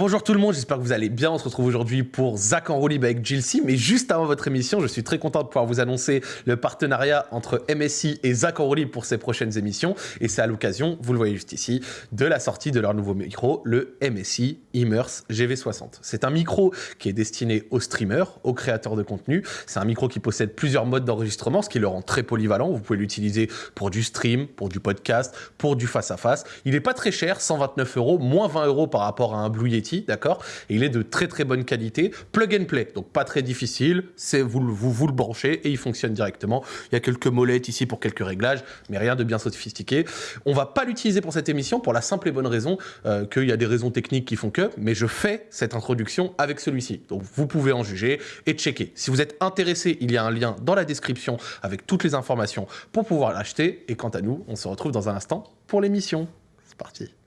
Bonjour tout le monde, j'espère que vous allez bien. On se retrouve aujourd'hui pour Zach en roue libre avec Gilsey. Mais juste avant votre émission, je suis très content de pouvoir vous annoncer le partenariat entre MSI et Zach en roue libre pour ces prochaines émissions. Et c'est à l'occasion, vous le voyez juste ici, de la sortie de leur nouveau micro, le MSI Immerse GV60. C'est un micro qui est destiné aux streamers, aux créateurs de contenu. C'est un micro qui possède plusieurs modes d'enregistrement, ce qui le rend très polyvalent. Vous pouvez l'utiliser pour du stream, pour du podcast, pour du face-à-face. Il n'est pas très cher, 129 euros, moins 20 euros par rapport à un Blue Yeti, d'accord? Il est de très très bonne qualité, plug and play, donc pas très difficile, c'est vous, vous, vous le branchez et il fonctionne directement. Il y a quelques molettes ici pour quelques réglages, mais rien de bien sophistiqué. On va pas l'utiliser pour cette émission pour la simple et bonne raison euh, qu'il y a des raisons techniques qui font que, mais je fais cette introduction avec celui-ci. Donc vous pouvez en juger et checker. Si vous êtes intéressé, il y a un lien dans la description avec toutes les informations pour pouvoir l'acheter. Et quant à nous, on se retrouve dans un instant pour l'émission. C'est parti.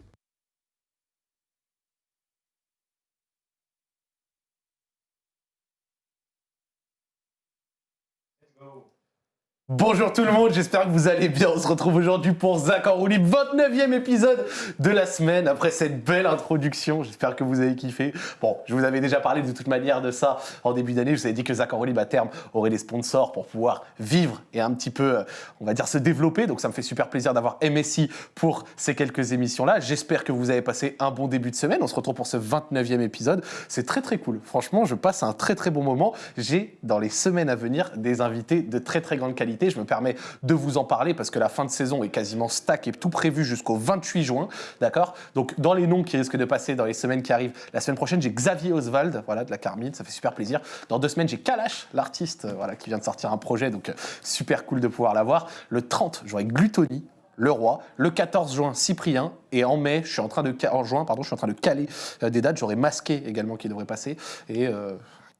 Bonjour tout le monde, j'espère que vous allez bien. On se retrouve aujourd'hui pour Zach en roue libre, 29e épisode de la semaine. Après cette belle introduction, j'espère que vous avez kiffé. Bon, je vous avais déjà parlé de toute manière de ça en début d'année. Je vous avais dit que Zach en roue à terme aurait des sponsors pour pouvoir vivre et un petit peu, euh, on va dire, se développer. Donc ça me fait super plaisir d'avoir MSI pour ces quelques émissions-là. J'espère que vous avez passé un bon début de semaine. On se retrouve pour ce 29e épisode. C'est très très cool. Franchement, je passe un très très bon moment. J'ai dans les semaines à venir des invités de très très grande qualité. Je me permets de vous en parler parce que la fin de saison est quasiment stack et tout prévu jusqu'au 28 juin. D'accord? Donc, dans les noms qui risquent de passer dans les semaines qui arrivent, la semaine prochaine, j'ai Xavier Oswald, voilà, de la Carmine. Ça fait super plaisir. Dans deux semaines, j'ai Kalash, l'artiste, euh, voilà, qui vient de sortir un projet. Donc, euh, super cool de pouvoir l'avoir. Le 30, j'aurai Gluttony, le roi. Le 14 juin, Cyprien. Et en mai, je suis en train de, en juin, pardon, je suis en train de caler euh, des dates. J'aurai Masqué également qui devrait passer. Et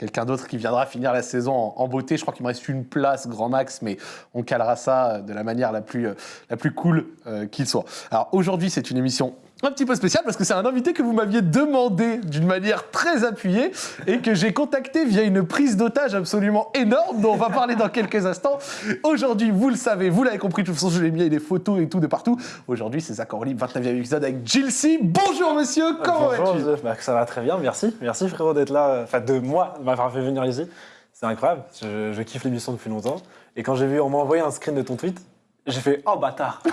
quelqu'un d'autre qui viendra finir la saison en, beauté. Je crois qu'il me reste une place, grand max, mais on calera ça de la manière la plus, euh, cool euh, qu'il soit. Alors aujourd'hui, c'est une émission un petit peu spéciale parce que c'est un invité que vous m'aviez demandé d'une manière très appuyée et que j'ai contacté via une prise d'otage absolument énorme dont on va parler dans quelques instants. Aujourd'hui, vous le savez, vous l'avez compris, de toute façon, je l'ai mis des photos et tout de partout. Aujourd'hui, c'est Zach Orly, 29e épisode avec Gilsey. Bonjour monsieur, comment Bonjour vas-tu? Bah, ça va très bien, merci. Merci frérot d'être là, euh, enfin de moi, de m'avoir fait venir ici. C'est incroyable, je, je kiffe l'émission depuis longtemps. Et quand j'ai vu, on m'a envoyé un screen de ton tweet, j'ai fait « Oh bâtard !»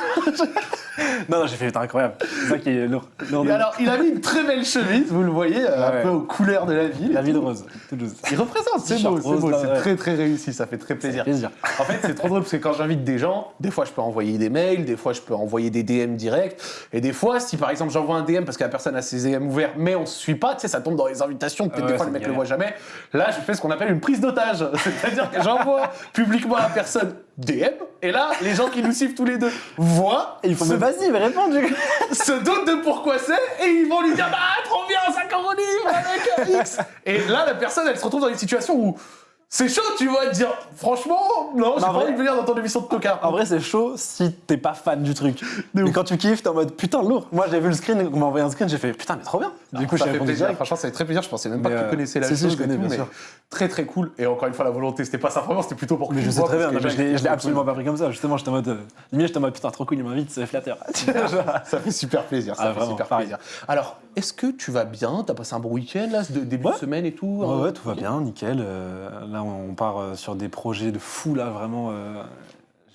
Non, non, j'ai fait « Putain, incroyable !» C'est ça qui est lourd. lourd de- alors, il a mis une très belle chemise, vous le voyez, euh, un Ouais. peu aux couleurs de la ville. La vie de Rose, Toulouse. Il représente, c'est beau, c'est beau, c'est très très réussi, ça fait très plaisir. Plaisir. En fait, c'est trop drôle parce que quand j'invite des gens, des fois je peux envoyer des mails, des fois je peux envoyer des DM directs, et des fois, si par exemple j'envoie un DM parce que la personne a ses DM ouverts, mais on se suit pas, tu sais, ça tombe dans les invitations, peut-être Ouais, des fois le mec le galère. voit jamais. Là, je fais ce qu'on appelle une prise d'otage, c'est-à-dire que j'envoie publiquement à la personne DM, et là, les gens qui nous suivent tous les deux voient, Et il faut se, vas-y, mais réponds du coup. se doutent de pourquoi c'est, et ils vont lui dire bah trop bien, 50 livres avec X. Et là, la personne, elle se retrouve dans une situation où c'est chaud, tu vois, de dire franchement, non, j'ai pas envie de venir dans ton émission de tocard. En vrai, c'est chaud si t'es pas fan du truc. Mais quand tu kiffes, t'es en mode putain, lourd. Moi, j'ai vu le screen, on m'a envoyé un screen, j'ai fait putain, mais trop bien. Du coup, j'ai fait répondu plaisir. direct. Franchement, ça fait très plaisir. Je pensais même pas que tu euh, connaissais la si, si, je connais, bien sûr. Très très cool. Et encore une fois, la volonté, c'était pas ça vraiment, c'était plutôt pour que Mais je sais très bien, je l'ai absolument pas pris comme ça. Justement, j'étais en mode. euh, limite, j'étais en mode putain, trop cool, il m'invite, c'est flatteur. Ça fait super plaisir. Ça Ah, fait super plaisir. Alors, est-ce que tu vas bien? T'as passé un bon week-end là, début de semaine et tout Ouais, hein? ouais, tout va bien, nickel. On part euh, sur des projets de fou, là, vraiment. euh,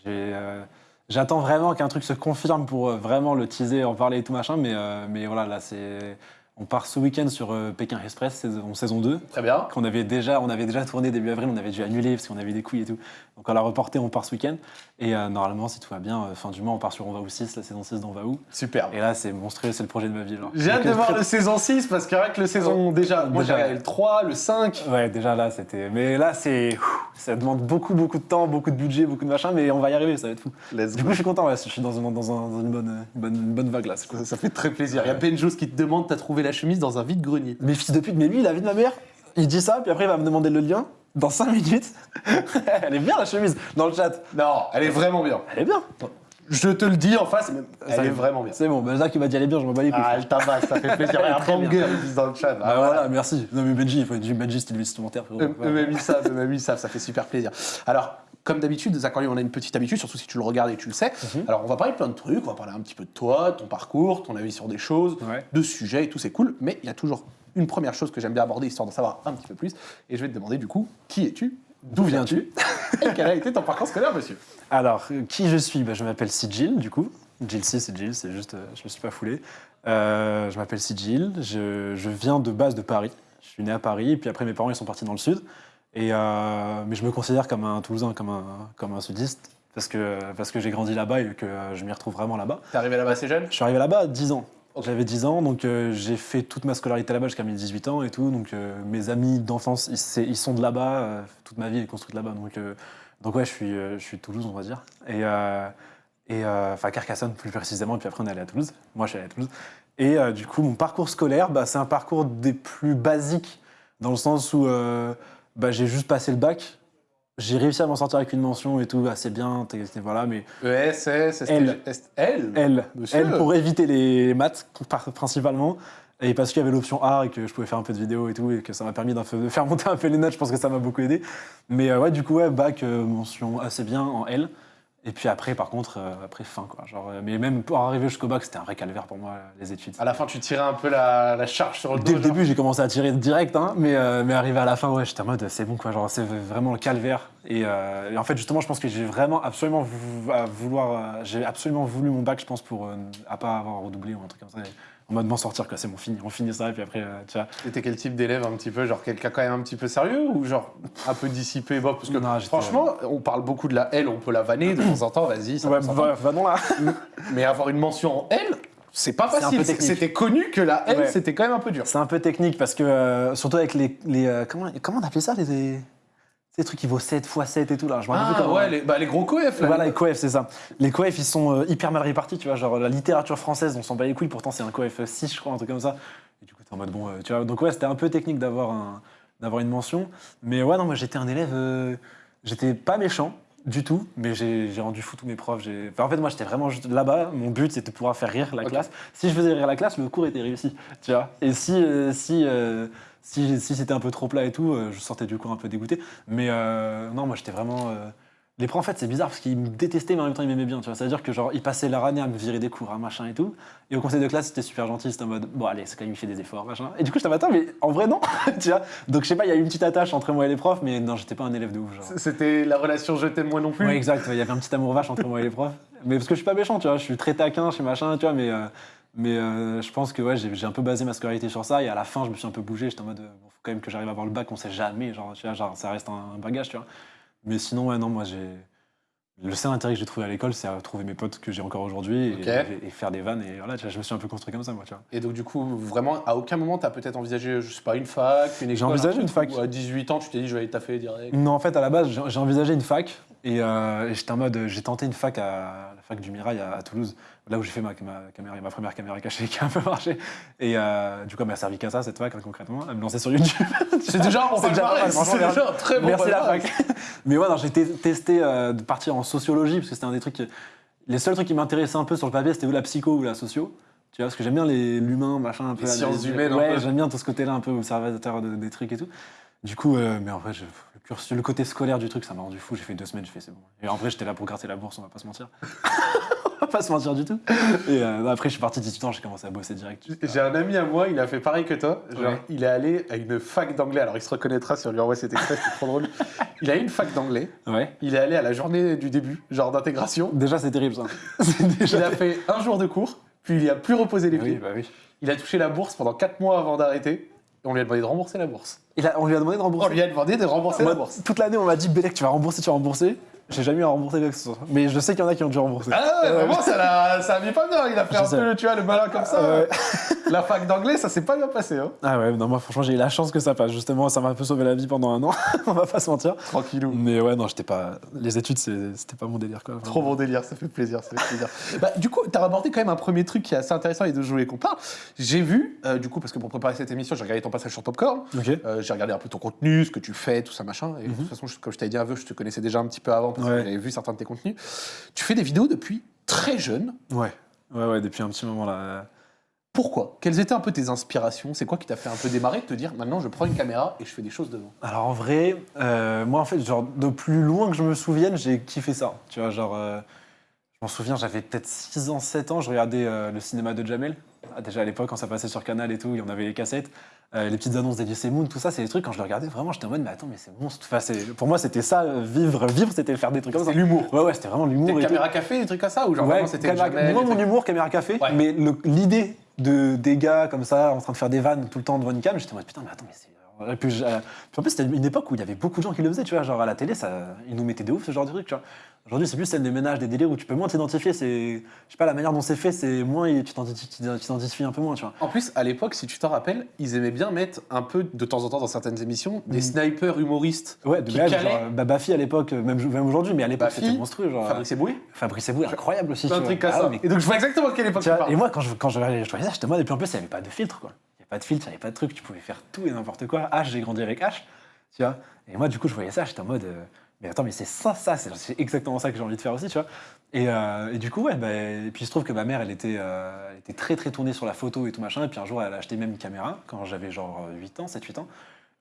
euh, J'attends vraiment qu'un truc se confirme pour vraiment le teaser, en parler et tout machin, mais voilà, là, c'est. On part ce week-end sur euh, Pékin Express, saison, saison 2. Très bien. Qu'on avait déjà, on avait déjà tourné début avril, on avait dû annuler parce qu'on avait des couilles et tout. Donc on l'a reporté, on part ce week-end. Et euh, normalement, si tout va bien, euh, fin du mois, on part sur On va où 6, la saison 6 d'On va où. Superbe. Et là, c'est monstrueux, c'est le projet de ma vie. J'ai hâte de voir le saison 6 parce que avec le saison déjà, moi j'ai regardé le 3, le 5. Ouais, déjà là, c'était. Mais là, c'est. Ça demande beaucoup, beaucoup de temps, beaucoup de budget, beaucoup de machin, mais on va y arriver, ça va être fou. Let's Du coup, je suis content, ouais, je suis dans, un- dans, un- dans une, bonne, une, bonne, une bonne vague là. Ça, ça fait très plaisir. Il y a Benjos qui te demande t'as trouvé la chemise dans un vide-grenier. Mais fils de pute, mais lui, la vie de ma mère, il dit ça, puis après, il va me demander le lien. Dans 5 minutes, elle est bien la chemise dans le chat. Non, elle est vraiment bien. Elle est bien. Je te le dis en face, mais elle Ça est y vraiment bien. C'est bon, Zach, il m'a dit elle est bien, je m'en bats les couilles. Ah, elle tabasse, ça fait plaisir. Est Un banger, ils disent dans le chat. Bah Ah, voilà, merci. Non mais Benji, il faut Benji, c'était le Ouais. Eux-mêmes ils savent, eux-mêmes ils savent, ça fait super plaisir. Alors, Comme d'habitude, Zachary, on a une petite habitude, surtout si tu le regardes et tu le sais. Mhm. Alors, on va parler plein de trucs, on va parler un petit peu de toi, de ton parcours, ton avis sur des choses, Ouais. de sujets et tout, c'est cool. Mais il y a toujours une première chose que j'aime bien aborder, histoire d'en savoir un petit peu plus. Et je vais te demander, du coup, qui es-tu? D'où viens-tu? Et quel a été ton parcours scolaire, monsieur? Alors, euh, qui je suis? Bah, Je m'appelle Sigil, du coup. Jill C, c'est juste, euh, je me suis pas foulé. Euh, je m'appelle Sigil, je, je viens de base de Paris. Je suis né à Paris, et puis après mes parents ils sont partis dans le sud. Et, euh, mais je me considère comme un Toulousain, comme un, comme un sudiste, parce que, parce que j'ai grandi là-bas et que je m'y retrouve vraiment là-bas. T'es arrivé là-bas assez jeune? Je suis arrivé là-bas à 10 ans. J'avais 10 ans, donc euh, j'ai fait toute ma scolarité là-bas jusqu'à mes 18 ans et tout. Donc euh, mes amis d'enfance, ils, sont de là-bas. toute ma vie est construite là-bas. Donc, donc ouais, je suis, je suis de Toulouse, on va dire. Et, et enfin Carcassonne plus précisément. Et puis après, on est allé à Toulouse. Moi, je suis allé à Toulouse. Et du coup, mon parcours scolaire, bah, c'est un parcours des plus basiques, dans le sens où bah, j'ai juste passé le bac. J'ai réussi à m'en sortir avec une mention et tout, assez bien. voilà, mais ES, S, L. L? L, pour éviter les maths principalement. Et parce qu'il y avait l'option A et que je pouvais faire un peu de vidéo et tout, et que ça m'a permis de faire monter un peu les notes, je pense que ça m'a beaucoup aidé. Mais euh, ouais, du coup, ouais, bac, euh, mention assez bien en L. Et puis après, par contre, euh, après, fin quoi. Genre, euh, mais même pour arriver jusqu'au bac, c'était un vrai calvaire pour moi, les études. À la fin, tu tirais un peu la, la charge sur le dos. Dès le genre. début, j'ai commencé à tirer direct, hein, mais, euh, mais arrivé à la fin, ouais, j'étais en mode c'est bon, quoi, genre c'est vraiment le calvaire. Et, euh, et en fait, justement, je pense que j'ai vraiment absolument vou- à vouloir, j'ai absolument voulu mon bac, je pense, pour à pas avoir redoublé ou un truc comme ça. Et en mode m'en sortir, quoi, c'est bon, fini, on finit ça, et puis après, euh, tu vois. T'étais quel type d'élève un petit peu Genre quelqu'un quand même un petit peu sérieux ou genre un peu dissipé bon, Parce que Non, franchement, on parle beaucoup de la L, on peut la vanner de temps en temps, vas-y, ça Ouais, va, va non là. Mais avoir une mention en L, c'est pas facile. C'était connu que la L, Ouais. c'était quand même un peu dur. C'est un peu technique parce que, euh, surtout avec les. les, euh, comment, comment on appelait ça les, les, ces trucs qui vaut 7 x 7 et tout là. Je Ah comment- ouais, les, bah, les gros coefs là. Voilà, les coefs, c'est ça. Les coefs, ils sont euh, hyper mal répartis, tu vois. Genre, la littérature française, on s'en bat les couilles, pourtant c'est un coef 6, je crois, un truc comme ça. Et du coup, t'es en mode, bon, euh, tu vois. Donc, ouais, c'était un peu technique d'avoir un, d'avoir une mention. Mais ouais, non, moi, j'étais un élève. euh, j'étais pas méchant du tout, mais j'ai rendu fou tous mes profs. Enfin, en fait, moi, j'étais vraiment juste là-bas. Mon but, c'était de pouvoir faire rire la classe. Si je faisais rire la classe, le cours était réussi, tu vois. Et si. si si, si c'était un peu trop plat et tout, euh, je sortais du cours un peu dégoûté. Mais euh, non, moi j'étais vraiment. euh, Les profs, en fait, c'est bizarre parce qu'ils me détestaient, mais en même temps ils m'aimaient bien. Tu vois, c'est-à-dire que genre ils passaient leur année à me virer des cours, à machin et tout. Et au conseil de classe, c'était super gentil. C'était en mode bon, allez, c'est quand même il fait des efforts, machin. Et du coup, j'étais attends, mais en vrai non, tu vois. Donc je sais pas, il y a eu une petite attache entre moi et les profs, mais non, j'étais pas un élève de ouf. Genre. C'était la relation je t'aime moi non plus. Ouais, exact. ouais, Il y avait un petit amour vache entre moi et les profs. Mais parce que je suis pas méchant, tu vois. Je suis très taquin, je suis machin, tu vois. Mais, euh, mais euh, je pense que ouais, j'ai j'ai un peu basé ma scolarité sur ça. Et à la fin, je me suis un peu bougé. J'étais en mode, euh, bon, faut quand même que j'arrive à avoir le bac. On sait jamais, genre, tu vois, genre, ça reste un, un bagage, tu vois. Mais sinon, ouais, non, moi, j'ai. Le seul intérêt que j'ai trouvé à l'école, c'est à trouver mes potes que j'ai encore aujourd'hui et, Ok. et- et faire des vannes. Et voilà, tu vois, je me suis un peu construit comme ça, moi, tu vois. Et donc du coup, vraiment, à aucun moment, t'as peut-être envisagé, je sais pas, une fac, une école envisagé un une fac. À 18 ans, tu t'es dit, je vais aller taffer direct. Non, en fait, à la base, j'ai j'ai envisagé une fac. Et, euh, et j'étais en mode, j'ai tenté une fac à la fac du Mirail à, à Toulouse, là où j'ai fait ma, ma, caméra, ma première caméra cachée qui a un peu marché. Et euh, du coup, elle m'a servi qu'à ça, cette fac, hein, concrètement, à me lancer sur YouTube. C'est déjà un bon C'est déjà c'est très bon Merci la fac. Mais ouais, j'ai te- testé euh, de partir en sociologie, parce que c'était un des trucs. Les seuls trucs qui m'intéressaient un peu sur le papier, c'était ou la psycho ou la socio. Tu vois, parce que j'aime bien l'humain, machin, un peu. Les sciences humaines, Ouais, j'aime bien tout ce côté-là, un peu observateur de- des trucs et tout. Du coup, euh, mais en vrai, je- le, cursus- le côté scolaire du truc, ça m'a rendu fou. J'ai fait deux semaines, j'ai fait c'est bon. Et en vrai, j'étais là pour gratter la bourse, on va pas se mentir. on va pas se mentir du tout. Et euh, après, je suis parti 18 ans, j'ai commencé à bosser direct. J'ai un ami à moi, il a fait pareil que toi. Genre, Ouais. Il est allé à une fac d'anglais. Alors, il se reconnaîtra si on lui envoie cet extrait, c'est trop drôle. Il a eu une fac d'anglais. Ouais. Il est allé à la journée du début, genre d'intégration. Déjà, c'est terrible ça. Déjà Il a fait un jour de cours, puis il a plus reposé les Oui, pieds. bah oui. Il a touché la bourse pendant 4 mois avant d'arrêter. Et on lui a demandé de rembourser la bourse. Il a- on lui a demandé de rembourser. On lui a demandé de rembourser Moi, la bourse. toute l'année, on m'a dit Bélec, tu vas rembourser, tu vas rembourser. J'ai jamais eu à rembourser quoi que ce soit. Mais je sais qu'il y en a qui ont dû rembourser. Ah ouais, vraiment, ça, l'a- ça a mis pas bien. Il a fait un sais. peu, tu vois, le malin comme ça. Ouais. La fac d'anglais, ça s'est pas bien passé. Hein. Ah ouais, non, moi franchement, j'ai eu la chance que ça passe. Justement, ça m'a un peu sauvé la vie pendant un an. on va pas se mentir. Tranquillou. Mais ouais, non, j'étais pas. Les études, c'est- c'était pas mon délire quoi. Trop bon délire, ça fait plaisir, ça fait plaisir. bah, du coup, tu as abordé quand même un premier truc qui est assez intéressant et de jouer qu'on parle. J'ai vu, euh, du coup, parce que pour préparer cette émission, j'ai regardé ton passage sur Popcorn, Ok. euh, j'ai regardé un peu ton contenu, ce que tu fais, tout ça, machin. Et de toute façon, je- comme je t'avais dit un peu, je te connaissais déjà un petit peu avant parce que. Ouais. j'avais vu certains de tes contenus. Tu fais des vidéos depuis très jeune. Ouais. Ouais, ouais, depuis un petit moment là. Pourquoi? Quelles étaient un peu tes inspirations? C'est quoi qui t'a fait un peu démarrer de te dire maintenant je prends une caméra et je fais des choses devant? Alors en vrai, euh, moi en fait, genre de plus loin que je me souvienne, j'ai kiffé ça. Tu vois, genre, euh, je m'en souviens, j'avais peut-être 6 ans, 7 ans, je regardais euh, le cinéma de Jamel. Ah, Déjà à l'époque, quand ça passait sur Canal et tout, il y en avait les cassettes, euh, les petites annonces d'Elias Moon, tout ça, c'est des trucs, quand je le regardais, vraiment, j'étais en mode, mais attends, mais c'est monstre. Enfin, pour moi, c'était ça, euh, vivre, vivre, c'était faire des trucs comme ça. L'humour. Ouais, ouais, c'était vraiment l'humour. Et tout. caméra café, des trucs comme ça Ou genre Ouais, vraiment c'était caméra- Jamel, moi, mon humour, caméra café, Ouais. mais l'idée de des gars comme ça, en train de faire des vannes tout le temps devant une cam, j'étais en mode putain, mais attends, mais c'est. Et puis, euh, puis en plus, c'était une époque où il y avait beaucoup de gens qui le faisaient, tu vois. Genre à la télé, ça, ils nous mettaient de ouf ce genre de truc, tu vois. Aujourd'hui, c'est plus celle des ménages, des délires où tu peux moins t'identifier. C'est, je sais pas, la manière dont c'est fait, c'est moins, tu t'identi- tu t'identifies un peu moins, tu vois. En plus, à l'époque, si tu t'en rappelles, ils aimaient bien mettre un peu de temps en temps dans certaines émissions des Mhm. snipers humoristes. Ouais, de Qui calait. genre, bah, à l'époque, même, même aujourd'hui, mais à l'époque, c'était monstrueux. Genre, Fabrice Eboué Fabrice Eboué, incroyable aussi. Un truc comme Ah ça. mais Et donc je vois exactement quelle époque Tu vois, et moi, quand je, quand je, je voyais ça, j'étais en mode, et puis en plus, il n'y avait pas de filtre, quoi. Avait pas de filtre, il n'y avait pas de truc, tu pouvais faire tout et n'importe quoi. H, j'ai grandi avec H, tu vois. Et moi, du coup, je voyais ça, j'étais en mode, euh, mais attends, mais c'est ça, ça, c'est exactement ça que j'ai envie de faire aussi, tu vois. Et, euh, et du coup, ouais, bah, et puis il se trouve que ma mère, elle était, euh, elle était très, très tournée sur la photo et tout machin. Et puis un jour, elle a acheté même une caméra quand j'avais genre 8 ans, 7-8 ans.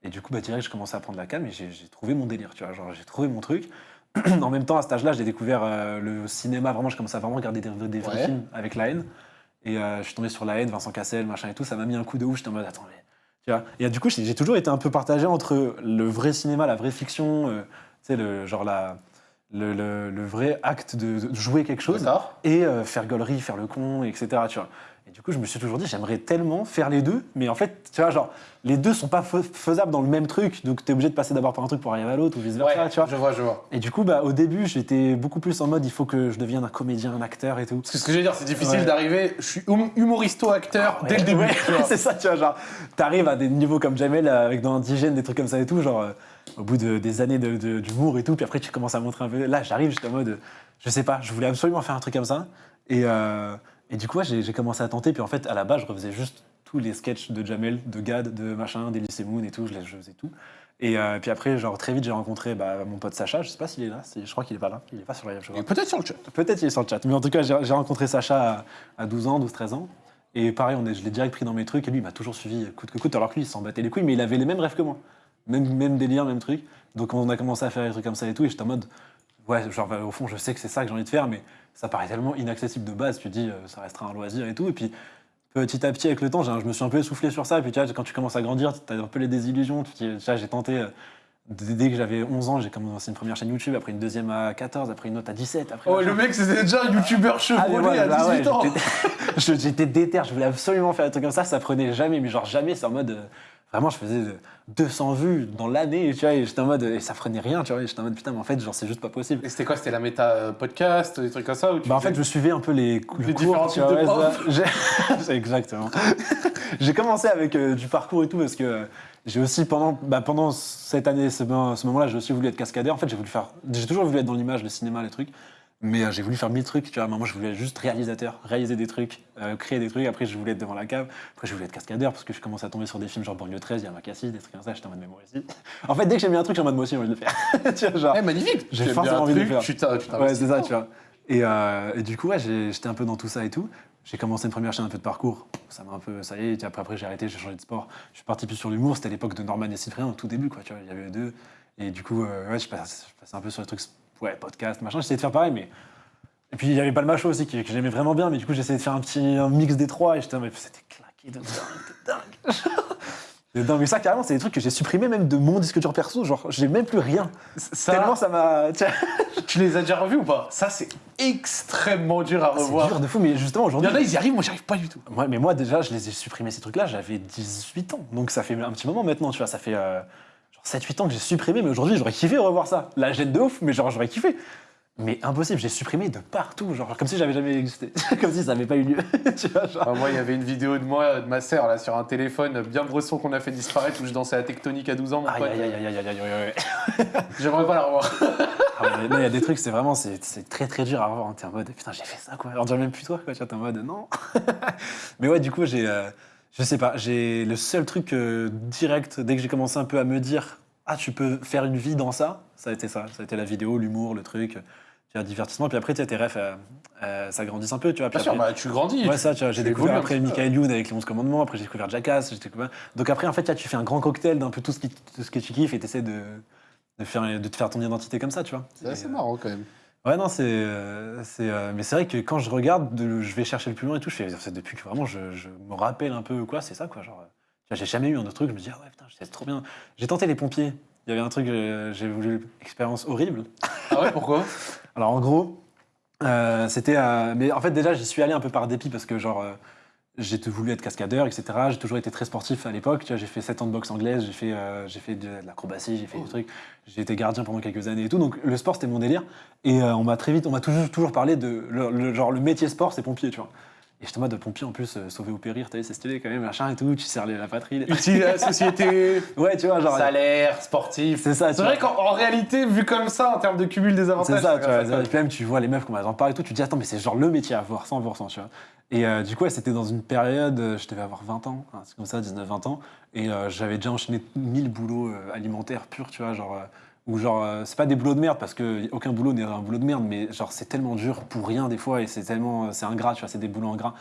Et du coup, bah, direct, je commençais à prendre la cam et j'ai j'ai trouvé mon délire, tu vois. Genre, j'ai trouvé mon truc. en même temps, à cet âge-là, j'ai découvert euh, le cinéma. Vraiment, je commençais à vraiment regarder des, des vrais Ouais. films avec la haine. Et euh, je suis tombé sur la haine, Vincent Cassel, machin et tout. Ça m'a mis un coup de ouf. J'étais en mode, attends, mais. Tu vois. Et euh, du coup, j'ai toujours été un peu partagé entre le vrai cinéma, la vraie fiction, euh, tu sais, le, genre la, le, le- le vrai acte de, de jouer quelque chose et euh, faire gaulerie, faire le con, etc. Tu vois. Du coup, je me suis toujours dit, j'aimerais tellement faire les deux, mais en fait, tu vois, genre, les deux sont pas fa- faisables dans le même truc, donc tu es obligé de passer d'abord par un truc pour arriver à l'autre ou vice versa, Ouais, tu vois. je vois, je vois. Et du coup, bah, au début, j'étais beaucoup plus en mode, il faut que je devienne un comédien, un acteur et tout. Parce que ce que je veux dire, c'est difficile Ouais. d'arriver. Je suis hum- humoristo-acteur Ouais, dès le début. c'est ça, tu vois, genre, t'arrives à des niveaux comme Jamel euh, avec dans Indigène, des trucs comme ça et tout, genre, euh, au bout de, des années de- de- d'humour et tout, puis après tu commences à montrer un peu. Là, j'arrive, j'étais en mode, je sais pas, je voulais absolument faire un truc comme ça. Et, euh, et du coup, ouais, j'ai commencé à tenter, puis en fait, à la base, je refaisais juste tous les sketchs de Jamel, de Gad, de machin, d'Elysée Moon et tout, je, les- je faisais tout. Et euh, puis après, genre, très vite, j'ai rencontré bah, mon pote Sacha, je sais pas s'il est là, je crois qu'il est pas là, il est pas sur la live, Peut-être sur le chat. Peut-être il est sur le chat. Mais en tout cas, j'ai j'ai rencontré Sacha à, à 12 ans, 12-13 ans. Et pareil, on est, je l'ai direct pris dans mes trucs. Et lui, il m'a toujours suivi coûte que coûte. Alors que lui, il s'en battait les couilles, mais il avait les mêmes rêves que moi. Même, même délire, même truc. Donc on a commencé à faire des trucs comme ça et tout. Et j'étais en mode, ouais, genre, bah, au fond, je sais que c'est ça que j'ai envie de faire, mais ça paraît tellement inaccessible de base. Tu dis, euh, ça restera un loisir et tout. Et puis, petit à petit, avec le temps, je me suis un peu essoufflé sur ça. Et puis, tu vois, quand tu commences à grandir, tu as un peu les désillusions. Tu dis, j'ai tenté. euh, Dès que j'avais 11 ans, j'ai commencé une première chaîne YouTube, après une deuxième à 14, après une autre à 17. Après Oh, le mec, c'était déjà un youtubeur Ah, chevronné à bah ouais, 18 ans. j'étais- déter, je voulais absolument faire un truc comme ça, ça prenait jamais, mais genre jamais, c'est en mode. Euh, vraiment, je faisais euh, 200 vues dans l'année, tu vois, et j'étais en mode. Et ça prenait rien, tu vois, et j'étais en mode putain, mais en fait, genre, c'est juste pas possible. Et c'était quoi C'était la méta euh, podcast, des trucs comme ça ou tu Bah en fait, je suivais un peu les, Les le différents types de profs. Exactement. j'ai commencé avec euh, du parcours et tout parce que euh, j'ai aussi pendant, bah, pendant cette année, ce, ce moment-là, j'ai aussi voulu être cascadeur. En fait, j'ai voulu faire, j'ai toujours voulu être dans l'image, le cinéma, les trucs. Mais euh, j'ai voulu faire mille trucs, tu vois. À un moment, je voulais être juste réalisateur, réaliser des trucs, euh, créer des trucs. Après, je voulais être devant la cave. Après, je voulais être cascadeur parce que je commençais à tomber sur des films genre Banlieue 13, il y a Makassi, des trucs comme ça. J'étais en mode, mais moi aussi. En fait, dès que j'ai mis un truc, j'ai en mode, moi aussi, j'ai envie de le faire. tu vois, genre. Eh, magnifique J'ai forcément envie de le faire. Tu Ouais, c'est ça, tu vois. Et, euh, et du coup, ouais, j'étais un peu dans tout ça et tout. J'ai commencé une première chaîne un peu de parcour. Ça m'a un peu, ça y est. Après, après j'ai arrêté, j'ai changé de sport. Je suis parti plus sur l'humour. C'était l'époque de Norman et Cyprien, au tout début, quoi. Tu vois, il y avait eux deux. Et du coup, euh, ouais, je passais, je passais un peu sur les trucs, ouais, podcast, machin. J'essayais de faire pareil, mais. Et puis, il y avait pas le macho aussi, que, que j'aimais vraiment bien. Mais du coup, j'essayais de faire un petit un mix des trois. Et j'étais, mais c'était claqué de dingue, de dingue. Dingue. Mais ça, carrément, c'est des trucs que j'ai supprimés même de mon disque dur perso. Genre, j'ai même plus rien. Ça, Tellement ça m'a. Tu les as déjà revus ou pas? Ça, c'est extrêmement dur à C'est revoir. dur de fou, mais justement Il aujourd'hui. y en a, ils y arrivent, moi, j'y arrive pas du tout. Ouais, mais moi déjà, je les ai supprimés ces trucs-là, j'avais 18 ans. Donc ça fait un petit moment maintenant, tu vois, ça fait euh, 7-8 ans que j'ai supprimé, mais aujourd'hui j'aurais kiffé revoir ça. La gêne de ouf, mais genre j'aurais kiffé. Mais impossible, j'ai supprimé de partout, genre comme si j'avais jamais existé, comme si ça n'avait pas eu lieu. tu vois, genre. Bah, moi, il y avait une vidéo de moi, de ma sœur, là, sur un téléphone bien bresson qu'on a fait disparaître où je dansais à tectonique à 12 ans, mon Aïe pote. aïe aïe aïe aïe aïe aïe aïe. J'aimerais pas la revoir. Ah il y a des trucs, c'est vraiment, c'est très très dur à revoir. T'es en mode, putain, j'ai fait ça quoi. On dirait même plus toi, quoi. T'es en mode, non. Mais ouais, du coup, j'ai, euh, je sais pas, j'ai le seul truc euh, direct, dès que j'ai commencé un peu à me dire, ah, tu peux faire une vie dans ça, ça a été ça. Ça a été la vidéo, l'humour, le truc. tu vois, divertissement. Puis après, tu sais, tes refs, euh, euh, ça grandisse un peu, tu vois. Bien sûr, bah, tu grandis. Ouais, ça, tu vois, j'ai découvert après. Michael Youn avec les 11 commandements, après j'ai découvert Jackass, j'ai découvert... Donc après, en fait, tu fais un grand cocktail d'un peu tout ce, qui, tout ce que tu kiffes et tu essaies de, de, faire, de te faire ton identité comme ça, tu vois. C'est euh, marrant quand même. Ouais, non, c'est. euh, c'est, euh, mais c'est vrai que quand je regarde, de- je vais chercher le plus loin et tout, je fais, c'est depuis que vraiment je, je me rappelle un peu quoi, c'est ça, quoi. Genre, euh, tu vois, j'ai jamais eu un autre truc, je me dis, ah ouais, putain, c'est trop bien. J'ai tenté les pompiers. Il y avait un truc, euh, j'ai voulu expérience horrible. Ah ouais, pourquoi? Alors en gros, euh, c'était. euh, mais en fait, déjà, j'y suis allé un peu par dépit parce que, genre, euh, j'ai voulu être cascadeur, etc. J'ai toujours été très sportif à l'époque. J'ai fait 7 ans de boxe anglaise, j'ai fait, euh, j'ai fait de l'acrobatie, j'ai fait des trucs. J'ai été gardien pendant quelques années et tout. Donc le sport, c'était mon délire. Et euh, on m'a très vite, on m'a toujours, toujours parlé de. Le, le- genre, le métier sport, c'est pompier, tu vois. Et j'étais en mode de pompier en plus, euh, sauver ou périr, t'as vu, c'est stylé quand même, machin et tout. Tu sers la patrie. Utile à la société, Ouais, tu vois, genre. salaire, sportif. C'est ça, C'est vrai qu'en en réalité, vu comme ça, en termes de cumul des avantages, C'est ça, tu vois. ça Et puis même, tu vois les meufs, elles en parlent et tout, tu te dis, attends, mais c'est genre le métier à voir, 100%, tu vois. Et euh, du coup, ouais, c'était dans une période, euh, je devais avoir 20 ans, hein, c'est comme ça, 19-20 ans, et j'avais déjà enchaîné 1000 boulots alimentaires purs, tu vois, genre. Euh, ou genre, euh, c'est pas des boulots de merde, parce que aucun boulot n'est un boulot de merde, mais genre, c'est tellement dur pour rien des fois, et c'est tellement. C'est ingrat, tu vois, c'est des boulots ingrats.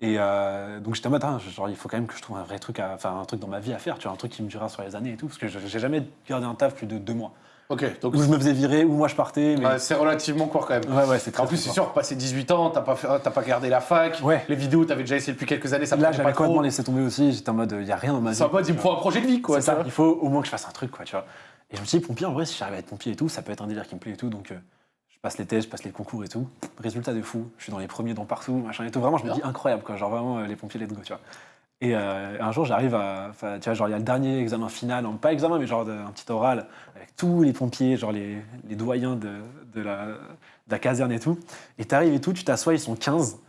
Et euh, donc j'étais en mode, ah, genre, il faut quand même que je trouve un vrai truc, enfin un truc dans ma vie à faire, tu vois, un truc qui me durera sur les années et tout, parce que je- j'ai jamais gardé un taf plus de deux mois. Ok, donc Où je me faisais virer, où moi je partais, mais. ouais, c'est relativement court quand même. Ouais, ouais, c'est très En plus, c'est sûr, passé 18 ans, t'as pas, fait- t'as pas gardé la fac. Ouais. Les vidéos, t'avais déjà essayé depuis quelques années, ça Là, j'avais complètement laissé tomber aussi. J'étais en mode, il n'y a rien dans ma vie. C'est en mode, il me faut un projet de vie, quoi. C'est ça, il faut au moins que je fasse un truc, quoi, tu vois. Et je me suis dit, pompier, en vrai, si j'arrive à être pompier et tout, ça peut être un délire qui me plaît et tout. Donc, euh, je passe les tests, je passe les concours et tout. Résultat de fou, je suis dans les premiers dans partout, machin et tout. Vraiment, je me dis incroyable, quoi. Genre, vraiment, euh, les pompiers, let's go, tu vois. Et euh, un jour, j'arrive à. Tu vois, genre, il y a le dernier examen final, pas examen, mais genre un petit oral, avec tous les pompiers, genre les, les doyens de, la, caserne et tout. Et t'arrives et tout, tu t'assois, ils sont 15.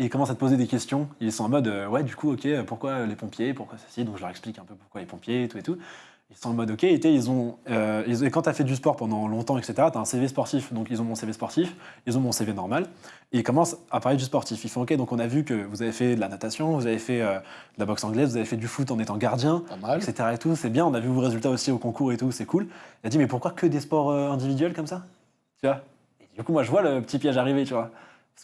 Et ils commencent à te poser des questions. Ils sont en mode, ouais, du coup, ok, pourquoi les pompiers, pourquoi ceci? Donc je leur explique un peu pourquoi les pompiers, et tout et tout. Ils sont en mode, ok, et t'es, ils ont, euh, ils- et quand tu as fait du sport pendant longtemps, etc., tu as un CV sportif. Donc ils ont mon CV sportif, ils ont mon CV normal, et ils commencent à parler du sportif. Ils font, ok, donc on a vu que vous avez fait de la natation, vous avez fait euh, de la boxe anglaise, vous avez fait du foot en étant gardien, etc. Et tout, c'est bien, on a vu vos résultats aussi au concours et tout, c'est cool. Il a dit, mais pourquoi que des sports euh, individuels comme ça? Tu vois? Et du coup, moi, je vois le petit piège arriver, tu vois.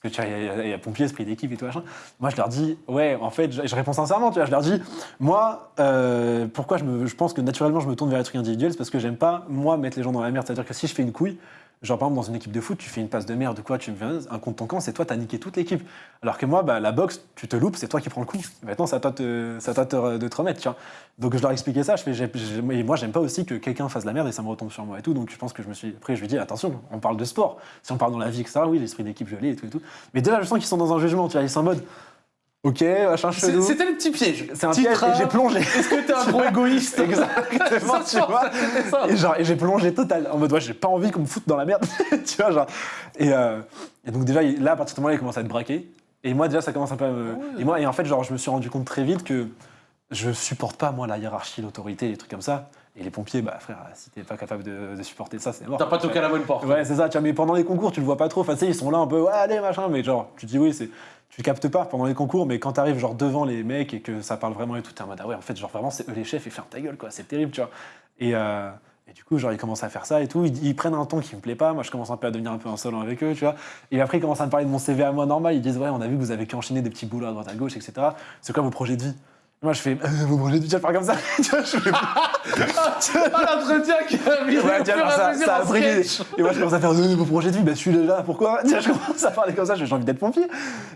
Parce que tu vois, il y a- il y, a pompier, esprit d'équipe et tout machin. Moi, je leur dis, ouais, en fait, je, réponds sincèrement, tu vois. Je leur dis, moi, euh, pourquoi je, je pense que naturellement, je me tourne vers les trucs individuels, c'est parce que j'aime pas, moi, mettre les gens dans la merde. C'est-à-dire que si je fais une couille, genre par exemple dans une équipe de foot, tu fais une passe de merde ou quoi, tu me fais un ton camp, c'est toi, t'as niqué toute l'équipe. Alors que moi, bah, la boxe, tu te loupes, c'est toi qui prends le coup. Maintenant, c'est à toi, te- te, de te remettre, tu vois. Donc je leur expliquais ça, je fais, et moi, j'aime pas aussi que quelqu'un fasse la merde et ça me retombe sur moi et tout. Donc je pense que je me suis. Après, je lui dis, attention, on parle de sport. Si on parle dans la vie, etc., oui, l'esprit d'équipe, je l'ai et tout et tout. Mais déjà, je sens qu'ils sont dans un jugement, tu vois. Ils sont en mode, ok, machin chelou. C'était le petit piège. C'est un Petit piège train. et j'ai plongé. Est-ce que t'es un gros égoïste Exactement, Ça tu vois. ça. Et, genre, et j'ai plongé total, en mode, ouais, j'ai pas envie qu'on me foute dans la merde, tu vois, genre. Et, euh, et donc, déjà, là, à partir de ce moment-là, il commence à être braqué. Et moi, déjà, ça commence un peu à me. Et moi, et en fait, genre, je me suis rendu compte très vite que je supporte pas, moi, la hiérarchie, l'autorité, les trucs comme ça. Et les pompiers, bah, frère, si t'es pas capable de, de supporter ça, c'est mort. T'as pas toqué à la bonne porte. Ouais, c'est ça, tu vois, mais pendant les concours, tu le vois pas trop. Enfin, tu sais, ils sont là un peu, ouais, allez, machin, mais genre, tu te dis, oui, c'est. Tu captes pas pendant les concours, mais quand t'arrives genre devant les mecs et que ça parle vraiment et tout, t'es en mode, ah ouais, en fait, genre vraiment, c'est eux les chefs et ferme ta gueule, quoi, c'est terrible, tu vois. Et, euh, et du coup, genre, ils commencent à faire ça et tout, ils, ils prennent un ton qui me plaît pas, moi, je commence un peu à devenir un peu insolent avec eux, tu vois. Et après, ils commencent à me parler de mon CV à moi normal, ils disent, ouais, on a vu que vous avez qu'enchaîné des petits boulots à droite à gauche, etc. C'est quoi vos projets de vie? Moi, je fais, euh, vie, tu vas faire comme ça? Tu vois, je fais, Ah, l'entretien qui a mis Ouais, vois, à ça, ça a pris. Et moi, je commence à faire euh, vos projets de vie, bah, je suis là, pourquoi? Vois, Je commence à parler comme ça, j'ai envie d'être pompier.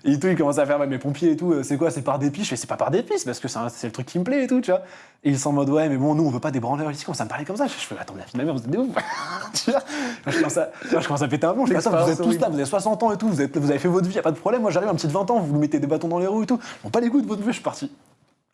Et tout, il commence à faire, mes pompiers et tout, euh, c'est quoi? C'est par dépit? Je fais, c'est pas par dépit, c'est parce que c'est le truc qui me plaît et tout, tu vois. Et ils sont en mode, ouais, mais bon, nous, on veut pas des branleurs ici, commence à me parler comme ça. Je fais, attends, la fille de ma mère, vous êtes des ouf. tu vois? Moi, je commence à, vois, je commence à péter un plomb, je fais, attends, vous êtes tous là, vous avez 60 ans et tout, vous, êtes, vous avez fait votre vie, y a pas de problème. Moi, j'arrive un petit de 20 ans, vous mettez des bâtons dans les roues et tout. Bon, pas les coups de votre vie, je suis parti.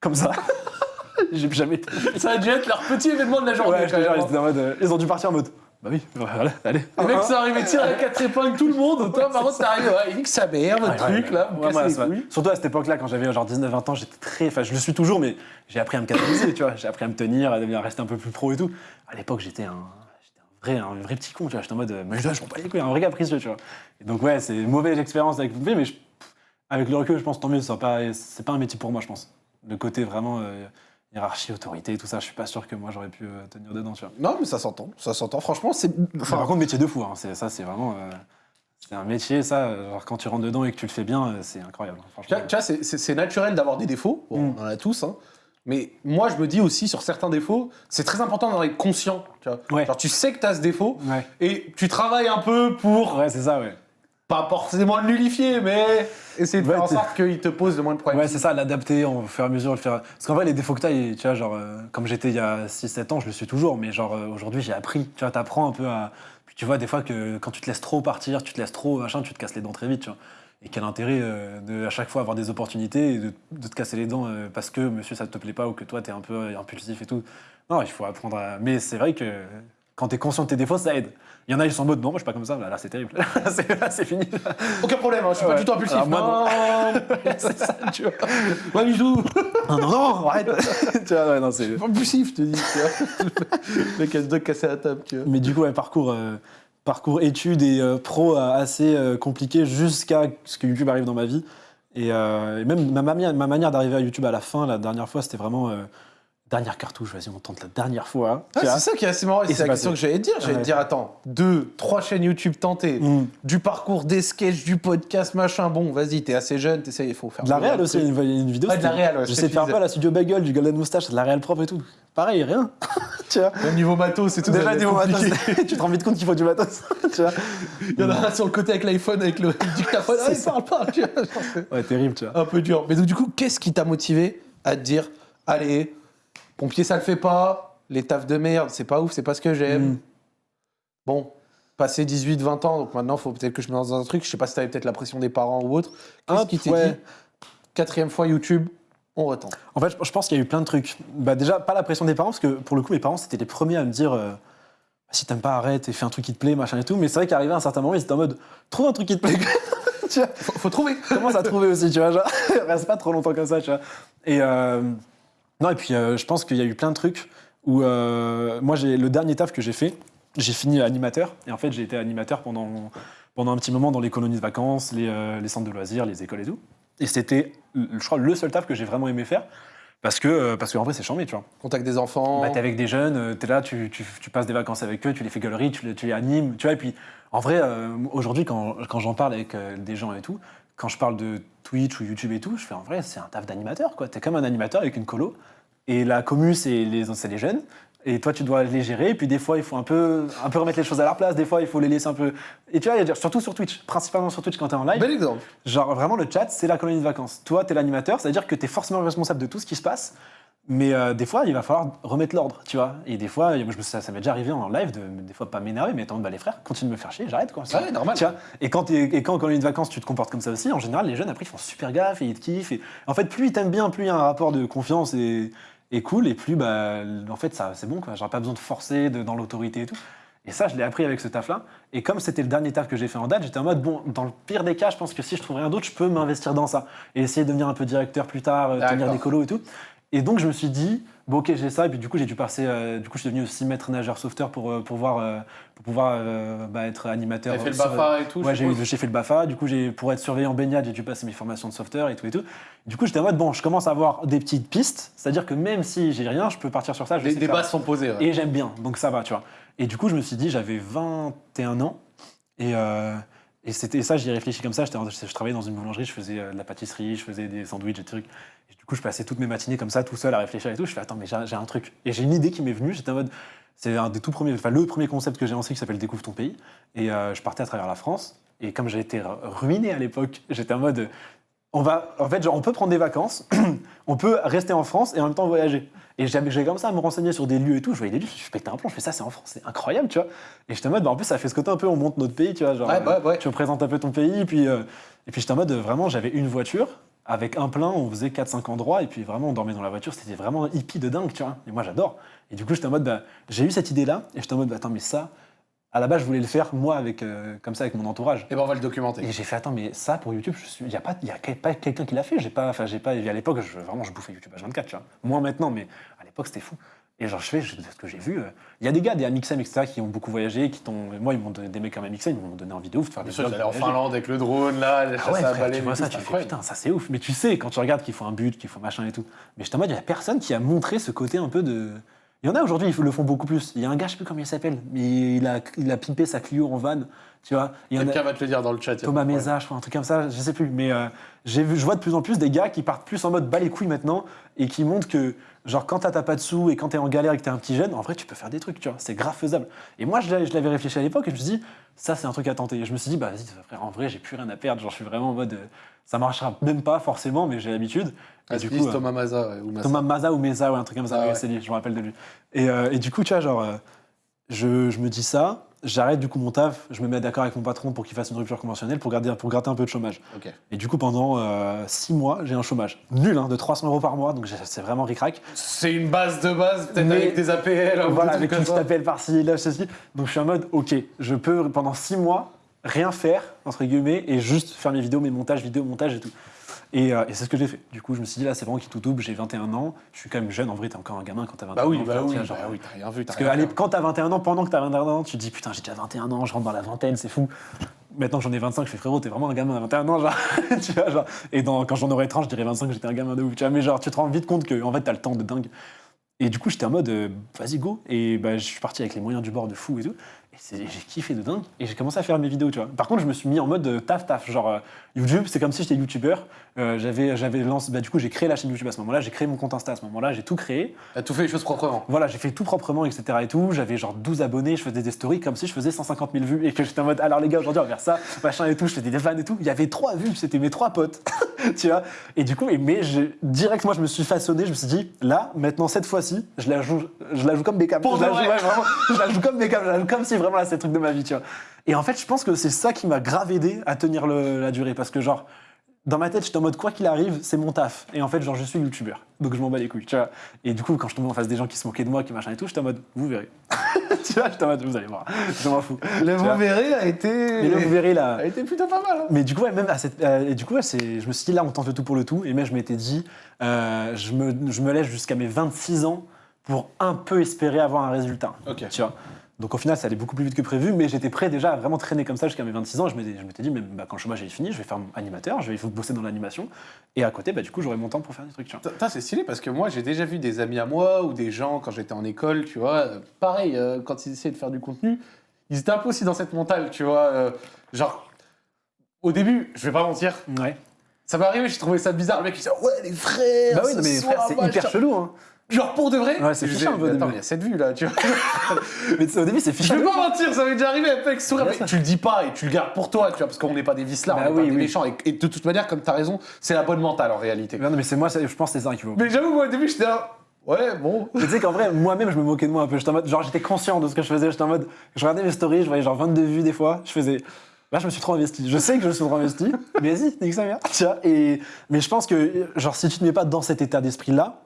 Comme ça. J'ai jamais été. Ça a dû être leur petit événement de la journée. Ouais, je quand te jure, même. ils étaient en mode, euh, ils ont dû partir en mode. Bah oui, voilà, allez. Les mecs sont arrivés tirer à quatre épingles tout le monde. Toi, par contre, t'es arrivé, ouais, il nique sa mère, votre Ouais, truc ouais, là, ouais, vous ouais, cassez les ça va. couilles. Surtout à cette époque-là, quand j'avais genre 19-20 ans, j'étais très. Enfin, je le suis toujours, mais j'ai appris à me canaliser, tu vois. J'ai appris à me tenir, à devenir à rester un peu plus pro et tout. À l'époque, j'étais un. j'étais un Vrai, un vrai petit con, tu vois. J'étais en mode, euh, mais je je m'en bats les couilles, un vrai capricieux, tu vois. Et donc, ouais, c'est une mauvaise expérience avec Poupée, mais je- avec le recul, je pense tant mieux, c'est pas, c'est pas un métier pour moi, je pense. Le côté vraiment euh, hiérarchie, autorité, tout ça, je suis pas sûr que moi j'aurais pu euh, tenir dedans, tu vois. Non, mais ça s'entend, ça s'entend. Franchement, c'est. Enfin, par contre, métier de fou, hein, c'est- ça, c'est vraiment. euh, C'est un métier, ça. Genre, quand tu rentres dedans et que tu le fais bien, c'est incroyable. hein, Tu Franchement. vois, tu vois, c'est- naturel d'avoir des défauts, bon, Mm. on en a tous, hein. mais moi je me dis aussi sur certains défauts, c'est très important d'en être conscient. Tu, vois. Ouais. Genre, tu sais que tu as ce défaut Ouais. et tu travailles un peu pour, Ouais, c'est ça, ouais. Pas forcément le nullifier, mais essayer de Ouais, faire en sorte qu'il te pose le moins de problèmes. Ouais, c'est ça, l'adapter au fur et à mesure, le faire. Parce qu'en vrai, les défauts que tu vois, genre, euh, comme j'étais il y a 6-7 ans, je le suis toujours, mais genre, euh, aujourd'hui, j'ai appris. Tu vois, t'apprends un peu à. Puis tu vois, des fois, que quand tu te laisses trop partir, tu te laisses trop, machin, tu te casses les dents très vite, tu vois. Et quel intérêt euh, de à chaque fois avoir des opportunités et de, de te casser les dents parce que monsieur ça te plaît pas ou que toi t'es un peu impulsif et tout. Non, il faut apprendre à. Mais c'est vrai que quand t'es conscient de tes défauts, ça aide. Il y en a, ils sont en mode non, moi je suis pas comme ça, là, là, c'est terrible. Là, c'est là, fini. Aucun problème, hein, je suis pas du tout impulsif. Alors, moi, non, c'est ça, tu vois. Ouais, bijou Non, non, non, arrête. tu vois, ouais, non, c'est. Pas impulsif, je te dis. Tu vois. le mec a le dos cassé à la table, tu vois. Mais du coup, ouais, parcours, euh, parcours études et euh, pro euh, assez euh, compliqué jusqu'à ce que YouTube arrive dans ma vie. Et, euh, et même ma, manière- ma manière d'arriver à YouTube à la fin, la dernière fois, c'était vraiment dernière cartouche. Vas-y, on tente la dernière fois. Ah, c'est ça qui est assez marrant, c'est la question que j'allais te dire. J'allais te dire, attends, deux, trois chaînes YouTube tentées, Mm. du parcours, des sketchs, du podcast, machin. Bon, vas-y, t'es assez jeune, t'essayes, il faut faire. De la réal aussi, peu. il y a une, une vidéo. Ouais, de la réal, ouais, Je sais faire pas la studio bagel, du golden moustache, de la réal propre et tout. Pareil, rien. tu vois. Même niveau matos, c'est tout. Déjà, niveau matos, tu te rends vite compte qu'il faut du matos. tu vois. Il y en a un sur le côté avec l'iPhone, avec le dictaphone. Ah, il parle, parle, tu vois. Ouais, terrible, tu vois. Un peu dur. Mais donc, du coup, qu'est-ce qui t'a motivé à te dire, allez, pompier, ça le fait pas, les tafs de merde, c'est pas ouf, c'est pas ce que j'aime. Mm. Bon, passé 18, 20 ans, donc maintenant, faut peut-être que je me lance dans un truc. Je sais pas si t'avais peut-être la pression des parents ou autre. Qu'est-ce qui t'est ouais. dit Quatrième fois YouTube, on retente. En fait, je- je pense qu'il y a eu plein de trucs. Bah, déjà, pas la pression des parents, parce que pour le coup, mes parents, c'était les premiers à me dire euh, si t'aimes pas, arrête et fais un truc qui te plaît, machin et tout. Mais c'est vrai qu'arrivé à un certain moment, ils étaient en mode trouve un truc qui te plaît. tu vois, Faut, faut trouver. commence à trouver aussi, tu vois. Genre, reste pas trop longtemps comme ça, tu vois. Et, euh, non, et puis, euh, je pense qu'il y a eu plein de trucs où, euh, moi, j'ai le dernier taf que j'ai fait, j'ai fini animateur. Et en fait, j'ai été animateur pendant, pendant un petit moment dans les colonies de vacances, les, euh, les centres de loisirs, les écoles et tout. Et c'était, je crois, le seul taf que j'ai vraiment aimé faire. Parce que, parce qu'en vrai, c'est chambé, tu vois. Contact des enfants. Bah, t'es avec des jeunes, t'es là, tu, tu- tu passes des vacances avec eux, tu les fais galerie, tu les, tu les animes, tu vois. Et puis, en vrai, euh, aujourd'hui, quand, quand j'en parle avec des gens et tout, quand je parle de Twitch ou YouTube et tout, je fais en vrai, c'est un taf d'animateur, quoi. T'es comme un animateur avec une colo. Et la commu, c'est les, c'est les jeunes. Et toi, tu dois les gérer. Et puis, des fois, il faut un peu, un peu remettre les choses à leur place. Des fois, il faut les laisser un peu. Et tu vois, surtout sur Twitch, principalement sur Twitch quand t'es en live. Bel exemple. Genre vraiment le chat, c'est la colonie de vacances. Toi, t'es l'animateur, c'est-à-dire que t'es forcément responsable de tout ce qui se passe. Mais euh, des fois, il va falloir remettre l'ordre, tu vois. Et des fois, moi, je me, ça, ça m'est déjà arrivé en live de, des fois, pas m'énerver, mais attends, bah, les frères, continue de me faire chier, j'arrête quoi. Ouais, normal. Tu vois et quand, et quand en colonie de vacances, tu te comportes comme ça aussi, en général, les jeunes après, ils font super gaffe et ils te kiffent. Et... En fait, plus ils t'aiment bien, plus il y a un rapport de confiance et, et cool, et plus, bah, en fait, ça, c'est bon, quoi. J'aurais pas besoin de forcer de- dans l'autorité et tout. Et ça, je l'ai appris avec ce taf-là. Et comme c'était le dernier taf que j'ai fait en date, j'étais en mode, bon, dans le pire des cas, je pense que si je trouve rien d'autre, je peux m'investir dans ça. Et essayer de devenir un peu directeur plus tard, euh, tenir des colos et tout. Et donc, je me suis dit, bon, ok, j'ai ça. Et puis, du coup, j'ai dû passer. euh, du coup, je suis devenu aussi maître nageur sauveteur pour, euh, pour, voir, euh, pour pouvoir bah, être animateur. T'as fait le BAFA et tout. Ouais, je j'ai j'ai fait le BAFA. Du coup, j'ai pour être surveillant baignade, j'ai dû passer mes formations de sauveteur et tout et tout. Du coup, j'étais en mode, bon, je commence à avoir des petites pistes. C'est-à-dire que même si j'ai rien, je peux partir sur ça. Je sais faire. bases sont posées. ouais. Et j'aime bien, donc ça va, tu vois. Et du coup, je me suis dit, j'avais 21 ans, et, et c'était ça, j'y réfléchi comme ça. En- Je, travaillais dans une boulangerie, je faisais de la pâtisserie, je faisais des sandwichs, des trucs. Du coup, je passais toutes mes matinées comme ça, tout seul, à réfléchir et tout. Je fais, attends, mais j'ai un truc. Et j'ai une idée qui m'est venue, j'étais en mode. C'est un des tout premiers, enfin le premier concept que j'ai lancé qui s'appelle Découvre ton pays. Et euh, je partais à travers la France. Et comme j'ai été ruiné à l'époque, j'étais en mode, on va, en fait, genre, on peut prendre des vacances, on peut rester en France et en même temps voyager. Et j'ai comme ça à me renseigner sur des lieux et tout. Je voyais des lieux, je pétais un plomb, je fais ça, c'est en France, c'est incroyable, tu vois. Et j'étais en mode, bah, en plus, ça fait ce côté un peu, on monte notre pays, tu vois. Genre, Ouais, ouais, ouais. Tu représentes un peu ton pays. Et puis, euh, et puis j'étais en mode, vraiment, j'avais une voiture. Avec un plein, on faisait 4-5 endroits, et puis vraiment, on dormait dans la voiture, c'était vraiment hippie de dingue, tu vois. Et moi, j'adore. Et du coup, j'étais en mode, bah, j'ai eu cette idée-là, et j'étais en mode, bah, attends, mais ça, à la base, je voulais le faire, moi, avec, euh, comme ça, avec mon entourage. Et ben on va le documenter. Et j'ai fait attends mais ça pour YouTube il y a pas y a pas quelqu'un qui l'a fait j'ai pas enfin j'ai pas à l'époque je, vraiment je bouffais YouTube H24 tu vois moins maintenant mais à l'époque c'était fou et genre je fais je- ce que j'ai vu euh, il y a des gars des Amixem etc qui ont beaucoup voyagé qui t'ont moi ils m'ont donné des mecs comme Amixem ils m'ont donné envie de ouf de faire des j'allais en. Finlande avec le drone, là, Ah ouais, ça frère, tu vois ça, tu fais putain, ça c'est ouf. Mais tu sais, quand tu regardes qu'il faut un but, qu'il faut machin et tout. Mais je en mode, il n'y a personne qui a montré ce côté un peu de. Il y en a aujourd'hui, ils le font beaucoup plus. Il y a un gars, je sais plus comment il s'appelle, mais il a, il a pimpé sa Clio en van, tu vois. Il y en a- Quelqu'un va te le dire dans le chat. Thomas Meza, je crois, un truc comme ça, je sais plus. Mais euh, j'ai vu, je vois de plus en plus des gars qui partent plus en mode bas les couilles maintenant et qui montrent que, genre, quand t'as pas de sous et quand t'es en galère et que t'es un petit jeune, en vrai, tu peux faire des trucs, tu vois. C'est grave faisable. Et moi, je l'avais réfléchi à l'époque et je me suis dit, ça, c'est un truc à tenter. Et je me suis dit, bah, vas-y, frère, en vrai, j'ai plus rien à perdre. Genre, je suis vraiment en mode, euh, ça marchera même pas forcément, mais j'ai l'habitude. Ah, du coup, euh, Thomas Maza ouais, ou Massa. Thomas Maza ou Meza ou un truc comme ça, Ah ouais, ouais. c'est lui, je me rappelle de lui. Et, et du coup, tu vois, genre, je, je me dis ça, j'arrête du coup mon taf, je me mets d'accord avec mon patron pour qu'il fasse une rupture conventionnelle pour, garder, pour gratter un peu de chômage. Et du coup, pendant euh, six mois, j'ai un chômage nul, hein, de 300 euros par mois, donc c'est vraiment ric-rac. C'est une base de base, peut-être avec des APL, Voilà, avec une petite appel par-ci, là, ceci. Donc je suis en mode, ok, je peux pendant six mois rien faire, entre guillemets, et juste faire mes vidéos, mes montages, vidéos, montage et tout. Et, euh, et c'est ce que j'ai fait. Du coup, je me suis dit, là, c'est vraiment qui tout double, j'ai 21 ans, je suis quand même jeune, en vrai, t'es encore un gamin quand t'as 21 Bah oui, ans. bah oui, vois, bah genre, oui, t'as rien vu. Parce que allez, quand t'as 21 ans, pendant que t'as 21 ans, tu te dis putain, j'ai déjà 21 ans, je rentre dans la vingtaine, c'est fou. Maintenant que j'en ai 25, je fais frérot, t'es vraiment un gamin à 21 ans, genre. tu vois, genre. Et dans, quand j'en aurai 30, je dirais 25, j'étais un gamin de ouf. Tu vois, mais genre, tu te rends vite compte que en fait, t'as le temps de dingue. Et du coup, j'étais en mode, euh, vas-y, go. Et bah, je suis parti avec les moyens du bord de fou et tout. J'ai kiffé de dingue. Et j'ai commencé à faire mes vidéos, tu vois. Par contre, je me suis mis en mode euh, taf, taf. Genre, euh, YouTube, c'est comme si j'étais youtubeur. Euh, j'avais, j'avais lancé, bah, du coup, j'ai créé la chaîne YouTube à ce moment-là. J'ai créé mon compte Insta à ce moment-là. J'ai tout créé. T'as tout fait les choses proprement. Voilà, j'ai fait tout proprement, etc. et tout. J'avais genre 12 abonnés, je faisais des stories comme si je faisais 150 000 vues et que j'étais en mode, alors les gars, aujourd'hui on va faire ça, machin et tout. Je faisais des fans et tout. Il y avait trois vues, c'était mes trois potes, tu vois. Et du coup, et- mais je, direct, moi je me suis façonné, je me suis dit, là, maintenant, cette fois-ci, je la joue, je la joue comme Beckham. Pour je, la joue, ouais, vraiment, je la joue comme Beckham, je la joue comme si vraiment là c'est le truc de ma vie, tu vois. Et en fait, je pense que c'est ça qui m'a grave aidé à tenir le- la durée parce que genre, dans ma tête, j'étais en mode quoi qu'il arrive, c'est mon taf. Et en fait, genre, je suis youtubeur. Donc je m'en bats les couilles, tu vois. Et du coup, quand je tombais en face des gens qui se moquaient de moi, qui machin et tout, j'étais en mode, vous verrez. tu vois, j'étais en mode, vous allez voir. Je m'en fous. Le vous verrez a été. Et là, vous verrez là. a été plutôt pas mal. hein. Mais du coup, ouais, même à cette, euh, et du coup, ouais, c'est, je me suis dit, là, on tente le tout pour le tout. Et même, je m'étais dit, euh, je, me, je me laisse jusqu'à mes 26 ans pour un peu espérer avoir un résultat. Ok. Tu vois. Donc au final, ça allait beaucoup plus vite que prévu, mais j'étais prêt déjà à vraiment traîner comme ça jusqu'à mes 26 ans. Je m'étais, je m'étais dit, même bah, quand le chômage est fini, je vais faire mon animateur, je vais bosser dans l'animation. Et à côté, bah, du coup, j'aurai mon temps pour faire des trucs. C'est stylé parce que moi j'ai déjà vu des amis à moi ou des gens quand j'étais en école, tu vois, euh, pareil, euh, quand ils essayaient de faire du contenu, ils étaient un peu aussi dans cette mentale, tu vois. euh, genre, au début, je vais pas mentir, Ouais. ça m'est arrivé, j'ai trouvé ça bizarre. Le mec il disait Ouais, les frères, Bah oui, ce non, mais soir, frère, c'est hyper chelou. Hein. Genre pour de vrai Ouais, c'est Je fichant, un peu, Attends, il y a cette vue là, tu vois. Mais au début, c'est Je fichant. vais pas mentir, ça m'est déjà arrivé avec sourire, mais tu le dis pas et tu le gardes pour toi, tu vois, parce qu'on n'est pas des vicelards, Bah on n'est oui, pas des oui. méchants. Et, et de toute manière, comme tu as raison, c'est la bonne mentale en réalité. Non, mais c'est moi, ça- je pense que c'est ça qui vaut. Mais j'avoue, moi au début, j'étais là, ouais, bon. Mais tu sais qu'en vrai, moi-même, je me moquais de moi un peu. J'étais en mode, genre, j'étais conscient de ce que je faisais. J'étais en mode, je regardais mes stories, je voyais genre 22 vues des fois. Je faisais, là, je me suis trop investi. Je sais que je me suis trop investi, mais vas-y, nique sa mère. Tu vois, et, mais je pense que, genre, si tu te mets pas dans cet état d'esprit-là,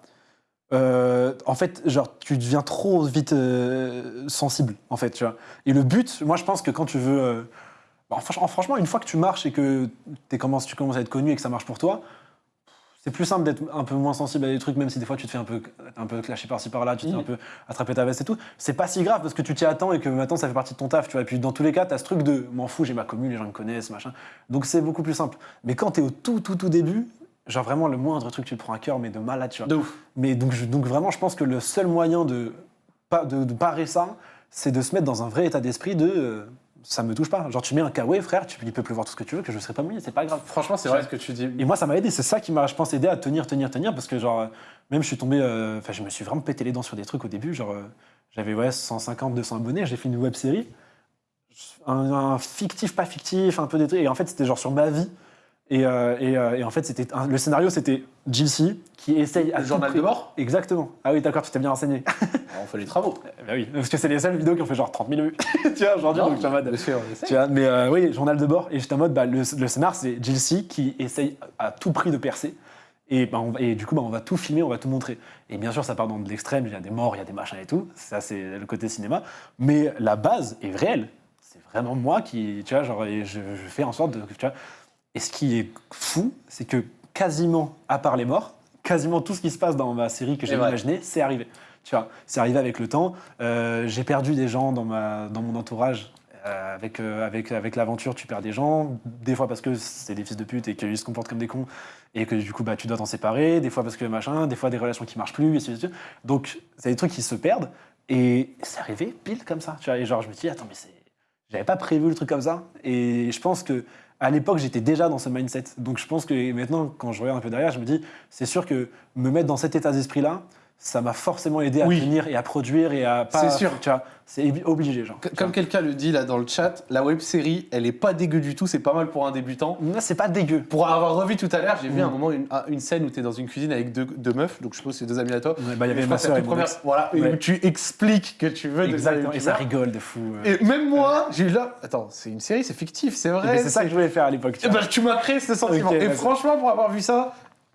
euh, en fait, genre, tu deviens trop vite euh, sensible, en fait, tu vois. Et le but, moi, je pense que quand tu veux. euh, franch- franchement, une fois que tu marches et que commences- tu commences à être connu et que ça marche pour toi, c'est plus simple d'être un peu moins sensible à des trucs, même si des fois tu te fais un peu, un peu clasher par-ci par-là, tu te fais un peu attraper ta veste et tout. C'est pas si grave parce que tu t'y attends et que maintenant ça fait partie de ton taf, tu vois. Et puis dans tous les cas, t'as ce truc de m'en fous, j'ai ma commune, les gens me connaissent, machin. Donc c'est beaucoup plus simple. Mais quand t'es au tout, tout, tout début, genre vraiment le moindre truc, tu te prends à cœur, mais de malade, tu vois. De ouf. Mais donc, je- donc vraiment, je pense que le seul moyen de, pas, de, de parer ça, c'est de se mettre dans un vrai état d'esprit de euh, ça me touche pas. Genre tu mets un kawaii, frère, tu, il peut pleuvoir tout ce que tu veux, que je serai pas mouillé, c'est pas grave. Franchement, c'est vrai ce que tu dis. Et moi, ça m'a aidé. C'est ça qui m'a, je pense, aidé à tenir, tenir, tenir. Parce que, genre, euh, même je suis tombé. euh, Enfin, je me suis vraiment pété les dents sur des trucs au début. Genre, euh, j'avais ouais, 150, 200 abonnés. J'ai fait une web série. Un, un fictif, pas fictif, un peu des trucs. Et en fait, c'était genre sur ma vie. Et, euh, et, euh, et en fait, c'était le scénario, c'était Jill C qui essaye à Le tout journal prix- de bord Exactement. Ah oui, d'accord, tu t'es bien renseigné. On fait les travaux. Eh ben oui, parce que c'est les seules vidéos qui ont fait genre 30 000 vues. tu vois, aujourd'hui, donc je suis en mode. Sûr. Tu vois, mais euh, oui, journal de bord. Et j'étais en mode, bah, le, le scénar, c'est Jill C qui essaye à tout prix de percer. Et, bah, on et du coup, bah, on va tout filmer, on va tout montrer. Et bien sûr, ça part dans de l'extrême, il y a des morts, il y a des machins et tout. Ça, c'est le côté cinéma. Mais la base est réelle. C'est vraiment moi qui, tu vois, genre, et je, je fais en sorte de. Tu vois. Et ce qui est fou, c'est que quasiment, à part les morts, quasiment tout ce qui se passe dans ma série que j'ai imaginé, c'est arrivé. Tu vois, c'est arrivé avec le temps. Euh, j'ai perdu des gens dans, ma, dans mon entourage. Euh, avec, euh, avec, avec l'aventure, tu perds des gens. Des fois parce que c'est des fils de pute et qu'ils se comportent comme des cons et que du coup, bah, tu dois t'en séparer. Des fois parce que machin, des fois des relations qui marchent plus, et. Donc, c'est des trucs qui se perdent. Et c'est arrivé pile comme ça. Tu vois, et genre, je me dis, attends, mais c'est. J'avais pas prévu le truc comme ça. Et je pense que à l'époque, j'étais déjà dans ce mindset. Donc je pense que maintenant, quand je regarde un peu derrière, je me dis, c'est sûr que me mettre dans cet état d'esprit-là, ça m'a forcément aidé à Oui. tenir et à produire et à pas. C'est sûr. Tu vois, c'est obligé, genre. Comme quelqu'un le dit là dans le chat, la web série, elle est pas dégueu du tout, c'est pas mal pour un débutant. Là, c'est pas dégueu. Pour avoir revu tout à l'heure, j'ai vu Mm. un moment une, un- une scène où tu es dans une cuisine avec deux, deux meufs, donc je suppose que c'est deux amis à toi. Ouais, bah, il y avait ma la et mon première, voilà, et où tu expliques que tu veux Exactement. Et ça rigole de fou. euh. Et même moi, j'ai eu là, attends, c'est une série, c'est fictif, c'est vrai. Mais c'est ça que je voulais faire à l'époque. tu Eh ben, tu m'as créé ce sentiment. Ok, et franchement, pour avoir vu ça,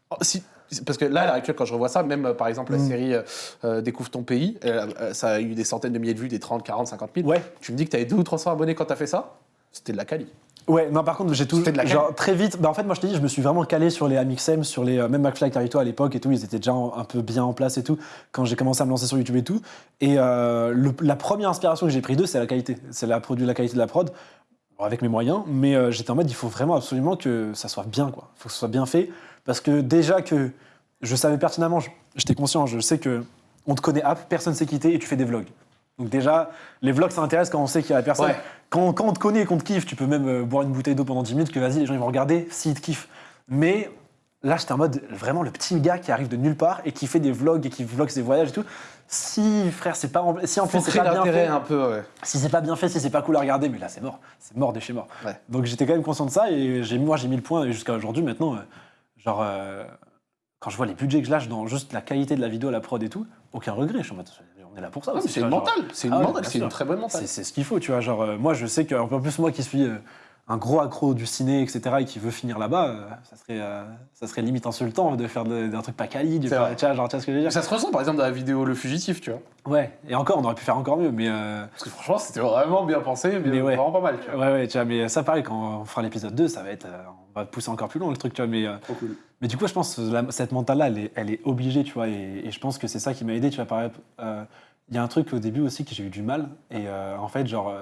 oh, si- parce que là, à l'heure actuelle, quand je revois ça, même euh, par exemple la Mm. série euh, euh, Découvre ton pays, euh, ça a eu des centaines de milliers de vues, des 30, 40, 50 000. Ouais. Tu me dis que tu avais 2 ou 300 abonnés quand tu as fait ça? C'était de la quali. Ouais, non, par contre, j'ai tout. C'était de la Genre, très vite. Bah, en fait, moi, je t'ai dit, je me suis vraiment calé sur les Amixem, sur les. euh, même McFly Carito à l'époque et tout. Ils étaient déjà un peu bien en place et tout. Quand j'ai commencé à me lancer sur YouTube et tout. Et euh, le- la première inspiration que j'ai pris d'eux, c'est la qualité. C'est la, la qualité de la prod. Bon, avec mes moyens. Mais euh, j'étais en mode, il faut vraiment absolument que ça soit bien, quoi. Il faut que ce soit bien fait. Parce que déjà que je savais pertinemment, j'étais conscient, je sais que on te connaît app, personne s'est quitté et tu fais des vlogs. Donc déjà, les vlogs, ça intéresse quand on sait qu'il y a la personne. Ouais. Quand, quand on te connaît et qu'on te kiffe, tu peux même euh, boire une bouteille d'eau pendant 10 minutes, que vas-y, les gens ils vont regarder s'ils te kiffent. Mais là, j'étais en mode vraiment le petit gars qui arrive de nulle part et qui fait des vlogs et qui vlogue ses voyages et tout. Si, frère, c'est pas si en plus c'est pas bien fait, un peu, ouais. si c'est pas bien fait, si c'est pas cool à regarder, mais là c'est mort, c'est mort de chez mort. Ouais. Donc j'étais quand même conscient de ça et j'ai moi j'ai mis le point et jusqu'à aujourd'hui maintenant, euh, genre euh, quand je vois les budgets que je lâche dans juste la qualité de la vidéo, la prod et tout, aucun regret. Je suis en mode, on est là pour ça. C'est une mentale, c'est une Ah ouais, mentale, c'est une très bonne mentale. c'est c'est ce qu'il faut, tu vois. Genre, euh, moi, je sais qu'un peu plus moi qui suis euh, un gros accro du ciné, etc., et qui veut finir là-bas, euh, ça, serait, euh, ça serait limite insultant de faire d'un truc pas quali, de faire, vrai. tu vois, genre, tu vois ce que je veux dire Ça se ressent par exemple dans la vidéo Le Fugitif, tu vois. Ouais, et encore, on aurait pu faire encore mieux, mais. euh, Parce que franchement, c'était vraiment bien pensé, mais, Mais ouais. vraiment pas mal, tu vois. Ouais, ouais, tu vois, mais ça, pareil, quand on fera l'épisode 2, ça va être. on va pousser encore plus loin le truc, tu vois, mais. Trop cool. Mais du coup, je pense que la- cette mentale-là, elle est, elle est obligée, tu vois, et, et je pense que c'est ça qui m'a aidé, tu vois. Par exemple, il y a un truc au début aussi que j'ai eu du mal, et en fait, genre,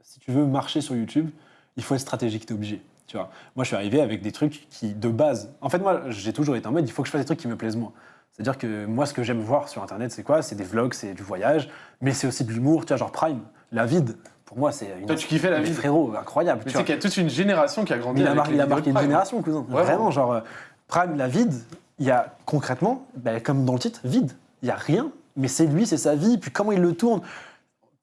si tu veux marcher sur YouTube, il faut être stratégique, t'es obligé, tu vois. Moi, je suis arrivé avec des trucs qui, de base, en fait, moi, j'ai toujours été en mode, il faut que je fasse des trucs qui me plaisent moi. C'est-à-dire que moi, ce que j'aime voir sur Internet, c'est quoi? C'est des vlogs, c'est du voyage, mais c'est aussi de l'humour, tu vois, genre Prime, la vide. Pour moi, c'est une. Toi, tu kiffais la vide. Frérot, incroyable. Mais tu sais qu'il y a toute une génération qui a grandi il a, avec les il a marqué une génération, cousin. Ouais, Vraiment, genre, euh, Prime, la vide, il y a concrètement, ben, comme dans le titre, vide. Il y a rien, mais c'est lui, c'est sa vie, puis comment il le tourne.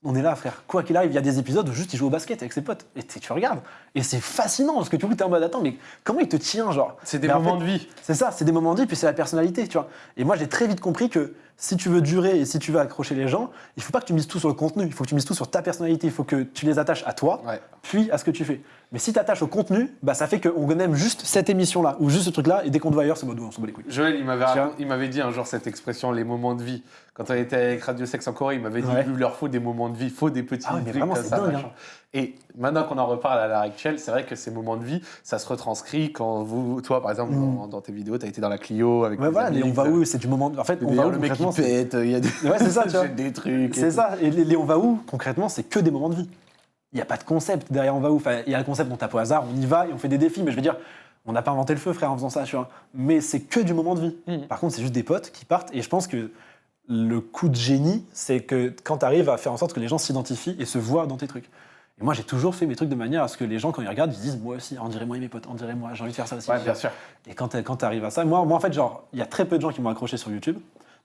On est là, frère. Quoi qu'il arrive, il y a des épisodes où juste il joue au basket avec ses potes. Et tu regardes. Et c'est fascinant, parce que tu es en mode, attends, mais comment il te tient, genre? C'est des Mais moments de vie. c'est ça, c'est des moments de vie, puis c'est la personnalité, tu vois. Et moi, j'ai très vite compris que si tu veux durer et si tu veux accrocher les gens, il faut pas que tu mises tout sur le contenu, il faut que tu mises tout sur ta personnalité, il faut que tu les attaches à toi, Ouais. puis à ce que tu fais. Mais si tu attaches au contenu, bah, ça fait qu'on aime juste cette émission-là, ou juste ce truc-là, et dès qu'on te voit ailleurs, c'est mode, on s'en bat les couilles. Joël, il m'avait, il m'avait dit un jour cette expression, les moments de vie. Quand on était avec Radio Sex en Corée, il m'avait dit Ouais. il leur faut des moments de vie, il faut des petits Ah ouais, mais vraiment, ça, dingue, hein. Et maintenant qu'on en reparle à l'heure actuelle, c'est vrai que ces moments de vie, ça se retranscrit quand vous, toi par exemple, Mm. dans, dans tes vidéos, tu as été dans la Clio avec Ouais, voilà, amis, on va où, c'est du moment. En fait, on va où le mec qui pète, il y a des, Ouais, ça, tu vois. des trucs. C'est ça. Et les, les on va où, concrètement, c'est que des moments de vie. Il n'y a pas de concept derrière on va où. Enfin, il y a le concept, on tape au hasard, on y va et on fait des défis. Mais je veux dire, on n'a pas inventé le feu, frère, en faisant ça, tu vois. Mais c'est que du moment de vie. Mhm. Par contre, c'est juste des potes qui partent. Et je pense que le coup de génie, c'est que quand tu arrives à faire en sorte que les gens s'identifient et se voient dans tes trucs. Et moi, j'ai toujours fait mes trucs de manière à ce que les gens, quand ils regardent, ils se disent Moi aussi, on dirait moi et mes potes, on dirait moi, j'ai envie de faire ça aussi. Ouais, bien sûr. Et quand tu arrives à ça, moi, moi en fait, genre, il y a très peu de gens qui m'ont accroché sur YouTube.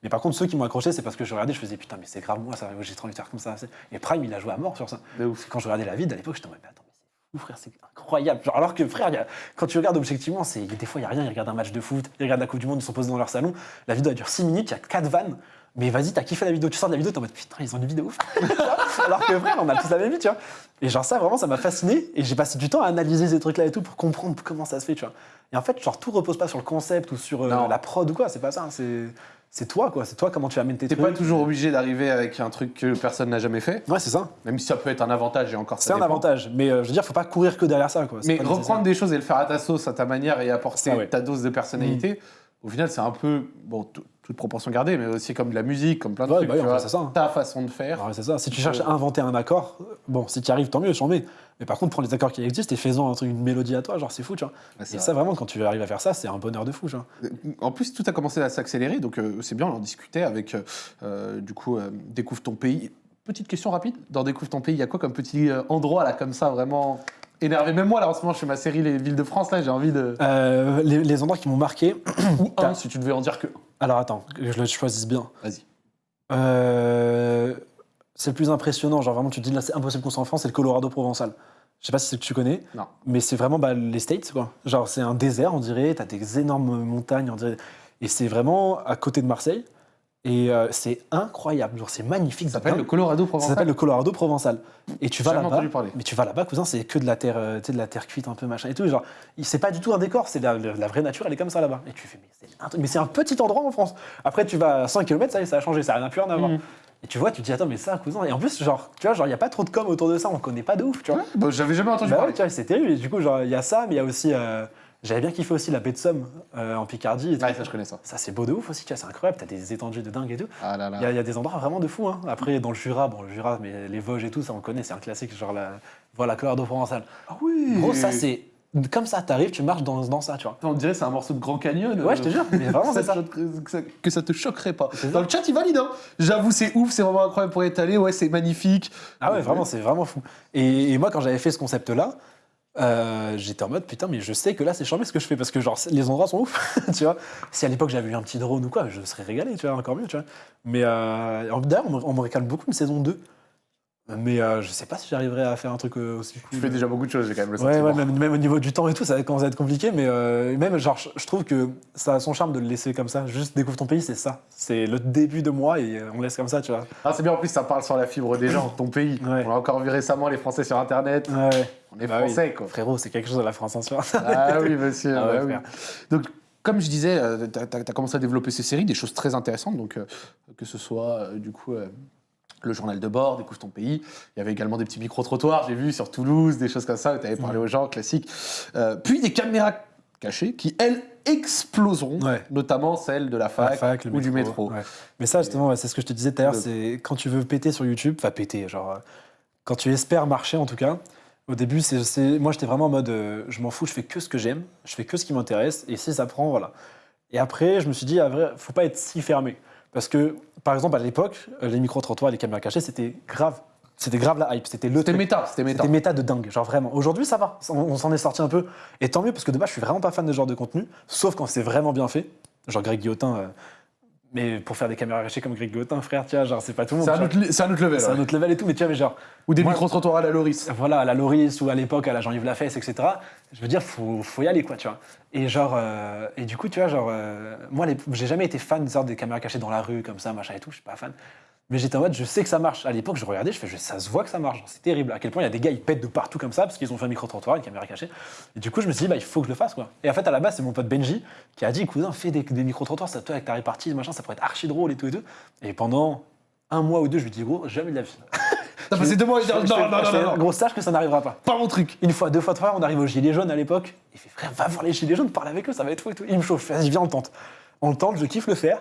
Mais par contre, ceux qui m'ont accroché, c'est parce que je regardais, je faisais putain, mais c'est grave moi, ça, j'ai trop envie de faire comme ça. Et Prime, il a joué à mort sur ça. Ouf. Quand je regardais la vide, à l'époque, j'étais en mode, mais attends, mais c'est fou, frère, c'est incroyable. Genre, alors que, frère, il y a- quand tu regardes objectivement, c'est, des fois, il n'y a rien. Ils regardent un match de foot, ils regardent la Coupe du Monde, ils sont posés dans leur salon. La vidéo, elle dure 6 minutes, il y a 4 vannes. Mais vas-y, t'as kiffé la vidéo, tu sors de la vidéo, t'es en mode putain, ils ont une vidéo ouf. Alors que frère, on a tous la même vie, tu vois. Et genre, ça, vraiment, ça m'a fasciné. Et j'ai passé du temps à analyser ces trucs-là et tout pour comprendre comment ça se fait, tu vois. Et en fait, genre, tout repose pas sur le concept ou sur euh, la prod ou quoi, c'est pas ça. C'est, c'est toi, quoi. C'est toi, comment tu amènes tes T'es trucs. pas toujours obligé d'arriver avec un truc que personne n'a jamais fait, Ouais, c'est ça. même si ça peut être un avantage et encore ça C'est un dépend. avantage. Mais euh, je veux dire, faut pas courir que derrière ça, quoi. Mais nécessaire. reprendre des choses et le faire à ta sauce, à ta manière et apporter ouais. ta dose de personnalité, au final, c'est un peu. Bon, toute proportion gardée, mais aussi comme de la musique, comme plein de Ouais, trucs. bah oui, tu vois. ça, hein. Ta façon de faire. Ouais, c'est ça. Si tu cherches à inventer un accord, bon, si tu y arrives, tant mieux, j'en mets. Mais par contre, prends les accords qui existent et fais-en une mélodie à toi, genre c'est fou, tu vois. Et vrai. ça, vraiment, quand tu arrives à faire ça, c'est un bonheur de fou, tu vois. En plus, tout a commencé à s'accélérer, donc euh, c'est bien, on en discutait avec, euh, euh, du coup, euh, Découvre ton pays. Petite question rapide, dans Découvre ton pays, il y a quoi comme petit euh, endroit, là, comme ça, vraiment énervé Même moi, là, en ce moment, je fais ma série Les Villes de France, là, j'ai envie de... Euh, les, les endroits qui m'ont marqué. Ou un, si tu devais en dire que... Alors attends, que je le choisisse bien. Vas-y. Euh, c'est le plus impressionnant, genre vraiment, tu te dis là, c'est impossible qu'on soit en France, c'est le Colorado provençal. Je sais pas si c'est que tu connais, Non. mais c'est vraiment bah, les States, quoi. Genre, c'est un désert, on dirait, t'as des énormes montagnes, on dirait. Et c'est vraiment à côté de Marseille. Et euh, c'est incroyable, genre c'est magnifique. Ça s'appelle le Colorado Ça Provençal. s'appelle le Colorado provençal. Et tu vas là-bas. Mais tu vas là-bas, cousin, c'est que de la terre, euh, de la terre cuite un peu machin et tout. Genre, c'est pas du tout un décor, c'est la, la vraie nature, elle est comme ça là-bas. Et tu fais, mais c'est un, petit endroit en France. Après, tu vas à 5 km, ça ça a changé, ça n'a plus rien à voir. Mhm. Et tu vois, tu te dis, attends, mais ça, cousin. Et en plus, genre, tu vois, genre, il y a pas trop de com autour de ça, on connaît pas de ouf, tu vois. Ouais, bah, J'avais jamais entendu Bah parler. c'est terrible. Et du coup, genre, il y a ça, mais il y a aussi. euh, J'avais bien kiffé aussi la baie de Somme euh, en Picardie. et tout. Ouais, ça, je connais ça. Ça, c'est beau de ouf aussi, c'est incroyable. T'as des étendues de dingue et tout. Ah là Il y, a- y des endroits vraiment de fou. Hein. Après, dans le Jura, bon, le Jura, mais les Vosges et tout, ça on connaît, c'est un classique, genre la, voilà, Colorado provençal. Ah oui Gros, ça c'est comme ça, t'arrives, tu marches dans, dans ça, tu vois. On dirait que c'est un morceau de Grand Canyon. Ouais, je te jure, mais vraiment, c'est ça. Que ça, que ça te choquerait pas. Dans le chat, il valide. Hein. J'avoue, c'est ouf, c'est vraiment incroyable pour y être allé. Ouais, c'est magnifique. Ah ouais, vraiment, c'est vraiment fou. Et, et moi, quand j'avais fait ce concept-là, euh, j'étais en mode putain, mais je sais que là, c'est charmé ce que je fais parce que genre les endroits sont ouf, tu vois. Si à l'époque j'avais eu un petit drone ou quoi, je serais régalé, tu vois, encore mieux, tu vois. Mais euh, d'ailleurs, on me- réclame beaucoup une saison 2. Mais euh, je sais pas si j'arriverai à faire un truc euh, aussi cool. Tu fais déjà beaucoup de choses, j'ai quand même le sentiment. ouais même, même au niveau du temps et tout, ça commence à être compliqué, mais euh, même, genre, je, trouve que ça a son charme de le laisser comme ça. Juste découvre ton pays, c'est ça. C'est le début de moi et on laisse comme ça, tu vois. Ah, c'est bien, en plus, ça parle sur la fibre des gens, ton pays. Ouais. On l'a encore vu récemment, les Français sur Internet. Ouais. On est Bah oui. Français, quoi. Frérot, c'est quelque chose de la France en soi. Ah oui, monsieur. Ah bah oui. Donc, comme je disais, tu as, commencé à développer ces séries, des choses très intéressantes. Donc, euh, que ce soit, euh, du coup, euh, le journal de bord, Découvre ton pays. Il y avait également des petits micro-trottoirs, j'ai vu, sur Toulouse, des choses comme ça, où tu avais parlé aux gens, classique. Euh, puis des caméras cachées qui, elles, exploseront, Ouais. notamment celles de la fac, La fac, le ou du métro. ouais. Mais ça, justement, c'est ce que je te disais tout à l'heure, c'est quand tu veux péter sur YouTube, enfin péter, genre, euh, quand tu espères marcher en tout cas, au début, c'est, c'est- moi j'étais vraiment en mode, euh, je m'en fous, je fais que ce que j'aime, je fais que ce qui m'intéresse, et si ça prend, voilà. Et après, je me suis dit, à vrai, faut pas être si fermé. Parce que, par exemple, à l'époque, euh, les micro-trottoirs, les caméras cachées, c'était grave. C'était grave la hype, c'était le C'était méta, c'était méta. C'était méta de dingue, genre vraiment. Aujourd'hui, ça va, on, on s'en est sorti un peu. Et tant mieux, parce que de base, je suis vraiment pas fan de ce genre de contenu, sauf quand c'est vraiment bien fait. Genre Greg Guillotin, euh, mais pour faire des caméras cachées comme Greg Guillotin, frère, tu vois, genre, c'est pas tout le monde. C'est un, un autre level. C'est ouais. un autre level et tout, mais tu vois, mais genre, Ou des micro-trottoirs à la Loris. voilà, à la Loris ou à l'époque à la Jean-Yves Lafesse, etc. Je veux dire, faut, faut y aller, quoi, tu vois. Et genre, euh, et du coup, tu vois, genre, euh, moi, j'ai jamais été fan de sorte des caméras cachées dans la rue, comme ça, machin et tout, je suis pas fan. Mais j'étais en mode, je sais que ça marche. À l'époque, je regardais, je fais, ça se voit que ça marche. C'est terrible. À quel point il y a des gars, ils pètent de partout comme ça, parce qu'ils ont fait un micro-trottoir, une caméra cachée. Et du coup, je me suis dit, bah, il faut que je le fasse, quoi. Et en fait, à la base, c'est mon pote Benji qui a dit, cousin, fais des, des micro-trottoirs, ça, toi, avec ta répartie, machin, ça pourrait être archi drôle et tout et tout. Et pendant un mois ou deux, je lui dis, gros, jamais de la vie. T'as passé deux mois fais- non, non, non, non, Gros, sache que ça n'arrivera pas. pas mon truc. Une fois, deux fois, trois, on arrive aux Gilets jaunes à l'époque. Il fait frère, va voir les Gilets jaunes, parle avec eux, ça va être fou et tout. Il me chauffe, vas-y, viens, on tente. On le tente, je kiffe le faire.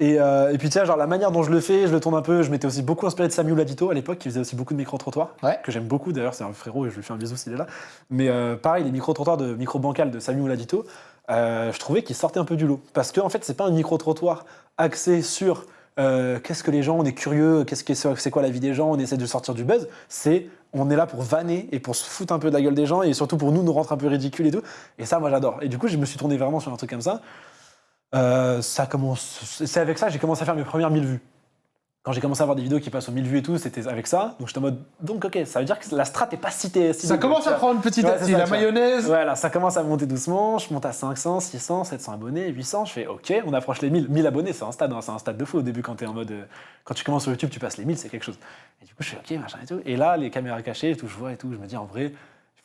Et, euh, et puis, tu sais, genre la manière dont je le fais, je le tourne un peu. Je m'étais aussi beaucoup inspiré de Samuel Adito à l'époque, qui faisait aussi beaucoup de micro-trottoirs, Ouais. que j'aime beaucoup d'ailleurs, c'est un frérot et je lui fais un bisou s'il est là. Mais euh, pareil, les micro-trottoirs de micro-bancal de Samuel Adito, euh, je trouvais qu'ils sortaient un peu du lot. Parce qu'en en fait, c'est pas un micro-trottoir axé sur euh, qu'est-ce que les gens, on est curieux, qu'est-ce que c'est quoi la vie des gens, on essaie de sortir du buzz. C'est on est là pour vanner et pour se foutre un peu de la gueule des gens et surtout pour nous nous rendre un peu ridicules et tout. Et ça, moi, j'adore. Et du coup, je me suis tourné vraiment sur un truc comme ça. Euh, ça commence. C'est avec ça que j'ai commencé à faire mes premières 1000 vues. Quand j'ai commencé à avoir des vidéos qui passent aux 1000 vues et tout, c'était avec ça. Donc j'étais en mode. Donc, ok, ça veut dire que la strat est pas si. si Ça commence à prendre petit à petit. La mayonnaise. Voilà, ça commence à monter doucement. Je monte à 500, 600, 700 abonnés, 800. Je fais OK, on approche les 1000. 1000 abonnés, c'est un stade, hein, c'est un stade de fou au début quand tu es en mode. euh, quand tu commences sur YouTube, tu passes les 1000, c'est quelque chose. Et du coup, je fais OK, machin et tout. Et là, les caméras cachées et tout, je vois et tout, je me dis en vrai.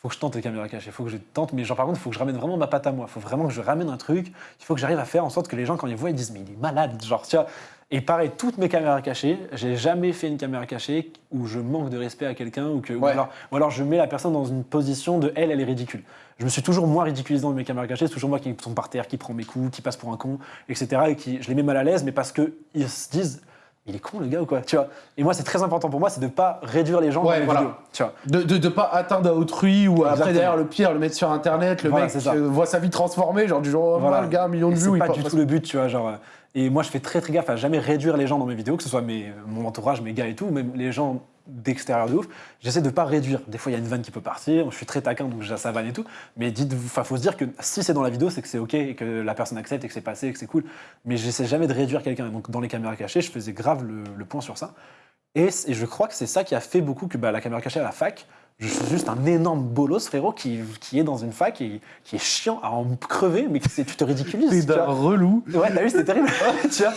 Faut que je tente les caméras cachées, il faut que je tente, mais genre par contre, il faut que je ramène vraiment ma patte à moi. Il faut vraiment que je ramène un truc. Il faut que j'arrive à faire en sorte que les gens, quand ils voient, ils disent Mais il est malade. Genre, tu vois. Et pareil, toutes mes caméras cachées, j'ai jamais fait une caméra cachée où je manque de respect à quelqu'un ou, que, ou, alors, ou alors je mets la personne dans une position de elle, elle est ridicule. Je me suis toujours moi ridiculisé dans mes caméras cachées, c'est toujours moi qui tombe par terre, qui prend mes coups, qui passe pour un con, etc. Et qui, je les mets mal à l'aise, mais parce qu'ils se disent, il est con le gars ou quoi, tu vois. Et moi, c'est très important pour moi, c'est de pas réduire les gens Ouais, dans mes voilà. vidéos, tu vois. De, de, de pas atteindre à autrui ou après derrière le pire, le mettre sur internet, le Voilà, mec voit sa vie transformée, genre du Voilà. lendemain, le gars, un million de vues. C'est pas du tout le but, tu vois. Genre, euh, et moi, je fais très très gaffe à jamais réduire les gens dans mes vidéos, que ce soit mes, mon entourage, mes gars et tout, même les gens d'extérieur de ouf. J'essaie de pas réduire. Des fois, il y a une vanne qui peut partir. Je suis très taquin, donc j'ai sa vanne et tout. Mais dites, enfin, faut se dire que si c'est dans la vidéo, c'est que c'est ok et que la personne accepte et que c'est passé et que c'est cool. Mais j'essaie jamais de réduire quelqu'un. Donc, dans les caméras cachées, je faisais grave le, point sur ça. Et, et je crois que c'est ça qui a fait beaucoup que bah, la caméra cachée à la fac, je suis juste un énorme bolos, frérot, qui, qui est dans une fac et qui est chiant à en crever, mais qui, tu te ridiculises. T'es d'un relou. Ouais, t'as vu, c'était terrible. tu vois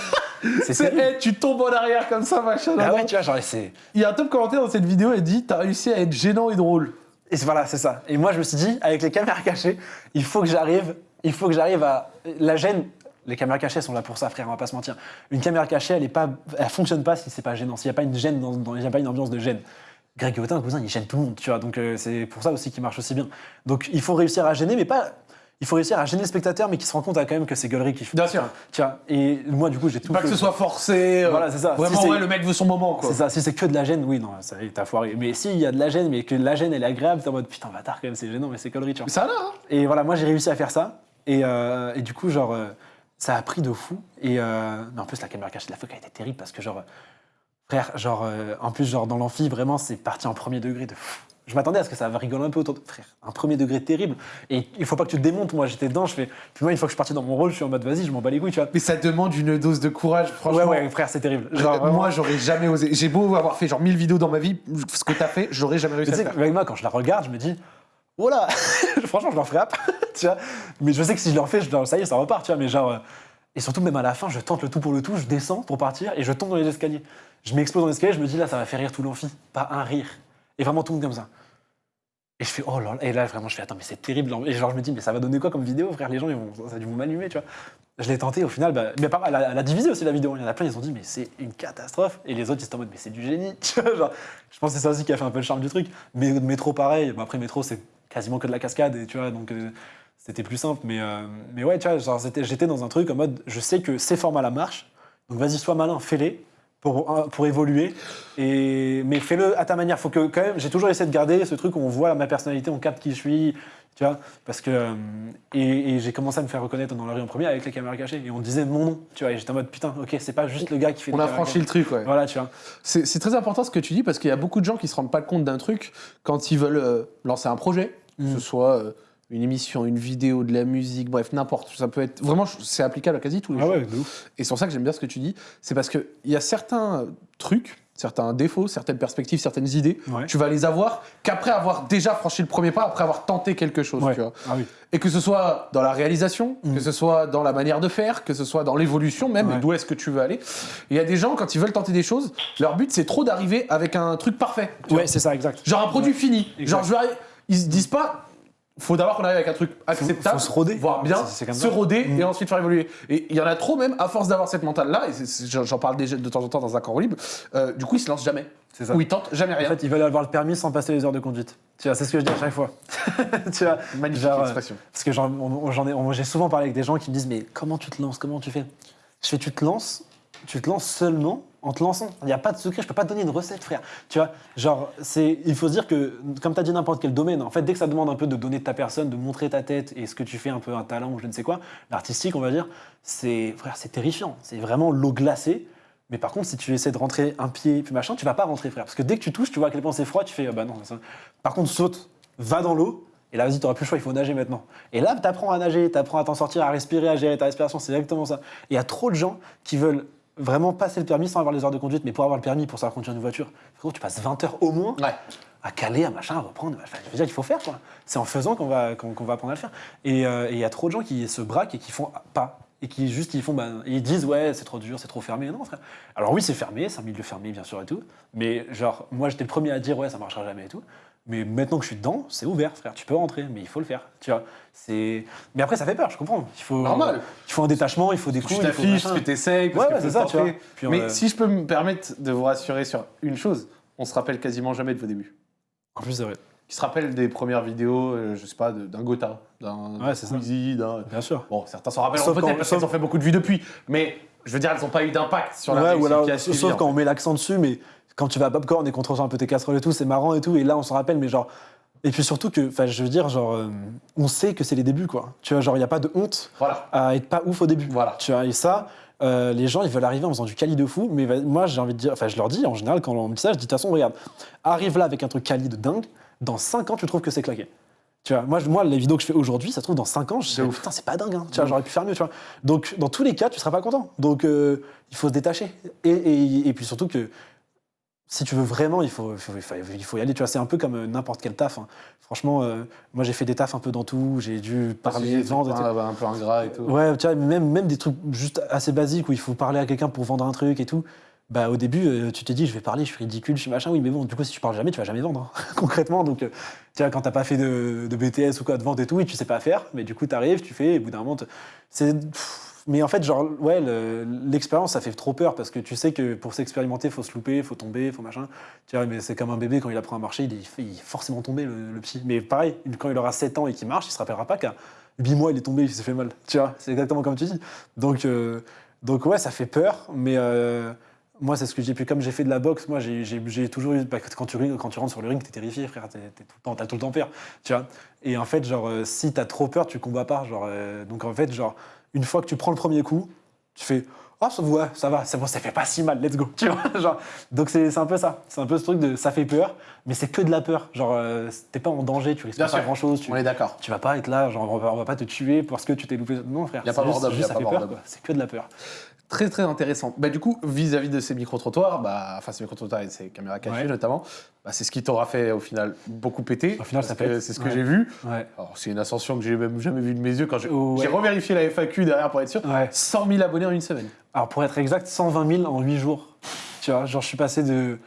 C'est C'est, terrible. hey, tu tombes en arrière comme ça, machin. Ah ouais, tu vois, genre, c'est. Il y a un top commentaire dans cette vidéo, il dit T'as réussi à être gênant et drôle. Et voilà, c'est ça. Et moi, je me suis dit, avec les caméras cachées, il faut que j'arrive, il faut que j'arrive à. La gêne, les caméras cachées sont là pour ça, frère, on va pas se mentir. Une caméra cachée, elle est pas, elle fonctionne pas si c'est pas gênant, s'il n'y a pas une gêne, dans, dans- il y a pas une ambiance de gêne. Greg un cousin, il gêne tout le monde, tu vois. Donc euh, c'est pour ça aussi qu'il marche aussi bien. Donc il faut réussir à gêner, mais pas. Il faut réussir à gêner le spectateur, mais qui se rend compte ah, quand même que c'est gueulerie qui fait. Bien sûr. Tu vois. Et moi, du coup, j'ai tout. Pas que ce soit forcé. euh, Voilà, c'est ça. Vraiment, Si ouais, le mec veut son moment, quoi. C'est ça, si c'est que de la gêne, oui, non, ça y est, t'as foiré. Mais s'il y a de la gêne, mais que la gêne elle est agréable, t'es en mode putain, bâtard quand même, c'est gênant, mais c'est connerie, tu vois. Mais ça là, hein. Et voilà, moi j'ai réussi à faire ça. Et, euh, et du coup, genre, ça a pris de fou. Et mais en plus, la caméra cachée de la FOC a été terrible parce que, genre, frère, genre, euh, en plus, genre, dans l'amphi, vraiment, c'est parti en premier degré de. Je m'attendais à ce que ça rigole un peu autour de. Frère, un premier degré terrible. Et il faut pas que tu te démontes. Moi, j'étais dedans, je fais. Puis moi, une fois que je suis parti dans mon rôle, je suis en mode vas-y, je m'en bats les couilles, tu vois. Mais ça demande une dose de courage, franchement. Ouais, ouais, frère, c'est terrible. Euh, Genre, vraiment. moi, j'aurais jamais osé. J'ai beau avoir fait genre 1000 vidéos dans ma vie, ce que t'as fait, j'aurais jamais réussi à tu le sais, faire. avec moi, quand je la regarde, je me dis, oh là Franchement, je leur après, tu vois. Mais je sais que si je leur fais, je leur- ça y est, ça repart, tu vois. Mais genre. Et surtout, même à la fin, je tente le tout pour le tout, je descends pour partir et je tombe dans les escaliers. Je m'explose dans l'escalier, je me dis, là, ça va faire rire tout l'amphi. Pas un rire. Et vraiment tout le monde comme ça. Et je fais, oh là là. Et là, vraiment, je fais, attends, mais c'est terrible. Et genre, je me dis, mais ça va donner quoi comme vidéo, frère? Les gens, ils vont, ça a dû m'allumer, tu vois. Je l'ai tenté, au final, bah, mais pas elle a, elle a divisé aussi la vidéo. Il y en a plein, ils ont dit, mais c'est une catastrophe. Et les autres, ils étaient en mode, mais c'est du génie. Tu vois, je pense que c'est ça aussi qui a fait un peu le charme du truc. Mais métro, pareil. Bah, après, métro, c'est quasiment que de la cascade, et tu vois, donc euh, c'était plus simple. Mais, euh, mais ouais, tu vois, j'étais dans un truc en mode, je sais que ces formats-là marchent. Donc vas-y, sois malin, fais-les. Pour, pour évoluer, et, mais fais-le à ta manière. Faut que quand même, j'ai toujours essayé de garder ce truc où on voit ma personnalité, on capte qui je suis, tu vois, parce que euh, et, et j'ai commencé à me faire reconnaître dans la rue en premier avec les caméras cachées et on disait mon nom, tu vois, et j'étais en mode putain, ok, c'est pas juste le gars qui fait. On a franchi le truc, ouais. Voilà, tu vois. C'est très important ce que tu dis parce qu'il y a beaucoup de gens qui se rendent pas compte d'un truc quand ils veulent euh, lancer un projet, que Mm. ce soit euh, une émission, une vidéo, de la musique, bref, n'importe. Ça peut être vraiment, c'est applicable à quasi tous les Ah ouais. Et c'est pour ça que j'aime bien ce que tu dis. C'est parce qu'il y a certains trucs, certains défauts, certaines perspectives, certaines idées, Ouais. tu vas les avoir qu'après avoir déjà franchi le premier pas, après avoir tenté quelque chose. Ouais. Tu vois. Ah oui. Et que ce soit dans la réalisation, Mm. que ce soit dans la manière de faire, que ce soit dans l'évolution même, d'où est-ce que tu veux aller. Il y a des gens, quand ils veulent tenter des choses, leur but c'est trop d'arriver avec un truc parfait. Ouais, c'est ça, exact. Genre un produit fini. Exact. Genre je vais ils se disent pas. Faut d'abord qu'on arrive avec un truc acceptable, faut se roder. voire bien, comme se roder Mm. et ensuite faire évoluer. Et il y en a trop même, à force d'avoir cette mentale-là, et j'en parle déjà de temps en temps dans un corps libre, euh, du coup ils se lancent jamais. Ça. Ou ils tentent jamais En rien. fait, ils veulent avoir le permis sans passer les heures de conduite. Tu vois, c'est ce que je dis à chaque fois. tu vois, Magnifique genre, euh, expression. Parce que j'ai souvent parlé avec des gens qui me disent mais comment tu te lances, comment tu fais? Je fais tu te lances, tu te lances seulement en te lançant. Il n'y a pas de secret, je peux pas te donner une recette, frère. Tu vois, genre il faut se dire que comme tu as dit n'importe quel domaine, en fait dès que ça demande un peu de donner de ta personne, de montrer ta tête et ce que tu fais un peu un talent ou je ne sais quoi, l'artistique on va dire, c'est frère c'est terrifiant, c'est vraiment l'eau glacée. Mais par contre, si tu essaies de rentrer un pied puis machin, tu vas pas rentrer, frère. Parce que dès que tu touches, tu vois à quel point c'est froid, tu fais ah bah non. ça- Par contre, saute, va dans l'eau, et là, vas-y, t'auras plus le choix, il faut nager maintenant. Et là, t'apprends à nager, t'apprends à t'en sortir, à respirer, à gérer ta respiration, c'est exactement ça. Et il y a trop de gens qui veulent vraiment passer le permis sans avoir les heures de conduite, mais pour avoir le permis, pour savoir conduire une voiture, frérot, tu passes 20 heures au moins Ouais. à caler, à machin, à reprendre. Enfin, je veux dire qu'il faut faire, quoi. C'est en faisant qu'on va, qu'on va apprendre à le faire. Et euh, et il y a trop de gens qui se braquent et qui font pas. Et qui juste, ils font, bah, ils disent, ouais, c'est trop dur, c'est trop fermé. Non, frère. Alors oui, c'est fermé, c'est un milieu fermé, bien sûr, et tout. Mais genre, moi, j'étais le premier à dire, ouais, ça marchera jamais et tout. Mais maintenant que je suis dedans, c'est ouvert, frère. Tu peux rentrer, mais il faut le faire. Tu vois. C'est. Mais après, ça fait peur. Je comprends. Il faut. Normal. Il faut un détachement. Il faut des Tu coups. il faut t'affiches, tu t'essayes, parce Ouais, ouais, c'est ça, tu vois. Puis, Mais euh, si je peux me permettre de vous rassurer sur une chose, on se rappelle quasiment jamais de vos débuts. En plus, c'est vrai. Qui se rappelle des premières vidéos, euh, je sais pas, d'un Gotha, d'un Ouais. Squeezy, d'un. Bien sûr. Bon, certains s'en rappellent peut-être parce sauf- qu'elles ont fait beaucoup de vues depuis, mais je veux dire, elles n'ont pas eu d'impact sur la ouais, alors, qui a suivi, sauf quand on met l'accent dessus, mais quand tu vas à Popcorn et qu'on te reçoit un peu tes casseroles et tout, c'est marrant et tout, et là on s'en rappelle, mais genre. Et puis surtout que, enfin, je veux dire, genre, euh, on sait que c'est les débuts, quoi. Tu vois, genre, il n'y a pas de honte Voilà. à être pas ouf au début. Voilà. Tu vois, et ça, euh, les gens, ils veulent arriver en faisant du quali de fou, mais moi, j'ai envie de dire, enfin, je leur dis, en général, quand on me dit ça, je dis, de toute façon, regarde, arrive là avec un truc quali de dingue, dans 5 ans, tu trouves que c'est claqué. Tu vois, moi, moi, les vidéos que je fais aujourd'hui, ça se trouve, dans 5 ans, je dis, putain, c'est pas dingue, hein. tu vois, j'aurais pu faire mieux, tu vois. Donc, dans tous les cas, tu seras pas content. Donc, euh, il faut se détacher. Et, et, et puis surtout que, si tu veux vraiment, il faut, il faut, il y aller. Tu vois, c'est un peu comme euh, n'importe quel taf. hein. Franchement, euh, moi, j'ai fait des tafs un peu dans tout. J'ai dû parler, vendre. et tout. un, un peu ingrat et tout. Ouais, tu vois, même, même des trucs juste assez basiques où il faut parler à quelqu'un pour vendre un truc et tout. Bah, au début, euh, tu te dis, je vais parler, je suis ridicule, je suis machin, oui, mais bon, du coup, si tu parles jamais, tu vas jamais vendre, hein, concrètement. Donc, euh, tu vois, quand t'as pas fait de, de BTS ou quoi, de vente et tout, oui, tu sais pas faire, mais du coup, t'arrives, tu fais, et au bout d'un moment, c'est. Mais en fait, genre, ouais, le- l'expérience, ça fait trop peur parce que tu sais que pour s'expérimenter, faut se louper, faut tomber, faut machin. Tu vois, mais c'est comme un bébé quand il apprend à marcher, il, est- il il forcément tomber, le, le. Mais pareil, quand il aura 7 ans et qu'il marche, il se rappellera pas qu'à 8 mois, il est tombé, il s'est fait mal. Tu vois, c'est exactement comme tu dis. Donc, euh, donc ouais, ça fait peur, mais euh, moi, c'est ce que j'ai pu. Comme j'ai fait de la boxe, moi, j'ai- toujours eu. bah, quand, tu, rentres sur le ring, t'es terrifié, frère. T'as tout le temps peur. Tu vois. Et en fait, genre, euh, si t'as trop peur, tu combats pas. Genre, euh, donc en fait, genre, une fois que tu prends le premier coup, tu fais. Ah, ça, ouais, ça va, c'est bon, ça fait pas si mal, let's go. Tu vois, genre, donc c'est un peu ça. C'est un peu ce truc de ça fait peur, mais c'est que de la peur. Genre, euh, t'es pas en danger, tu risques Bien pas sûr. grand chose. Tu, On est d'accord. tu vas pas être là, genre, on va, on va pas te tuer parce que tu t'es loupé. Non, frère. Y a pas juste- juste ça fait peur. C'est que de la peur. Très très intéressant. Bah, du coup, vis-à-vis de ces micro-trottoirs, bah, enfin ces micro-trottoirs et ces caméras cachées Ouais. notamment, bah, c'est ce qui t'aura fait au final beaucoup péter. Au final, ça pète. C'est ce que Ouais. j'ai vu. Ouais. Alors, c'est une ascension que j'ai même jamais vue de mes yeux quand j'ai Oh, revérifié la FAQ derrière pour être sûr. Ouais. 100 000 abonnés en une semaine. Alors pour être exact, 120 000 en 8 jours. Tu vois, genre je suis passé de...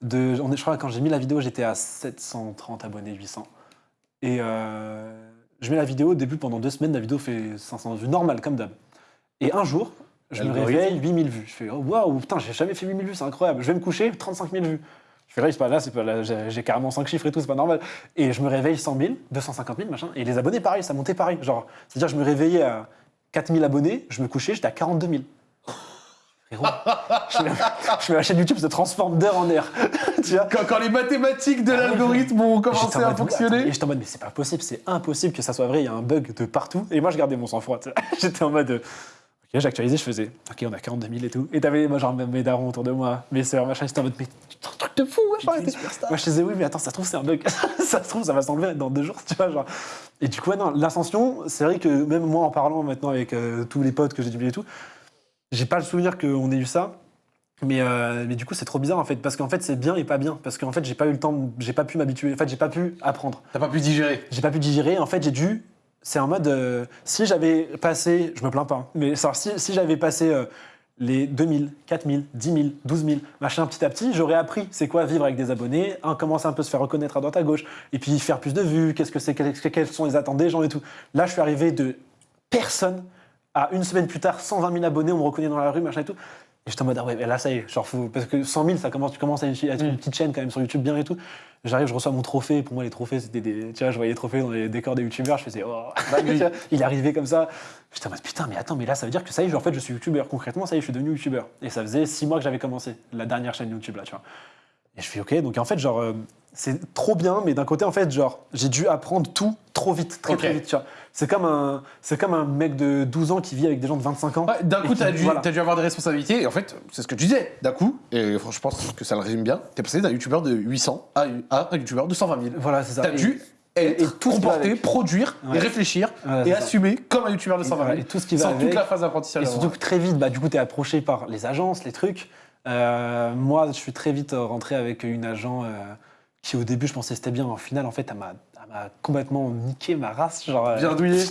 de je crois que quand j'ai mis la vidéo, j'étais à 730 abonnés, 800. Et euh, je mets la vidéo, au début pendant deux semaines, la vidéo fait 500 vues, normal comme d'hab. Et un jour, je me réveille, 8000 vues. Je fais, oh, waouh, putain, j'ai jamais fait 8000 vues, c'est incroyable. Je vais me coucher, 35 000 vues. Je fais là, c'est pas là, c'est pas là, j'ai carrément 5 chiffres et tout, c'est pas normal. Et je me réveille 100 000, 250 000, machin. Et les abonnés, pareil, ça montait pareil. Genre, c'est-à-dire, je me réveillais à 4000 abonnés, je me couchais, j'étais à 42 000. Frérot, je me, je me- la chaîne YouTube se transforme d'heure en heure. tu vois Quand, quand les mathématiques de Ah l'algorithme ont commencé en à fonctionner. attends, Et j'étais en mode, mais c'est pas possible, c'est impossible que ça soit vrai, il y a un bug de partout. Et moi, je gardais mon sang-froid. J'étais en mode, euh, ok, j'actualisais, je faisais, ok, on a 42 000 et tout. Et t'avais, moi, genre, mes darons autour de moi, mes sœurs, machin, j'étais en mode, mais un truc de fou, une superstar. Moi, je disais, oui, mais attends, ça se trouve, c'est un bug. ça se trouve, ça va s'enlever dans deux jours, tu vois, genre. Et du coup, ouais, non, l'ascension, c'est vrai que même moi, en parlant maintenant avec euh, tous les potes que j'ai doublés et tout, j'ai pas le souvenir qu'on ait eu ça. Mais, euh, mais du coup, c'est trop bizarre en fait, parce qu'en fait, c'est bien et pas bien, parce qu'en fait, j'ai pas eu le temps, j'ai pas pu m'habituer, en fait, j'ai pas pu apprendre, T'as pas pu digérer. j'ai pas pu digérer. En fait, j'ai dû, c'est en mode, euh, si j'avais passé, je me plains pas, hein, mais si, j'avais passé euh, les 2000, 4000, 10 000, 12 000, machin, petit à petit, j'aurais appris c'est quoi vivre avec des abonnés, un, commencer un peu se faire reconnaître à droite à gauche, et puis faire plus de vues, qu'est-ce que c'est, quelles, quelles sont les attentes des gens et tout. Là, je suis arrivé de personne à une semaine plus tard, 120 000 abonnés, on me reconnaît dans la rue, machin et tout. Et j'étais en mode, ah ouais, mais là, ça y est, genre, faut- parce que 100 000, ça commence, tu commences à être une petite chaîne quand même sur YouTube bien et tout. J'arrive, je reçois mon trophée. Pour moi, les trophées, c'était des. Tu vois, je voyais les trophées dans les décors des youtubeurs, je faisais, oh. Vois, il est arrivé comme ça. J'étais en mode, putain, mais attends, mais là, ça veut dire que ça y est, en fait, je suis youtubeur. Concrètement, ça y est, je suis devenu youtubeur. Et ça faisait six mois que j'avais commencé, la dernière chaîne YouTube, là, tu vois. Et je fais, ok, donc en fait, genre, euh, c'est trop bien, mais d'un côté, en fait, genre, j'ai dû apprendre tout trop vite, très, très vite, tu vois. C'est comme, un, comme un mec de 12 ans qui vit avec des gens de 25 ans. Ouais, D'un Et coup, t'as dû, voilà. t'as dû avoir des responsabilités. Et en fait, c'est ce que tu disais. D'un coup, et franchement, je pense que ça le résume bien, t'es passé d'un youtubeur de 800 à, à un youtubeur de 120 000. Voilà, c'est ça. T'as Et- dû et être tout avec. produire Ouais. et réfléchir Ouais, et ça. assumer comme un youtubeur de 120 000. Et tout ce qui va sans avec. toute la phase d'apprentissage. Et surtout que très vite, bah, du coup, tu es approché par les agences, les trucs. Euh, moi, je suis très vite rentré avec une agent euh, qui, au début, je pensais c'était bien. Au final, en fait, elle m'a m'a complètement niqué ma race. Genre, euh, Bien douillé.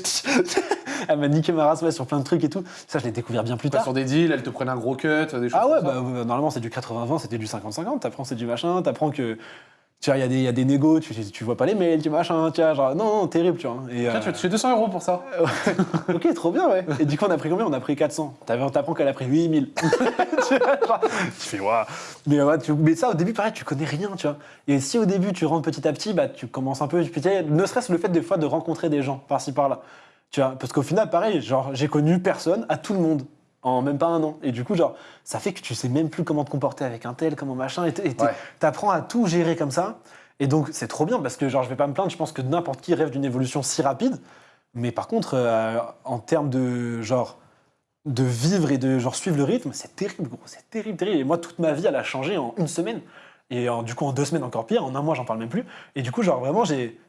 elle m'a niqué ma race ouais, sur plein de trucs et tout. Ça, je l'ai découvert bien plus tard. sur des deals, elles te prennent un gros cut, des choses Ah ouais, comme bah, euh, normalement, c'est du 80-20, c'était du 50-50. T'apprends, c'est du machin. T'apprends que. Tu vois, il y, a des- y a des négos, tu, tu vois pas les mails, tu machin, tu vois, genre, non, non, terrible, tu vois. Et, Tiens, tu vas toucher 200 euros pour ça. ok, trop bien, ouais. Et du coup, on a pris combien? On a pris 400. T'avais- On t'apprend qu'elle a pris 8000. tu vois, genre, tu fais, waouh. Mais, ouais, tu- mais ça, au début, pareil, tu connais rien, tu vois. Et si au début, tu rentres petit à petit, bah, tu commences un peu. tu ne serait-ce le fait des fois de rencontrer des gens par-ci par-là. Tu vois, parce qu'au final, pareil, genre, j'ai connu personne à tout le monde en même pas un an. Et du coup, genre, ça fait que tu sais même plus comment te comporter avec un tel, comment machin. Et Ouais. t'apprends à tout gérer comme ça. Et donc, c'est trop bien parce que, genre, je vais pas me plaindre. Je pense que n'importe qui rêve d'une évolution si rapide. Mais par contre, euh, en termes de genre de vivre et de genre suivre le rythme, c'est terrible, gros, c'est terrible, terrible. Et moi, toute ma vie, elle a changé en une semaine. Et en- du coup, en deux semaines, encore pire. En un mois, j'en parle même plus. Et du coup, genre vraiment, j'ai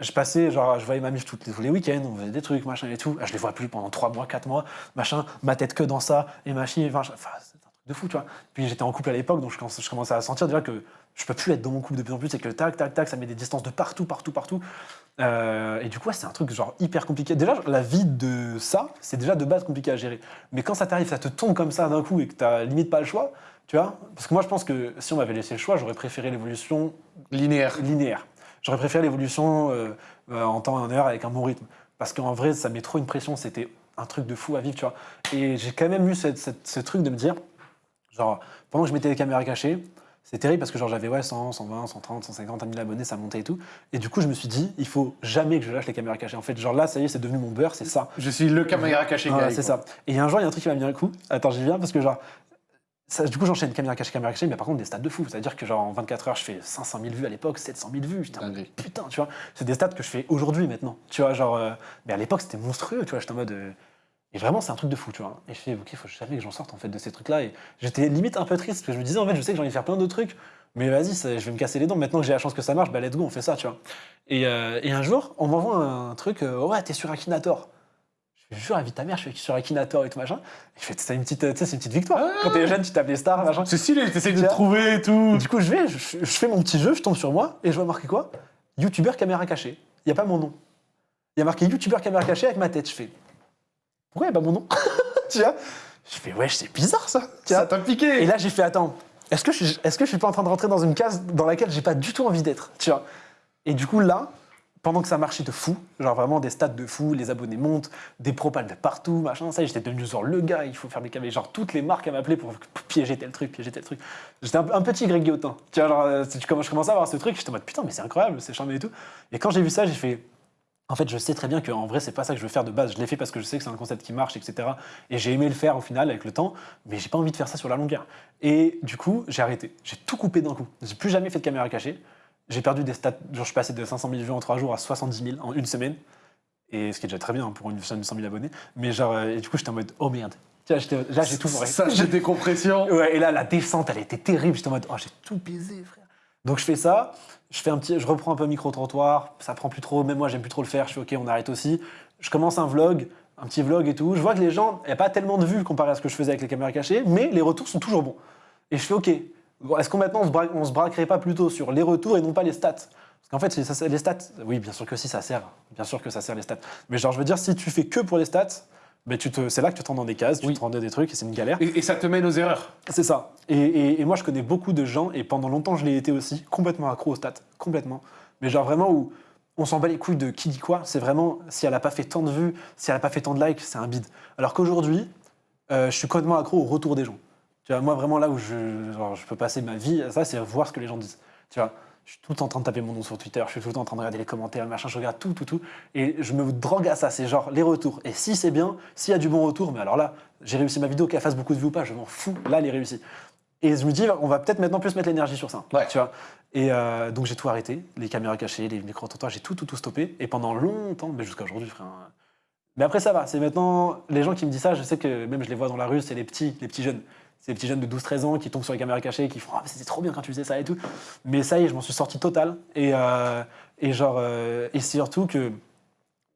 je passais, genre, je voyais ma mif tous les, week-ends, on faisait des trucs, machin et tout. Ah, Je les vois plus pendant trois mois, quatre mois, machin, ma tête que dans ça, et machin, enfin, enfin, c'est un truc de fou, tu vois. Puis j'étais en couple à l'époque, donc je commençais, je commençais à sentir déjà que je peux plus être dans mon couple de plus en plus, c'est que tac, tac, tac, ça met des distances de partout, partout, partout. Euh, et du coup, ouais, c'est un truc genre hyper compliqué. Déjà, la vie de ça, c'est déjà de base compliqué à gérer. Mais quand ça t'arrive, ça te tombe comme ça d'un coup et que t'as limite pas le choix, tu vois. Parce que moi, je pense que si on m'avait laissé le choix, j'aurais préféré l'évolution Linéaire. linéaire. J'aurais préféré l'évolution euh, euh, en temps et en heure avec un bon rythme. Parce qu'en vrai, ça met trop une pression. C'était un truc de fou à vivre, tu vois. Et j'ai quand même eu cette- cette- ce truc de me dire, genre, pendant que je mettais les caméras cachées, c'est terrible parce que genre j'avais ouais, 100, 120, 130, 150, 1000 abonnés, ça montait et tout. Et du coup, je me suis dit, il faut jamais que je lâche les caméras cachées. En fait, genre là, ça y est, c'est devenu mon beurre, c'est ça. Je suis le caméra caché c'est ça. Et un jour, il y a un truc qui m'a mis un coup. Attends, j'y viens parce que genre. Ça, du coup, j'enchaîne caméra cachée, caméra cachée, mais par contre, des stats de fou. C'est-à-dire que, genre, en 24 heures, je fais 500 000 vues à l'époque, 700 000 vues. Dinguerie. putain, tu vois. C'est des stats que je fais aujourd'hui, maintenant. Tu vois, genre. euh, mais à l'époque, c'était monstrueux, tu vois. J'étais en mode. euh, et vraiment, c'est un truc de fou, tu vois. Et je fais, ok, faut jamais que j'en sorte, en fait, de ces trucs-là. Et j'étais limite un peu triste, parce que je me disais, en fait, je sais que j'ai envie de faire plein d'autres trucs, mais vas-y, je vais me casser les dents. Maintenant que j'ai la chance que ça marche, bah, let's go, on fait ça, tu vois. Et, euh, et un jour, on m'envoie un truc, ouais, t'es sur Akinator. Je fais, jure, invite ta mère, je suis sur Akinator et tout machin. Et je fais, c'est une petite, tu sais, c'est une petite victoire. Quand t'es jeune, tu tapes les stars, machin. C'est stylé, t'essayes de trouver et tout. Du coup, je vais, je, je fais mon petit jeu, je tombe sur moi et je vois marqué quoi? YouTubeur caméra cachée. Il n'y a pas mon nom. Il y a marqué YouTubeur caméra cachée avec ma tête. Je fais Pourquoi il n'y a pas mon nom? Tu vois? Je fais Ouais, c'est bizarre ça. Ça t'a piqué. et là, j'ai fait Attends, est-ce que, je est-ce que je suis pas en train de rentrer dans une case dans laquelle j'ai pas du tout envie d'être? Tu vois? Et du coup, là, pendant que ça marchait de fou, genre vraiment des stats de fou, les abonnés montent, des propals de partout, machin, ça, j'étais devenu genre le gars, il faut faire des caméras, genre toutes les marques à m'appeler pour piéger tel truc, piéger tel truc. J'étais un, un petit Greg Guillotin. Tu vois, genre, euh, je commençais à voir ce truc, j'étais en mode putain, mais c'est incroyable, c'est charmé et tout. Et quand j'ai vu ça, j'ai fait. En fait, je sais très bien qu'en vrai, c'est pas ça que je veux faire de base. Je l'ai fait parce que je sais que c'est un concept qui marche, etc. Et j'ai aimé le faire au final avec le temps, mais j'ai pas envie de faire ça sur la longueur. Et du coup, j'ai arrêté. J'ai tout coupé d'un coup. J'ai plus jamais fait de caméra cachée. J'ai perdu des stats. Genre, je suis passé de 500 000 vues en 3 jours à 70 000 en une semaine. Et ce qui est déjà très bien pour une chaîne de 100 000 abonnés. Mais genre, euh, et du coup, j'étais en mode, oh merde. Là, j'ai tout foiré. Ça, j'ai des compressions. Ouais, et là, la descente, elle était terrible. J'étais en mode, oh, j'ai tout baisé, frère. Donc, je fais ça. Je fais un petit, je reprends un peu micro-trottoir. Ça prend plus trop. Même moi, j'aime plus trop le faire. Je fais, ok, on arrête aussi. Je commence un vlog, un petit vlog et tout. Je vois que les gens, il n'y a pas tellement de vues comparé à ce que je faisais avec les caméras cachées, mais les retours sont toujours bons. Et je fais, ok, est-ce qu'on maintenant, on se, braque- on se braquerait pas plutôt sur les retours et non pas les stats? Parce qu'en fait, ça- les stats, oui, bien sûr que si, ça sert. Bien sûr que ça sert les stats. Mais genre, je veux dire, si tu fais que pour les stats, ben, tu te, c'est là que tu te rends dans des cases, tu Oui. te rends dans des trucs et c'est une galère. Et, et ça te mène aux erreurs. C'est ça. Et, et- et moi, je connais beaucoup de gens, et pendant longtemps, je l'ai été aussi, complètement accro aux stats. Complètement. Mais genre vraiment où on s'en bat les couilles de qui dit quoi. C'est vraiment, si elle n'a pas fait tant de vues, si elle n'a pas fait tant de likes, c'est un bide. Alors qu'aujourd'hui, euh, je suis complètement accro au retour des gens. Tu vois, moi, vraiment là où je, genre, je peux passer ma vie à ça, c'est voir ce que les gens disent. Tu vois, je suis tout le temps en train de taper mon nom sur Twitter, je suis tout le temps en train de regarder les commentaires, machin, je regarde tout, tout, tout. Et je me drogue à ça, c'est genre les retours. Et si c'est bien, s'il y a du bon retour, mais alors là, j'ai réussi ma vidéo, qu'elle fasse beaucoup de vues ou pas, je m'en fous. Là, elle est réussie. Et je me dis, on va peut-être maintenant plus mettre l'énergie sur ça. Ouais. Tu vois et euh, donc j'ai tout arrêté, les caméras cachées, les micro-trottoirs, j'ai tout, tout, tout stoppé. Et pendant longtemps, mais jusqu'à aujourd'hui, frère. hein. Mais après, ça va. C'est maintenant, les gens qui me disent ça, je sais que même je les vois dans la rue, c'est les petits, les petits jeunes. Les petits jeunes de 12-13 ans qui tombent sur les caméras cachées, qui font mais c'était trop bien quand tu faisais ça et tout. Mais ça y est, je m'en suis sorti total. Et, euh, et genre, euh, et surtout que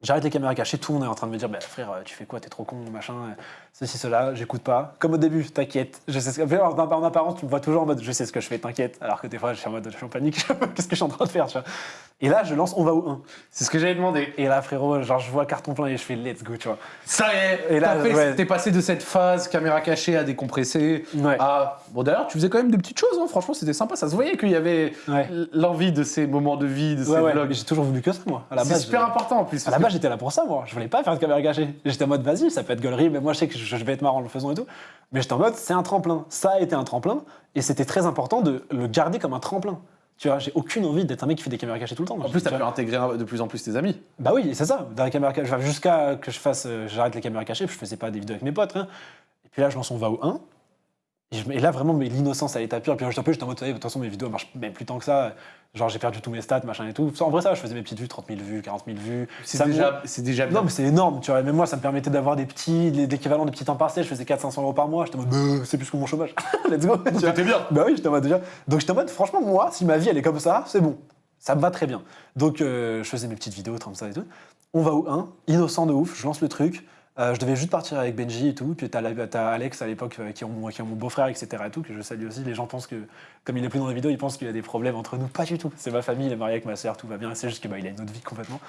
J'arrête les caméras cachées, tout le monde est en train de me dire bah, frère, tu fais quoi, t'es trop con, machin, ceci, cela, j'écoute pas. Comme au début, t'inquiète, je sais ce que en, en apparence, tu me vois toujours en mode je sais ce que je fais, t'inquiète. Alors que des fois, je suis en mode je suis en panique, qu'est-ce que je suis en train de faire, tu vois. Et là, je lance On va où 1 C'est ce que j'avais demandé. Et là, frérot, genre, je vois carton plein et je fais let's go, tu vois. Ça y est, Et là, fait- ouais. t'es passé de cette phase caméra cachée à décompresser. Ouais. à- Bon, d'ailleurs, tu faisais quand même des petites choses, hein. franchement, c'était sympa. Ça se voyait qu'il y avait Ouais. l'envie de ces moments de vie, de ces vlogs. j'ai toujours voulu que ça, moi. C'est super important en plus. À la base, j'étais là pour ça, moi. Je voulais pas faire de caméra cachée. J'étais en mode, vas-y, ça peut être gaulerie, mais moi, je sais que je vais être marrant en le faisant et tout. Mais j'étais en mode, c'est un tremplin. Ça a été un tremplin, et c'était très important de le garder comme un tremplin. Tu vois, j'ai aucune envie d'être un mec qui fait des caméras cachées tout le temps. En plus, t'as Tu pu intégrer de plus en plus tes amis. Bah oui, c'est ça. Dans la caméra cachée, enfin, jusqu'à que je fasse, euh, j'arrête les caméras cachées, puis je faisais pas des vidéos avec mes potes, rien. Et puis là, je lance On va au 1. Et, et là, vraiment, mais l'innocence à l'état pur. Puis j'étais un peu, j'étais en mode, de toute façon, mes vidéos marchent même plus tant que ça. Genre, j'ai perdu tous mes stats, machin et tout. En vrai, ça, je faisais mes petites vues, 30 000 vues, 40 000 vues. C'est déjà, c'est déjà bien. Non, mais c'est énorme, tu vois. Même moi, ça me permettait d'avoir des petits, l'équivalent des petits temps partiels. Je faisais 400-500 euros par mois. J'étais en mode, Bah, c'est plus que mon chômage. Let's go. C'était bien. Bah oui, j'étais en mode déjà. Donc j'étais en mode, franchement, moi, si ma vie elle est comme ça, c'est bon. Ça me va très bien. Donc euh, je faisais mes petites vidéos comme ça et tout. On va au 1, innocent de ouf, je lance le truc. Euh, je devais juste partir avec Benji et tout. Puis t'as la- Alex à l'époque euh, qui est mon, beau-frère, etc. et tout, que je salue aussi. Les gens pensent que, comme il est plus dans les vidéos, ils pensent qu'il y a des problèmes entre nous. Pas du tout. C'est ma famille, il est marié avec ma sœur, tout va bien. C'est juste qu'il bah, a une autre vie complètement.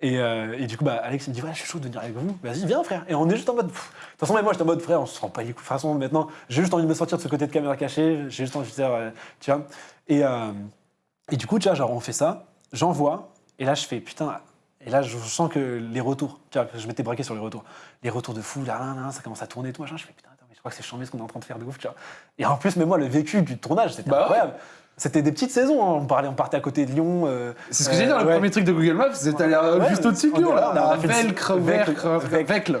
Et, euh, du coup, bah, Alex me dit Ouais, je suis chaud de venir avec vous. Vas-y, viens, frère. Et on est juste en mode. De toute façon, même moi, j'étais en mode frère, on se rend pas les coups. De toute façon, maintenant, j'ai juste envie de me sortir de ce côté de caméra cachée. J'ai juste envie de euh, tu vois. Et, du coup, tu genre, on fait ça. J'envoie. Et là, je fais Putain. Et là, je sens que les retours. Tu vois, je m'étais braqué sur les retours. Les retours de fou, là, là, là, ça commence à tourner et tout, machin. Je fais Putain, attends, mais je crois que c'est chambé ce qu'on est en train de faire de ouf, tu vois. Et en plus, mais moi, le vécu du tournage, c'était Bah ouais. incroyable. C'était des petites saisons. hein. On, parlait, on partait à côté de Lyon. euh, C'est ce que j'ai dit le ouais. premier truc de Google Maps, c'était euh, Ouais, juste au-dessus de on Lyon, là. on a fait le- Velcre, Velcre,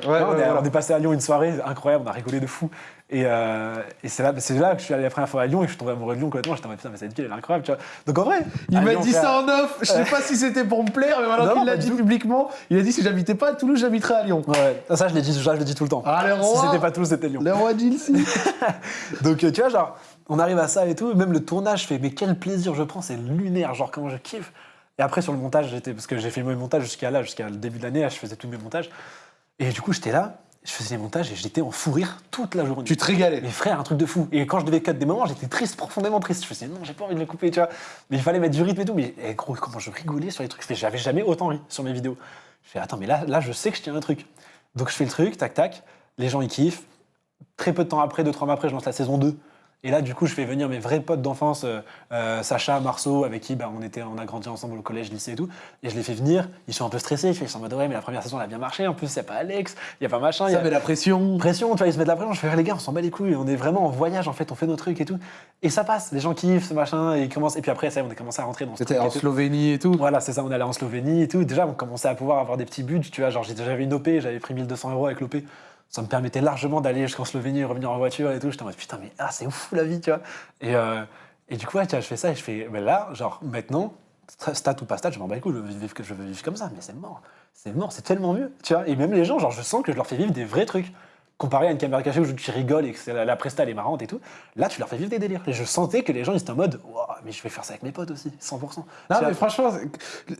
on, on est passé à Lyon une soirée incroyable, on a rigolé de fou. Et, euh, et c'est là, que je suis allé la première fois à Lyon et que je suis tombé amoureux de Lyon complètement. J'étais en mode putain, mais cette ville elle est incroyable, tu vois. Donc en vrai, Il m'a dit ça en off. Je sais pas si c'était pour me plaire, mais maintenant qu'il l'a dit publiquement, il a dit si j'habitais pas à Toulouse, j'habiterais à Lyon. Ouais, ça je l'ai dit, je dis tout le temps. Ah, le si roi. c'était pas Toulouse, c'était Lyon. Le roi Gilles. Donc euh, tu vois, genre, on arrive à ça et tout. Même le tournage, je fais, mais quel plaisir je prends, c'est lunaire, genre comment je kiffe. Et après sur le montage, j'étais parce que j'ai fait mes montages jusqu'à là, jusqu'à le début de l'année, je faisais tous mes montages. Et du coup, j'étais là, je faisais les montages et j'étais en fou rire toute la journée. Tu te régalais. Mais frère, un truc de fou. Et quand je devais cut des moments, j'étais triste, profondément triste. Je faisais non, j'ai pas envie de le couper, tu vois. Mais il fallait mettre du rythme et tout. Mais eh, gros, comment je rigolais sur les trucs. J'avais jamais autant ri sur mes vidéos. Je fais attends, mais là, là, je sais que je tiens un truc. Donc je fais le truc, tac, tac. Les gens ils kiffent. Très peu de temps après, deux, trois mois après, je lance la saison 2. Et là, du coup, je fais venir mes vrais potes d'enfance, euh, euh, Sacha, Marceau, avec qui bah, on, était, on a grandi ensemble au collège, lycée et tout. Et je les fais venir. Ils sont un peu stressés. Ils sont en mode ouais, mais la première saison, elle a bien marché. En plus, il n'y a pas Alex, il n'y a pas machin. il y Ça a- met la pression. pression, tu vois, ils se mettent la pression. Je fais, les gars, on s'en bat les couilles, on est vraiment en voyage, en fait, on fait nos trucs et tout. Et ça passe, les gens kiffent, ce machin, et ils commencent. Et puis après, ça, on a commencé à rentrer dans ce C'était en et. Slovénie et tout. Voilà, c'est ça, on allait en Slovénie et tout. Déjà, on commençait à pouvoir avoir des petits buts, tu vois. Genre, j'avais une OP, j'avais pris 1200 euros avec l'OP. Ça me permettait largement d'aller jusqu'en Slovénie, revenir en voiture et tout. J'étais en mode, putain, mais ah, c'est ouf la vie, tu vois. Et, euh, et du coup, tu vois, je fais ça et je fais, mais là, genre, maintenant, stat ou pas stat, je m'en bats les couilles, je veux vivre, je veux vivre comme ça, mais c'est mort. C'est mort, c'est tellement mieux, tu vois. Et même les gens, genre, je sens que je leur fais vivre des vrais trucs. Comparé à une caméra cachée où tu rigoles et que la, la presta elle est marrante et tout, là tu leur fais vivre des délires. Et je sentais que les gens ils étaient en mode, Ouah, mais je vais faire ça avec mes potes aussi, 100%. Non, mais franchement,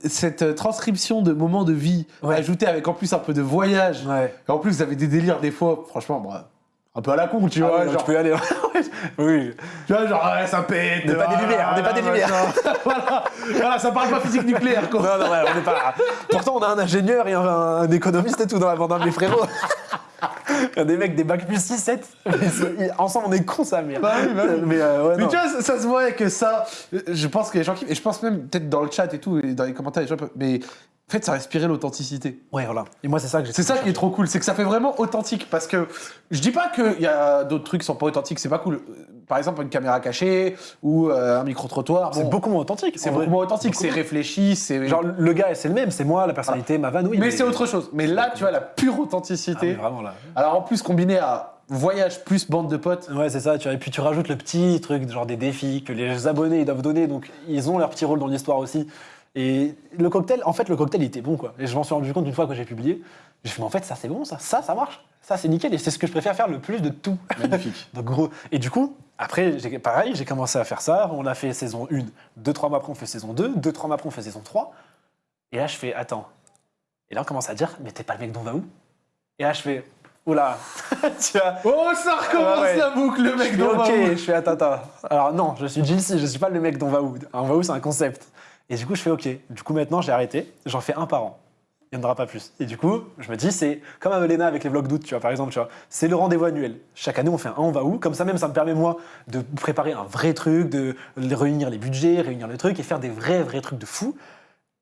cette euh, transcription de moments de vie, Ouais. ajoutée avec en plus un peu de voyage, Ouais. et en plus vous avez des délires des fois, franchement, bon, un peu à la con, tu Ah vois. oui, non, genre, tu peux y aller. oui. Tu vois, genre, ouais, ça pète. On n'est pas des lumières, on n'est pas des lumières. voilà. voilà, ça parle pas physique nucléaire, quoi. Non, non, ouais, on n'est pas. Pourtant, on a un ingénieur et un, un économiste et tout dans la bande, hein, mes frérots. Il y a des mecs, des bacs plus 6, 7. Mais c'est- Ensemble, on est cons, ça, merde. Bah oui, bah oui. Mais, euh, ouais, Mais tu vois, ça, ça se voit que ça, je pense que les gens qui. Et je pense même, peut-être dans le chat et tout, et dans les commentaires, les gens peuvent- Mais en fait, ça respirait l'authenticité. Ouais, voilà. Et moi, c'est ça que j'ai C'est ça qui est trop cool, c'est que ça fait vraiment authentique. Parce que je dis pas qu'il y a d'autres trucs qui sont pas authentiques, c'est pas cool. Par exemple, une caméra cachée ou euh, un micro-trottoir. C'est beaucoup moins authentique. c'est beaucoup moins authentique, c'est réfléchi, c'est. Genre, le gars, c'est le même, c'est moi, la personnalité, ma oui. mais c'est autre chose. Mais là, tu vois, la pure Ah, authenticité. vraiment, là. Alors en plus, combiné à voyage plus bande de potes. Ouais, c'est ça. Tu vois. Et puis tu rajoutes le petit truc, genre des défis que les abonnés ils doivent donner, donc ils ont leur petit rôle dans l'histoire aussi. Et le cocktail, en fait, le cocktail il était bon quoi. Et je m'en suis rendu compte une fois que j'ai publié. J'ai fait, mais en fait, ça c'est bon, ça, ça, ça marche, ça c'est nickel. Et c'est ce que je préfère faire le plus de tout. Magnifique. Donc gros. Et du coup, après, pareil, j'ai commencé à faire ça. On a fait saison 1, 2, 3 mois après, on fait saison 2, 2, 3 mois après, on fait saison 3. Et là, je fais, attends. Et là, on commence à dire, mais t'es pas le mec d'on va où? Et là, je fais, oula, tu vois? Oh, ça recommence ouais. la boucle, le mec d'On va ok, où? je fais attends, attends. Alors non, je suis Jill je suis pas le mec d'on va où. On va où, c'est un concept. Et du coup, je fais ok. Du coup, maintenant, j'ai arrêté. J'en fais un par an. Il n'y en aura pas plus. Et du coup, je me dis, c'est comme avec Léna avec les vlogs d'août, tu vois, par exemple, tu vois. C'est le rendez-vous annuel. Chaque année, on fait un on va où? Comme ça, même, ça me permet, moi, de préparer un vrai truc, de réunir les budgets, réunir le truc et faire des vrais, vrais trucs de fou.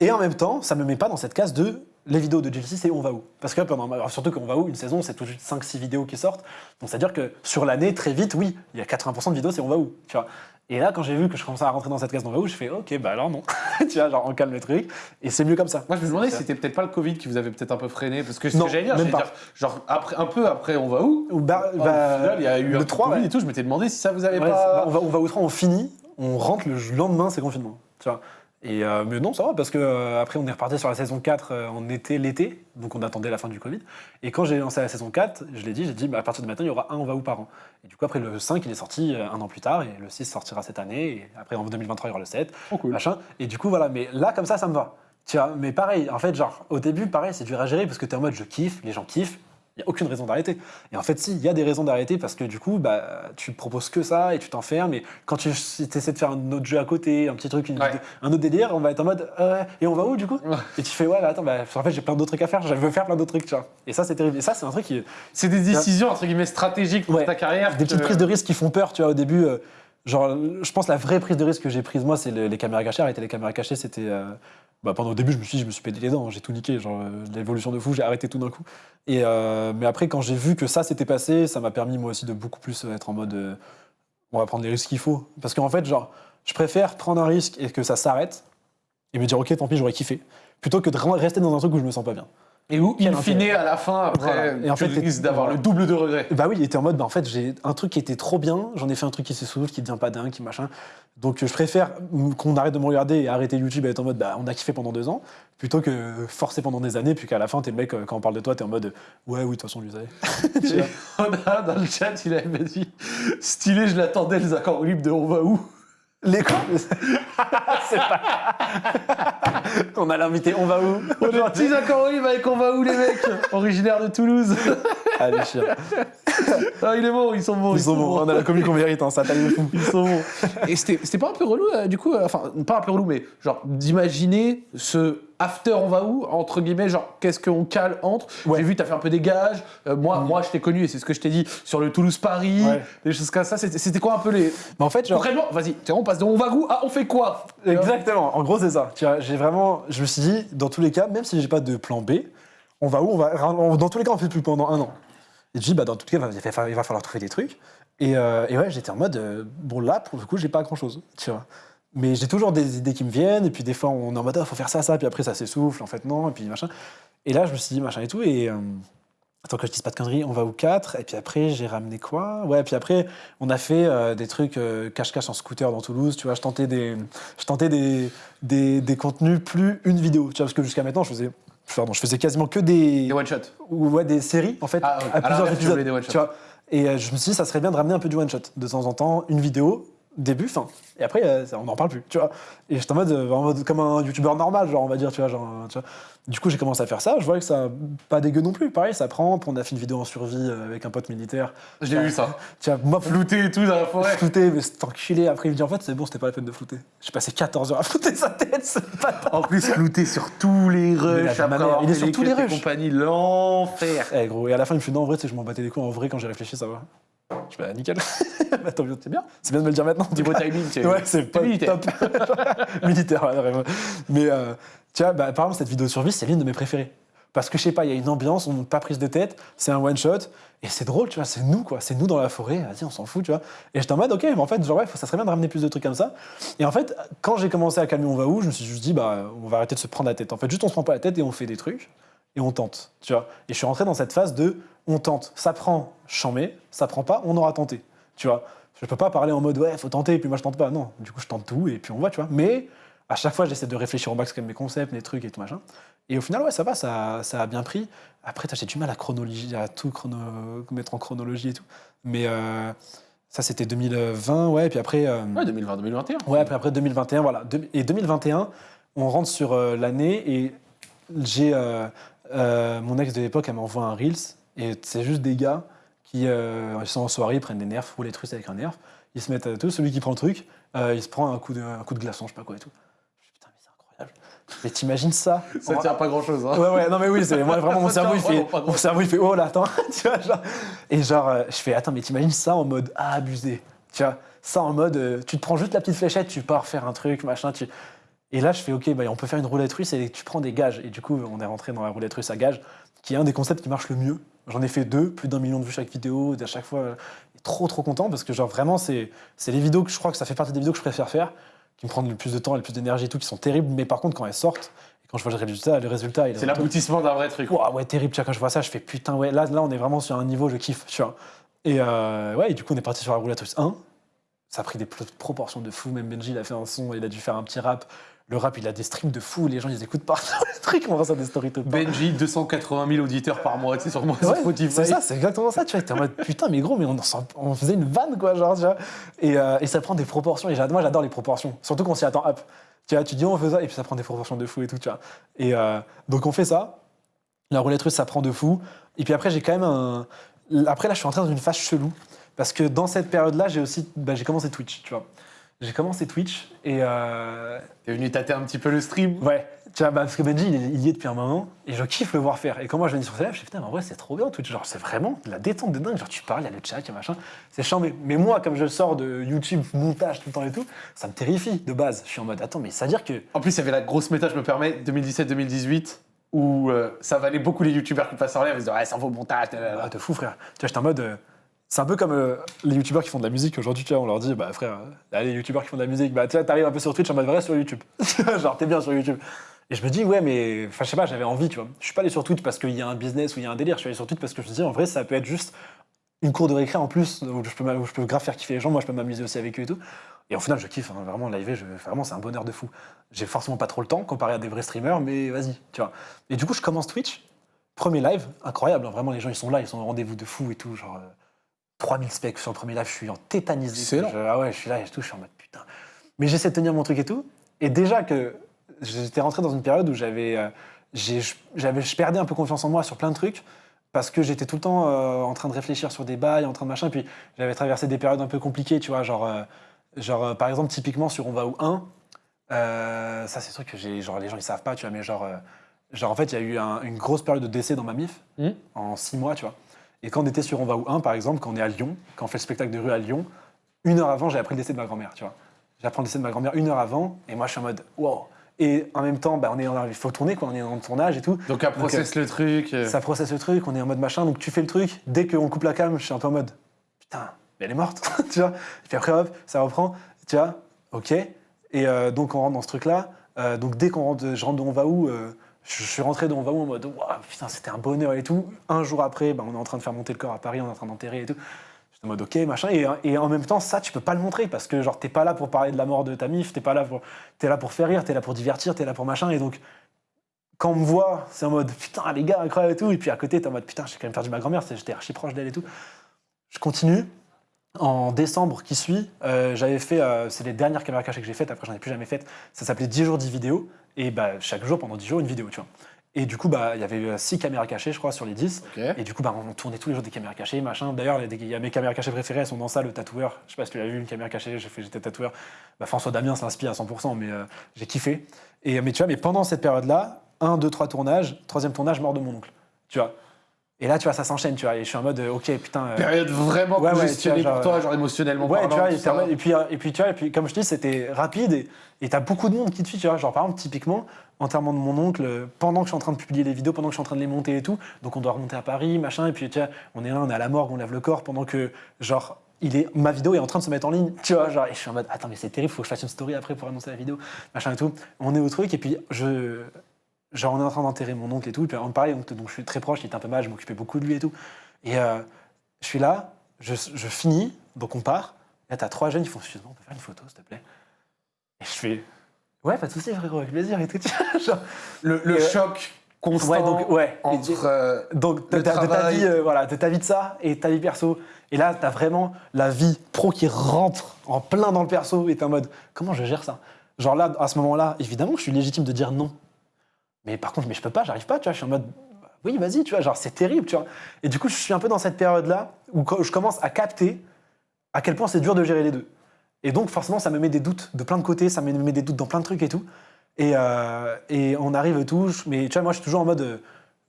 Et en même temps, ça me met pas dans cette case de les vidéos de GLC, c'est on va où? Parce que pendant, surtout qu'on va où, une saison, c'est tout de suite 5-6 vidéos qui sortent. Donc c'est-à-dire que sur l'année, très vite, oui, il y a 80% de vidéos, c'est on va où? Tu vois Et là, quand j'ai vu que je commençais à rentrer dans cette case va où, je fais ok, bah alors non. tu vois, genre on calme le truc. Et c'est mieux comme ça. Moi, je me demandais si c'était peut-être pas le Covid qui vous avait peut-être un peu freiné. Parce que ce Non, que j'allais dire, même pas. dire, genre, après, un peu après, on va où? Bah, bah, final, il y a eu le un 3, Covid ouais. et tout. Je m'étais demandé si ça vous avait Ouais, pas. bah, on, va, on va au 3, on finit, on rentre le lendemain, c'est confinement. Tu vois et euh, mais non, ça va, parce que euh, après on est reparti sur la saison 4 euh, en été, l'été, donc on attendait la fin du Covid. Et quand j'ai lancé la saison 4, je l'ai dit, j'ai dit bah, à partir de maintenant il y aura un on va où par an. Et du coup après le 5 il est sorti euh, un an plus tard, et le 6 sortira cette année, et après en 2023 il y aura le 7, Oh, cool. machin. Et du coup voilà, mais là comme ça ça me va. Tu vois, mais pareil, en fait genre au début pareil c'est dur à gérer parce que t'es en mode je kiffe, les gens kiffent. Il n'y a aucune raison d'arrêter. Et en fait, si, il y a des raisons d'arrêter parce que du coup, bah, tu proposes que ça et tu t'enfermes. Et quand tu essaies de faire un autre jeu à côté, un petit truc, une- Ouais. un autre délire, on va être en mode euh, et on va où du coup? Et tu fais ouais, bah, attends, bah, en fait, j'ai plein d'autres trucs à faire. Je veux faire plein d'autres trucs, tu vois. Et ça, c'est terrible. Et ça, c'est un truc qui. C'est des décisions, entre guillemets, stratégiques pour Ouais. ta carrière. Des petites prises de risque qui font peur, tu vois, au début. euh, genre, je pense la vraie prise de risque que j'ai prise, moi, c'est le- les caméras cachées. Arrêter les caméras cachées, c'était. euh, bah, pendant au début, je me suis dit, je me suis pété les dents, hein, j'ai tout niqué. Genre, euh, l'évolution de fou, j'ai arrêté tout d'un coup. Et, euh, mais après, quand j'ai vu que ça s'était passé, ça m'a permis, moi aussi, de beaucoup plus euh, être en mode. on va prendre les risques qu'il faut. Parce qu'en fait, je préfère prendre un risque et que ça s'arrête et me dire, ok, tant pis, j'aurais kiffé. Plutôt que de rester dans un truc où je me sens pas bien. Et où, in fine, à la fin, après, Voilà. Et en tu fait, risques d'avoir le double de regrets. Bah oui, il était en mode, bah en fait, j'ai un truc qui était trop bien, j'en ai fait un truc qui s'essouffle, qui devient pas dingue, qui machin. Donc je préfère qu'on arrête de me regarder et arrêter YouTube et être en mode, bah on a kiffé pendant deux ans, plutôt que forcer pendant des années, puis qu'à la fin, t'es le mec, euh, quand on parle de toi, t'es en mode, ouais, oui, de toute façon. Tu vois. On a dans le chat, il avait dit Stylé, je l'attendais, les accords libres de On va où? Les C'est pas. on a l'invité, on va où On est petits accords avec On va où, les mecs Originaire de Toulouse. Allez, chien. Ah, il est bon, ils sont bons. Ils sont bons, on a la commune qu'on mérite, hein, ça taille de fou. Ils sont bons. Et c'était c'était pas un peu relou, euh, du coup, euh, enfin, pas un peu relou, mais genre d'imaginer ce after on va où, entre guillemets, genre qu'est-ce qu'on cale entre? Ouais. J'ai vu, t'as fait un peu des gages. Euh, moi, moi, je t'ai connu, et c'est ce que je t'ai dit, sur le Toulouse-Paris, Ouais. des choses comme ça. C'était quoi un peu les. Mais en fait, genre. Concrètement, vas-y, on passe de on va où à on fait quoi? Exactement. En gros, c'est ça. Tu vois, j'ai vraiment, je me suis dit, dans tous les cas, même si j'ai pas de plan B, on va où? On va, dans tous les cas, on fait plus pendant un an. Et je dis, bah, dans tous les cas, il va, fa- il va falloir trouver des trucs. Et, euh, et ouais, j'étais en mode, euh, bon, là, pour le coup, j'ai pas grand chose, tu vois. Mais j'ai toujours des idées qui me viennent, et puis des fois, on est en mode, il faut faire ça, ça, puis après, ça s'essouffle, en fait, non, et puis machin. Et là, je me suis dit, machin et tout, et. euh, Attends que je dise pas de conneries, on va au 4, et puis après j'ai ramené quoi? Ouais, puis après on a fait euh, des trucs euh, cache-cache en scooter dans Toulouse, tu vois, je tentais des, je tentais des, des, des contenus plus une vidéo, tu vois, parce que jusqu'à maintenant je faisais, pardon, je faisais quasiment que des, Des one-shot. ou ouais, des séries en fait, Ah, à À plusieurs tu épisodes, one-shots. tu vois. Et euh, je me suis dit ça serait bien de ramener un peu du one shot de temps en temps, une vidéo, début, fin, et après euh, on n'en parle plus, tu vois. Et j'étais en mode, euh, en mode comme un youtubeur normal, genre on va dire, tu vois, genre, tu vois. Du coup j'ai commencé à faire ça, je vois que ça pas dégueu non plus, pareil, ça prend. On a fait une vidéo en survie euh, avec un pote militaire. J'ai vu ça. Tu vois, moi Flouté et tout dans la forêt. flouter, mais c'est enculé. Après il me dit en fait c'est bon, c'était pas la peine de flouter. J'ai passé 14 heures à flouter sa tête, pas En plus, flouté sur tous les rushs. après avoir il est sur tous les rushs. compagnie, l'enfer. Eh gros, et à la fin, il me fait non, en vrai, tu sais, je m'en battais les couilles. En vrai, quand j'ai réfléchi, ça va. Je fais, bah, nickel. bah, tant mieux, c'est bien. C'est bien de me le dire maintenant. Niveau cas. timing, c'est Ouais, c'est pas militaire. top. militaire, ouais, vraiment. Mais euh, tu vois, bah, par exemple, cette vidéo de survie, c'est l'une de mes préférées. Parce que je sais pas, il y a une ambiance, on n'a pas prise de tête, c'est un one shot, et c'est drôle, tu vois, c'est nous, quoi. C'est nous dans la forêt, vas-y, on s'en fout, tu vois. Et j'étais en mode, ok, mais en fait, genre, ouais, ça serait bien de ramener plus de trucs comme ça. Et en fait, quand j'ai commencé à calmer On va où, je me suis juste dit, bah, on va arrêter de se prendre la tête. En fait, juste on se prend pas la tête et on fait des trucs, et on tente, tu vois. Et je suis rentré dans cette phase de, on tente. Ça prend, chamé, ça prend pas, on aura tenté, tu vois. Je peux pas parler en mode, ouais, faut tenter, et puis moi je tente pas. Non, du coup, je tente tout, et puis on voit, tu vois. Mais à chaque fois, j'essaie de réfléchir au max quand même mes concepts, mes trucs et tout machin. Et au final, ouais, ça va, ça, ça a bien pris. Après, j'ai du mal à chronologie, à tout chrono, mettre en chronologie et tout. Mais euh, ça, c'était 2020, ouais. Et puis après, euh, Ouais, 2020-2021. ouais, après, après 2021, voilà. De- Et 2021, on rentre sur euh, l'année et j'ai euh, euh, mon ex de l'époque, elle m'envoie un Reels, et c'est juste des gars qui euh, sont en soirée, ils prennent des nerfs, roulent les trucs avec un nerf, ils se mettent à tout, celui qui prend le truc, euh, il se prend un coup, de, un coup de glaçon, je sais pas quoi et tout. Putain, mais c'est incroyable. Mais t'imagines ça? Ça en- tient pas grand chose. Hein. Ouais, ouais, non, mais oui, c'est moi vraiment mon cerveau, il fait, mon cerveau, il fait, oh là, attends, tu vois, genre. Et genre, euh, je fais, attends, mais t'imagines ça en mode, ah, abusé, tu vois, ça en mode, euh, tu te prends juste la petite fléchette, tu pars faire un truc, machin, tu. Et là, je fais, ok, bah, on peut faire une roulette russe et tu prends des gages. Et du coup, on est rentré dans la roulette russe à gages, qui est un des concepts qui marche le mieux. J'en ai fait deux, plus d'un million de vues chaque vidéo, à chaque fois. euh, Trop, trop content parce que, genre, vraiment, c'est les vidéos que je crois que ça fait partie des vidéos que je préfère faire, qui me prennent le plus de temps et le plus d'énergie et tout, qui sont terribles. Mais par contre, quand elles sortent, et quand je vois le résultat, le résultat, C'est l'aboutissement d'un vrai truc. Ouah, ouais, terrible. Tu vois, quand je vois ça, je fais putain, ouais, là, là, on est vraiment sur un niveau, je kiffe, tu vois. Et euh, ouais, et du coup, on est parti sur la roulette russe 1. Ça a pris des proportions de fou. Même Benji, il a fait un son, il a dû faire un petit rap. Le rap, il a des streams de fou. Les gens, ils écoutent partout les trucs. On voit ça des stories tout. Benji, 280 000 auditeurs par mois, tu sais, sur moi, sur Ouais, Spotify. c'est ça, c'est exactement ça. Tu vois, t'es en mode putain, mais gros, mais on, faisait une vanne, quoi, genre, tu vois. Et, euh, et ça prend des proportions. Et moi, j'adore les proportions, surtout quand on s'y attend up. Tu vois, tu dis, on fait ça, et puis ça prend des proportions de fou et tout, tu vois. Et euh, donc, on fait ça. La roulette russe, ça prend de fou. Et puis après, j'ai quand même un. Après, là, je suis entré dans une phase chelou. Parce que dans cette période-là, j'ai aussi. bah, j'ai commencé Twitch, tu vois. J'ai commencé Twitch et. euh, T'es venu tâter un petit peu le stream. Ouais, tu vois, bah, parce que Benji, il, y est depuis un moment, et je kiffe le voir faire. Et quand moi je viens sur ses lives, je fais putain, mais en vrai, c'est trop bien Twitch. Genre, c'est vraiment de la détente de dingue. Genre, tu parles, il y a le chat, il y a machin. C'est chiant, mais, moi, comme je sors de YouTube, montage tout le temps et tout, ça me terrifie de base. Je suis en mode, attends, mais ça veut dire que. En plus, il y avait la grosse méta, je me permets, 2017-2018, où euh, ça valait beaucoup les youtubeurs qui passaient en live. Ils se disaient, ouais, ça vaut le montage. Ah, de fou, frère. Tu vois, j'étais en mode. euh, c'est un peu comme euh, les youtubeurs qui font de la musique aujourd'hui, on leur dit, bah frère, euh, là, les youtubeurs qui font de la musique, bah tu t'arrives un peu sur Twitch en mode vrai sur YouTube. Genre, t'es bien sur YouTube. Et je me dis, ouais, mais, enfin, je sais pas, j'avais envie, tu vois. Je suis pas allé sur Twitch parce qu'il y a un business ou il y a un délire, je suis allé sur Twitch parce que je me dis, en vrai, ça peut être juste une cour de récré en plus, où je peux, où grave faire kiffer les gens, moi je peux m'amuser aussi avec eux et tout. Et au final, je kiffe, hein, vraiment, live, je, vraiment, c'est un bonheur de fou. J'ai forcément pas trop le temps comparé à des vrais streamers, mais vas-y, tu vois. Et du coup, je commence Twitch, premier live, incroyable, hein, vraiment, les gens ils sont là, ils sont au rendez-vous de fou et tout, genre euh, 3000 specs sur le premier live, je suis en tétanisé. Excellent. Je- ah ouais, je suis là et je suis en mode putain. Mais j'essaie de tenir mon truc et tout. Et déjà que j'étais rentré dans une période où j'avais, euh, j'avais, je perdais un peu confiance en moi sur plein de trucs parce que j'étais tout le temps euh, en train de réfléchir sur des bails, en train de machin. Puis j'avais traversé des périodes un peu compliquées, tu vois, genre, euh, genre par exemple typiquement sur On va où 1, euh, ça c'est un truc que j'ai, genre les gens ils savent pas, tu vois, mais genre, genre en fait il y a eu un- une grosse période de décès dans ma mif Mhm. en six mois, tu vois. Et quand on était sur On va où 1, par exemple, quand on est à Lyon, quand on fait le spectacle de rue à Lyon, une heure avant, j'ai appris le décès de ma grand-mère, tu vois. J'apprends le décès de ma grand-mère une heure avant, et moi je suis en mode wow. Et en même temps, bah, on est en- il faut tourner, quoi, on est en tournage et tout. Donc, un process le truc. euh, Ça processe le truc, on est en mode machin, donc tu fais le truc. Dès qu'on coupe la cam, je suis un peu en mode putain, mais elle est morte, tu vois. Et puis après, hop, ça reprend, tu vois, ok. Et euh, donc on rentre dans ce truc-là. Euh, donc dès qu'on rentre, je rentre de On va où, euh, je, suis rentré de On va où en mode waouh, putain, c'était un bonheur et tout. Un jour après, bah, on est en train de faire monter le corps à Paris, on est en train d'enterrer et tout. J'étais en mode ok, machin. Et, en même temps, ça, tu peux pas le montrer parce que genre t'es pas là pour parler de la mort de ta mif, t'es pas là pour, t'es là pour faire rire, t'es là pour divertir, t'es là pour machin. Et donc quand on me voit, c'est en mode putain, les gars, incroyable et tout. Et puis à côté, t'es en mode putain, j'ai quand même perdu ma grand-mère, j'étais archi proche d'elle et tout. Je continue. En décembre qui suit, euh, j'avais fait, euh, c'est les dernières caméras cachées que j'ai faites, après j'en ai plus jamais faites. Ça s'appelait 10 jours 10 vidéos. Et bah, chaque jour, pendant 10 jours, une vidéo, tu vois. Et du coup, bah, il y avait 6 caméras cachées, je crois, sur les 10. Ok. Et du coup, bah, on tournait tous les jours des caméras cachées, machin. D'ailleurs, il y a mes caméras cachées préférées, elles sont dans ça, le tatoueur. Je sais pas si tu l'as vu, une caméra cachée, j'ai fait- j'étais tatoueur. Bah, François Damien s'inspire à 100%, mais euh, j'ai kiffé. Et, mais tu vois, mais pendant cette période-là, un, deux, trois tournages, troisième tournage, mort de mon oncle. Tu vois. Et là, tu vois, ça s'enchaîne, tu vois. Et je suis en mode, euh, ok, putain. euh, Période vraiment Ouais, pour toi, genre émotionnellement Ouais, parlant, tu vois, et, puis, et, puis, euh, et puis, tu vois, et puis, comme je te dis, c'était rapide et t'as beaucoup de monde qui te suit, tu vois. Genre, par exemple, typiquement, enterrement de mon oncle, euh, pendant que je suis en train de publier les vidéos, pendant que je suis en train de les monter et tout, donc on doit remonter à Paris, machin, et puis, tu vois, on est là, on est à la morgue, on lève le corps, pendant que, genre, il est, ma vidéo est en train de se mettre en ligne, tu vois, genre, et je suis en mode, attends, mais c'est terrible, faut que je fasse une story après pour annoncer la vidéo, machin et tout. On est au truc, et puis, je. Genre, on est en train d'enterrer mon oncle et tout, et puis, on pareil, donc, donc je suis très proche, il était un peu mal, je m'occupais beaucoup de lui et tout. Et euh, je suis là, je, je finis, donc on part. Là, t'as trois jeunes qui font Excuse-moi, on peut faire une photo, s'il te plaît Et je fais Ouais, pas de souci, frérot, avec plaisir et tout. genre. Le, le Et, euh, choc constant Ouais, donc, ouais. entre. euh, Donc, de, le ta- de ta travail. vie, euh, voilà, de ta vie de ça et ta vie perso. Et là, t'as vraiment la vie pro qui rentre en plein dans le perso et t'es en mode Comment je gère ça? Genre là, à ce moment-là, évidemment, je suis légitime de dire non. Mais par contre, mais je peux pas, j'arrive pas, tu vois, je suis en mode oui, vas-y, tu vois, genre, c'est terrible, tu vois. Et du coup, je suis un peu dans cette période-là où je commence à capter à quel point c'est dur de gérer les deux. Et donc, forcément, ça me met des doutes de plein de côtés, ça me met des doutes dans plein de trucs et tout. Et, euh, et on arrive et tout, mais tu vois, moi, je suis toujours en mode,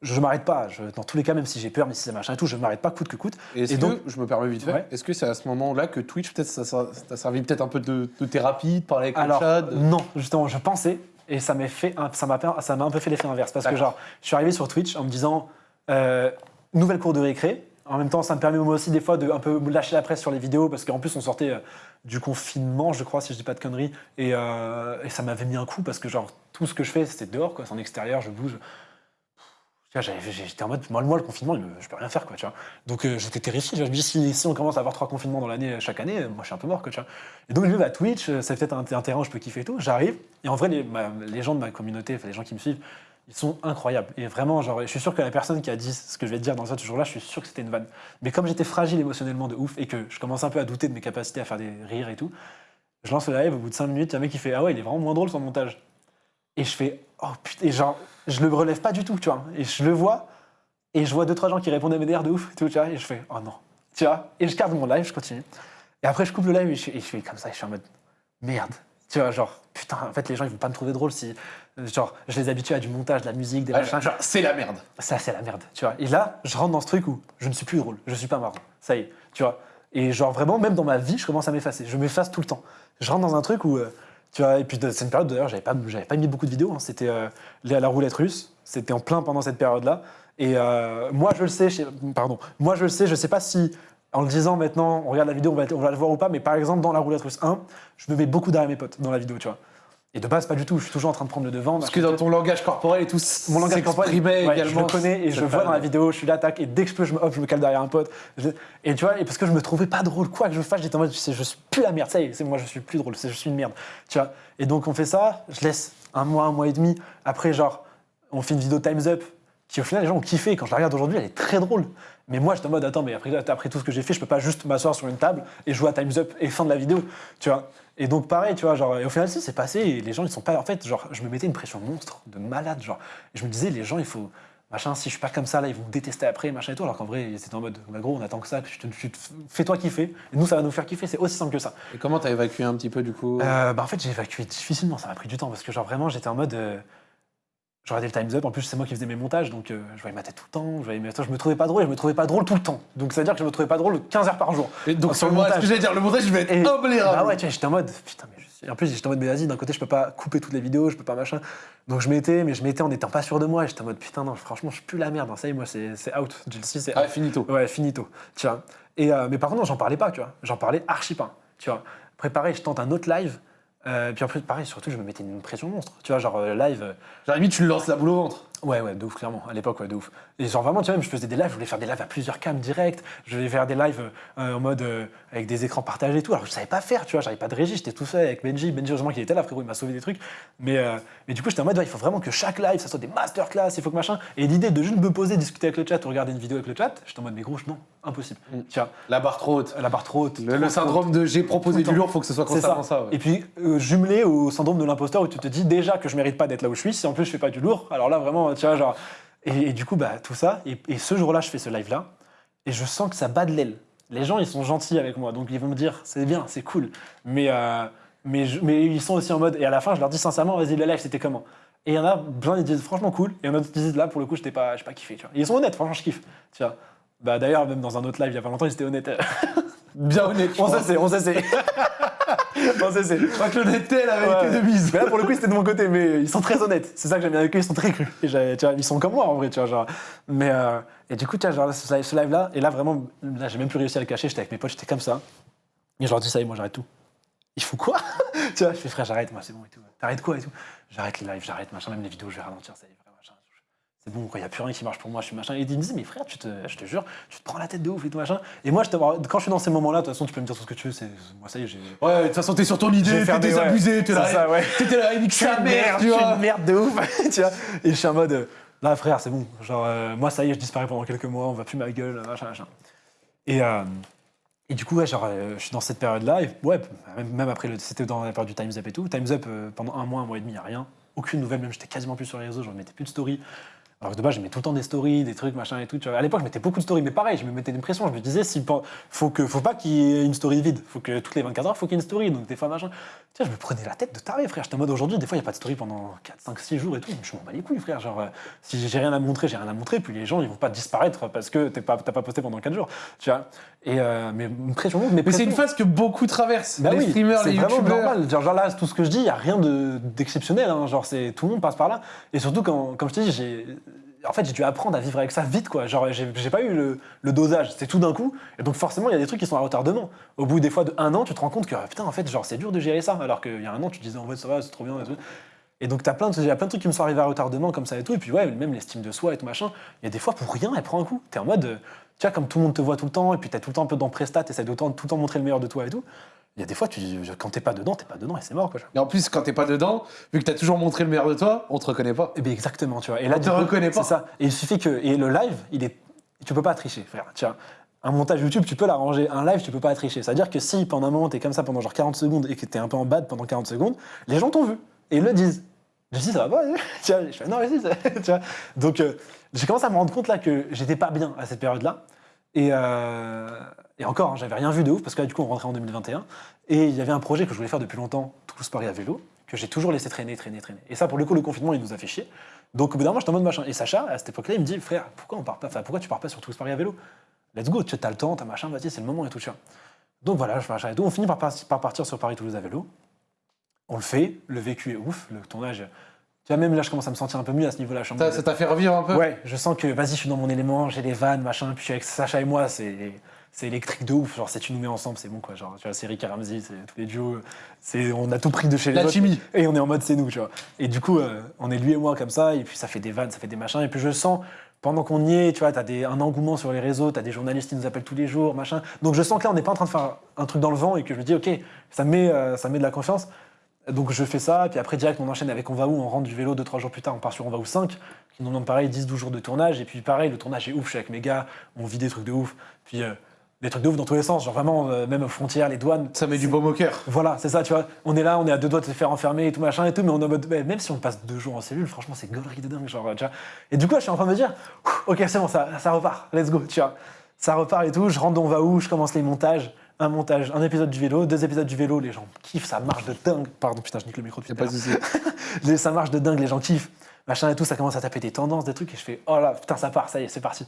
je m'arrête pas. Je- dans tous les cas, même si j'ai peur, même si c'est machin et tout, je m'arrête pas coûte que coûte. Et que, donc- je me permets vite fait, Ouais. est-ce que c'est à ce moment-là que Twitch, peut-être, ça, ça t'a servi peut-être un peu de, de thérapie, de parler avec Alors, le chat de- non, justement, je pensais, et ça m'a fait, un- ça m'a, ça m'a un peu fait l'effet inverse, parce que genre, je suis arrivé sur Twitch en me disant, euh, nouvelle cour de récré. En même temps, ça me permet moi aussi des fois de un peu me lâcher la presse sur les vidéos, parce qu'en plus on sortait euh, du confinement, je crois, si je dis pas de conneries, et, euh, et ça m'avait mis un coup parce que genre tout ce que je fais, c'était dehors, quoi, c'est en extérieur, je bouge. J'étais en mode, moi, moi, le confinement, je peux rien faire, quoi, tu vois. Donc euh, j'étais terrifié. Je me dis, si, si on commence à avoir trois confinements dans l'année, euh, chaque année, euh, moi, je suis un peu mort, quoi, tu vois. Et donc, je vais à Twitch, c'est peut-être un, terrain je peux kiffer et tout. J'arrive, et en vrai, les, gens de ma communauté, les gens qui me suivent, ils sont incroyables. Et vraiment, genre, je suis sûr que la personne qui a dit ce que je vais te dire dans ce jour-là, je suis sûr que c'était une vanne. Mais comme j'étais fragile émotionnellement de ouf et que je commence un peu à douter de mes capacités à faire des rires et tout, je lance le live, au bout de 5 minutes, il y a un mec qui fait Ah ouais, il est vraiment moins drôle son montage. Et je fais Oh putain, et genre, je le relève pas du tout, tu vois. Et je le vois, et je vois deux, trois gens qui répondent à mes DR de ouf, et tout, tu vois, et je fais Oh non, tu vois. Et je garde mon live, je continue. Et après, je coupe le live et je, fais- et je fais comme ça, et je suis en mode Merde. Tu vois, genre, putain, en fait, les gens, ils vont pas me trouver drôle si. Genre, je les habitue à du montage, de la musique, des Ouais, machins. genre, c'est la merde. Ça, c'est la merde, tu vois. Et là, je rentre dans ce truc où je ne suis plus drôle, je suis pas marrant. Ça y est, tu vois. Et genre, vraiment, même dans ma vie, je commence à m'effacer. Je m'efface tout le temps. Je rentre dans un truc où, euh, tu vois, et puis c'est une période d'ailleurs, j'avais pas, pas mis beaucoup de vidéos. hein. C'était euh, la, roulette russe. C'était en plein pendant cette période-là. Et euh, moi, je le sais, je pardon, moi, je le sais, je sais pas si. En le disant maintenant, on regarde la vidéo, on va, on va le voir ou pas, mais par exemple, dans la roulette russe 1, je me mets beaucoup derrière mes potes dans la vidéo, tu vois. Et de base, pas du tout, je suis toujours en train de prendre le devant. Parce que dans ton langage corporel et tout, Mon langage corporel, ouais, également. je le connais et je vois dans la vidéo, je suis là, tac, et dès que je peux, je me, hop, je me cale derrière un pote. Je- et tu vois, et parce que je me trouvais pas drôle, quoi que je fasse, j'étais en mode, je suis plus la merde, ça y est, moi, je suis plus drôle, je suis une merde. Tu vois, et donc on fait ça, je laisse un mois, un mois et demi. Après, genre, on fait une vidéo Time's Up, qui au final, les gens ont kiffé. Quand je la regarde aujourd'hui, elle est très drôle. Mais moi, j'étais en mode, attends, mais après, après tout ce que j'ai fait, je peux pas juste m'asseoir sur une table et jouer à Time's Up et fin de la vidéo, tu vois. Et donc, pareil, tu vois, genre, et au final, si, c'est passé et les gens, ils sont pas. En fait, genre, je me mettais une pression monstre, de malade, genre. Et je me disais, les gens, il faut. Machin, si je suis pas comme ça, là, ils vont me détester après, machin et tout. Alors qu'en vrai, c'était en mode, bah, gros, on attend que ça, que tu fais-toi kiffer. Et nous, ça va nous faire kiffer, c'est aussi simple que ça. Et comment t'as évacué un petit peu du coup? Euh, bah, en fait, j'ai évacué difficilement, ça m'a pris du temps parce que, genre, vraiment, j'étais en mode. euh, je regardais le Time's Up, en plus, c'est moi qui faisais mes montages, donc euh, je voyais ma tête tout le temps, je, voyais mes... je me trouvais pas drôle et je me trouvais pas drôle tout le temps. Donc, ça veut dire que je me trouvais pas drôle 15 heures par jour. Et donc sur le montage, ce que j'allais dire, le montage, je vais être Et-. Bah ouais, tu vois, j'étais en mode, putain, mais je suis- En plus, j'étais en mode, mais vas-y, d'un côté, je peux pas couper toutes les vidéos, je peux pas machin. Donc, je mettais, mais je mettais en étant pas sûr de moi, j'étais en mode, putain, non, franchement, je suis plus la merde, hein. ça y est, moi, c'est out. Chelsea, c'est Ah, finito. Ouais, finito. Tu vois. Et, euh, mais par contre, j'en parlais pas, tu vois. J'en parlais archi pas. Tu vois. Préparé, je tente un autre live. Euh, puis après, pareil, surtout, je me mettais une pression monstre. Tu vois, genre euh, live. euh, Genre, limite, tu lances la boule au ventre. Ouais, ouais, de ouf, clairement. À l'époque, ouais, de ouf. Et genre, vraiment, tu vois, même, je faisais des lives, je voulais faire des lives à plusieurs cams direct. Je voulais faire des lives euh, en mode euh, avec des écrans partagés et tout. Alors, je savais pas faire, tu vois, j'avais pas de régie, j'étais tout seul avec Benji. Benji, heureusement qu'il était là, frérot, il m'a sauvé des trucs. Mais, euh, mais du coup, j'étais en mode, ouais, il faut vraiment que chaque live, ça soit des masterclass, il faut que machin. Et l'idée de juste me poser, discuter avec le chat ou regarder une vidéo avec le chat, j'étais en mode, mais gros, non, impossible. Mm. Tu vois, La barre trop haute. la barre trop haute. Le, trop le haute. syndrome de j'ai proposé du lourd, faut que ce soit ça. constamment ça. ouais. Et puis jumelé au syndrome de l'imposteur où tu te dis déjà que je mérite pas d'être là où je suis, si en plus je fais pas du lourd, alors là vraiment, tu vois, genre. Et, et du coup, bah, tout ça, et, et ce jour-là, je fais ce live-là, et je sens que ça bat de l'aile. Les gens, ils sont gentils avec moi, donc ils vont me dire, c'est bien, c'est cool. Mais, euh, mais, je- mais ils sont aussi en mode, et à la fin, je leur dis sincèrement, vas-y, le live, c'était comment? Et il y en a plein qui disent, franchement cool, et il y en a d'autres qui disent, là, pour le coup, j'étais pas, j'ai pas kiffé, tu vois. Et ils sont honnêtes, franchement, je kiffe, tu vois. Bah, d'ailleurs, même dans un autre live, il y a pas longtemps, ils étaient honnêtes. Bien honnête. je on crois. sait, c'est, on sait, c'est. c'est. Je crois que l'honnêteté, elle avait Ouais. été de mise. Mais là, pour le coup, c'était de mon côté, mais ils sont très honnêtes. C'est ça que j'aime bien avec eux, ils sont très crus. Et tu vois, ils sont comme moi, en vrai, tu vois, genre. Mais, euh, et du coup, tu vois, genre, ce live- ce live-là, et là, vraiment, là, j'ai même plus réussi à le cacher, j'étais avec mes potes, j'étais comme ça. Et je leur dis, ça y est, moi, j'arrête tout. Il faut quoi? Tu vois, je fais, frère, j'arrête, moi, c'est bon et tout. T'arrêtes quoi et tout? J'arrête les lives, j'arrête, machin, même les vidéos, je vais ralentir, ça y est. C'est bon, quoi, il n'y a plus rien qui marche pour moi, je suis machin. Et ils me disaient, mais frère, tu te, je te jure, tu te prends la tête de ouf et tout, machin. Et moi, je quand je suis dans ces moments-là, de toute façon, tu peux me dire tout ce que tu veux, c'est, moi, ça y est, j'ai. Ouais, de toute façon, t'es sur ton idée, t'es désabusé, t'es là. ouais. T'étais là, suis sa mère, merde, tu vois. une merde de ouf, tu vois. Et je suis en mode, euh, là frère, c'est bon. Genre, euh, moi ça y est, je disparais pendant quelques mois, on va plus ma gueule, machin, machin. Et, euh, et du coup, ouais, genre, euh, je suis dans cette période-là, et ouais, même, après, c'était dans la période du Time's Up et tout. Time's Up, euh, pendant un mois, un mois et demi, y a rien. Aucune nouvelle, même j'étais quasiment plus sur les réseaux, je ne mettais plus de story. Alors que de base, je mets tout le temps des stories, des trucs, machin et tout. Tu vois. À l'époque, je mettais beaucoup de stories, mais pareil, je me mettais une pression. Je me disais, si, faut, que, faut pas qu'il y ait une story vide. Faut que toutes les 24 heures, faut qu'il y ait une story. Donc des fois, machin. Vois, je me prenais la tête de taré, frère. J'étais en mode aujourd'hui, des fois, il n'y a pas de story pendant 4, 5, 6 jours et tout. Je m'en bats les couilles, frère. Genre, euh, si j'ai rien à montrer, j'ai rien à montrer. Puis les gens, ils vont pas disparaître parce que t'es pas, t'as pas posté pendant 4 jours. Tu vois. Et euh, mais une pression, mais, Mais c'est une phase que beaucoup traversent. bah les oui, streamers, c'est les youtubeurs. normal. Genre, genre là, tout ce que je dis, il n'y a rien de- d'exceptionnel. hein. Genre, c'est tout le monde passe par là. Et surtout, quand, comme je te dis, j'ai. En fait, j'ai dû apprendre à vivre avec ça vite, quoi. Genre, j'ai pas eu le, dosage, c'est tout d'un coup. Et donc, forcément, il y a des trucs qui sont à retardement. Au bout des fois de un an, tu te rends compte que, putain, en fait, genre, c'est dur de gérer ça. Alors qu'il y a un an, tu te disais, en fait, ça va, c'est trop bien. Et, donc, t'as plein, de- il y a plein de trucs qui me sont arrivés à retardement, comme ça et tout. Et puis, ouais, même l'estime de soi et tout machin. Il y a des fois, pour rien, elle prend un coup. T'es en mode, euh, tu vois, comme tout le monde te voit tout le temps, et puis t'es tout le temps un peu dans Prestat, t'essaies de tout le temps- tout le temps montrer le meilleur de toi et tout. Il y a des fois, tu, quand t'es pas dedans, t'es pas dedans et c'est mort, quoi. Et en plus, quand t'es pas dedans, vu que t'as toujours montré le meilleur de toi, on te reconnaît pas. Eh bien, exactement, tu vois. Et là, On te coup, reconnaît pas. C'est ça. Et il suffit que. Et le live, il est. Tu peux pas tricher, frère. Tu vois. Un montage YouTube, tu peux l'arranger. Un live, tu peux pas tricher. C'est-à-dire que si pendant un moment, t'es comme ça pendant genre 40 secondes et que t'es un peu en bad pendant 40 secondes, les gens t'ont vu. Et ils le disent. Je dis, ça va pas tu vois, Je fais, non, vas-y, tu vois. Donc, euh, j'ai commencé à me rendre compte là que j'étais pas bien à cette période-là. Et, euh, et encore, hein, j'avais rien vu de ouf parce que là, du coup, on rentrait en 2021. Et il y avait un projet que je voulais faire depuis longtemps, Toulouse Paris à vélo, que j'ai toujours laissé traîner, traîner, traîner. Et ça, pour le coup, le confinement, il nous a fait chier. Donc, au bout d'un moment, j'étais en mode machin. Et Sacha, à cette époque-là, il me dit, frère, pourquoi on part pas, enfin, pourquoi tu pars pas sur Toulouse Paris à vélo? Let's go, tu as le temps, t'as machin, vas-y, c'est le moment et tout, tu vois. Donc voilà, je fais machin et tout. On finit par, par- par partir sur Paris-Toulouse à vélo. On le fait, le vécu est ouf, le tournage. Tu vois, même là, je commence à me sentir un peu mieux à ce niveau-là. Ça t'a fait revivre un peu? Ouais, je sens que vas-y, je suis dans mon élément, j'ai les vannes, machin, puis je suis avec Sacha et moi, c'est c'est électrique de ouf. Genre, si tu nous mets ensemble, c'est bon quoi. Genre, tu vois, c'est Rick Ramsey, c'est tous les duos, c'est on a tout pris de chez les La autres. chimie. Et on est en mode c'est nous, tu vois. Et du coup, euh, on est lui et moi comme ça, et puis ça fait des vannes, ça fait des machins, et puis je sens. Pendant qu'on y est, tu vois, t'as des, un engouement sur les réseaux, t'as des journalistes qui nous appellent tous les jours, machin. Donc je sens que là, on n'est pas en train de faire un truc dans le vent et que je me dis, ok, ça me met, euh, ça me met de la confiance. Donc je fais ça, puis après direct on enchaîne avec On va où, on rentre du vélo 2-3 jours plus tard, on part sur On va où 5, qui nous demande pareil 10-12 jours de tournage, et puis pareil, le tournage est ouf, je suis avec mes gars, on vit des trucs de ouf, puis euh, des trucs de ouf dans tous les sens, genre vraiment, euh, même aux frontières, les douanes. Ça met du baume au cœur. Voilà, c'est ça, tu vois, on est là, on est à deux doigts de se faire enfermer et tout machin et tout, mais on est en mode, même si on passe deux jours en cellule, franchement c'est gaulerie de dingue, genre, tu vois. Et du coup, là, je suis en train de me dire, ok, c'est bon, ça, ça repart, let's go, tu vois. Ça repart et tout, je rentre dans va où, je commence les montages, un montage, un épisode du vélo, deux épisodes du vélo, les gens kiffent, ça marche de dingue. Pardon, putain, je nique le micro depuis pas de ça marche de dingue, les gens kiffent, machin et tout, ça commence à taper des tendances, des trucs, et je fais, oh là, putain, ça part, ça y est, c'est parti.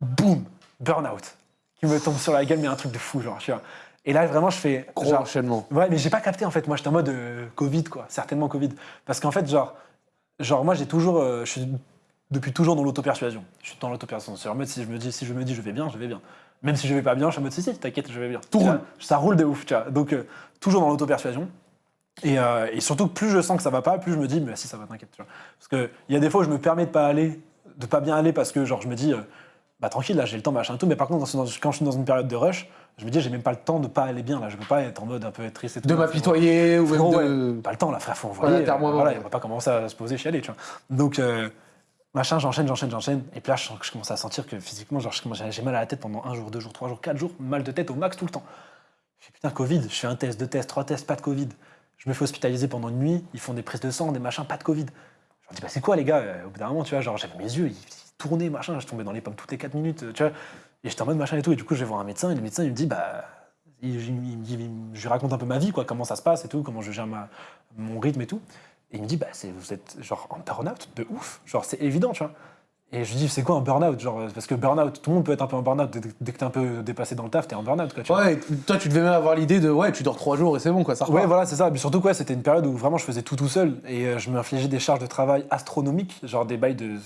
Boum, burn-out, qui me tombe sur la gueule, mais un truc de fou, genre, tu vois. Et là, vraiment, je fais. Gros genre, enchaînement. Ouais, mais j'ai pas capté en fait. Moi, j'étais en mode euh, Covid, quoi. Certainement Covid. Parce qu'en fait, genre, genre moi, j'ai toujours. euh, je suis depuis toujours dans l'auto-persuasion. Je suis dans l'auto-persuasion. C'est en mode, si je me dis, si je me dis, je vais bien, je vais bien. Même si je vais pas bien, je suis en mode, si, si, t'inquiète, je vais bien. Tout roule. Ça roule de ouf, tu vois. Donc, euh, toujours dans l'auto-persuasion. Et, et surtout, plus je sens que ça va pas, plus je me dis, mais si, ça va, t'inquiète, tu vois. Parce qu'il y a des fois où je me permets de pas aller, de pas bien aller parce que, genre, je me dis, bah tranquille, là, j'ai le temps, machin, tout. Mais par contre, dans- quand je suis dans une période de rush, je me dis, j'ai même pas le temps de pas aller bien, là. Je peux pas être en mode un peu triste et tout. De m'apitoyer ou même Frérot, de. ouais, pas le temps, là, frère, faut envoyer. Voilà, terre-moi, voilà, on va pas commencer à se poser, chialer, tu vois. Donc, euh, machin, j'enchaîne, j'enchaîne, j'enchaîne. Et puis là, je, sens que je commence à sentir que physiquement, genre, j'ai mal à la tête pendant un jour, deux jours, trois jours, quatre jours, mal de tête au max tout le temps. Je fais putain, Covid, je fais un test, deux tests, trois tests, pas de Covid. Je me fais hospitaliser pendant une nuit, ils font des prises de sang, des machins, pas de Covid. Je leur dis, bah c'est quoi les gars Euh, Au bout d'un moment, tu vois, genre j'avais mes yeux, ils, tournaient, machin, je tombais dans les pommes toutes les 4 minutes, euh, tu vois. Et j'étais en mode machin et tout. Et du coup, je vais voir un médecin, et le médecin, il me dit, bah. il- il- il je lui raconte un peu ma vie, quoi, comment ça se passe et tout, comment je gère ma, mon rythme et tout. Et il me dit, bah, vous êtes genre en burn-out de ouf. Genre, c'est évident, tu vois. Et je lui dis, c'est quoi un burn-out genre, Parce que burn-out, tout le monde peut être un peu en burn-out. Dès, que t'es un peu dépassé dans le taf, t'es en burn-out, quoi, tu vois. Ouais, toi, tu devais même avoir l'idée de ouais, tu dors trois jours et c'est bon, quoi, ça repart. Ouais, voilà, c'est ça. Mais surtout, quoi, c'était une période où vraiment je faisais tout tout seul et euh, je m'infligeais des charges de travail astronomiques, genre des bails de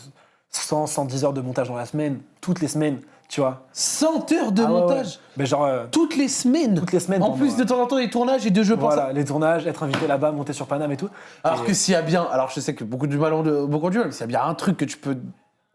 100, 110 heures de montage dans la semaine, toutes les semaines, tu vois. 100 heures de Ah montage ouais. Mais genre, euh, toutes les semaines. toutes les semaines. En plus de euh, temps en temps des tournages et de jeux pour ça. Voilà, les tournages, être invité là-bas, monter sur Paname et tout. Alors Et- que s'il y a bien, alors je sais que beaucoup du mal ont de- beaucoup du mal, mais s'il y a bien un truc que tu peux.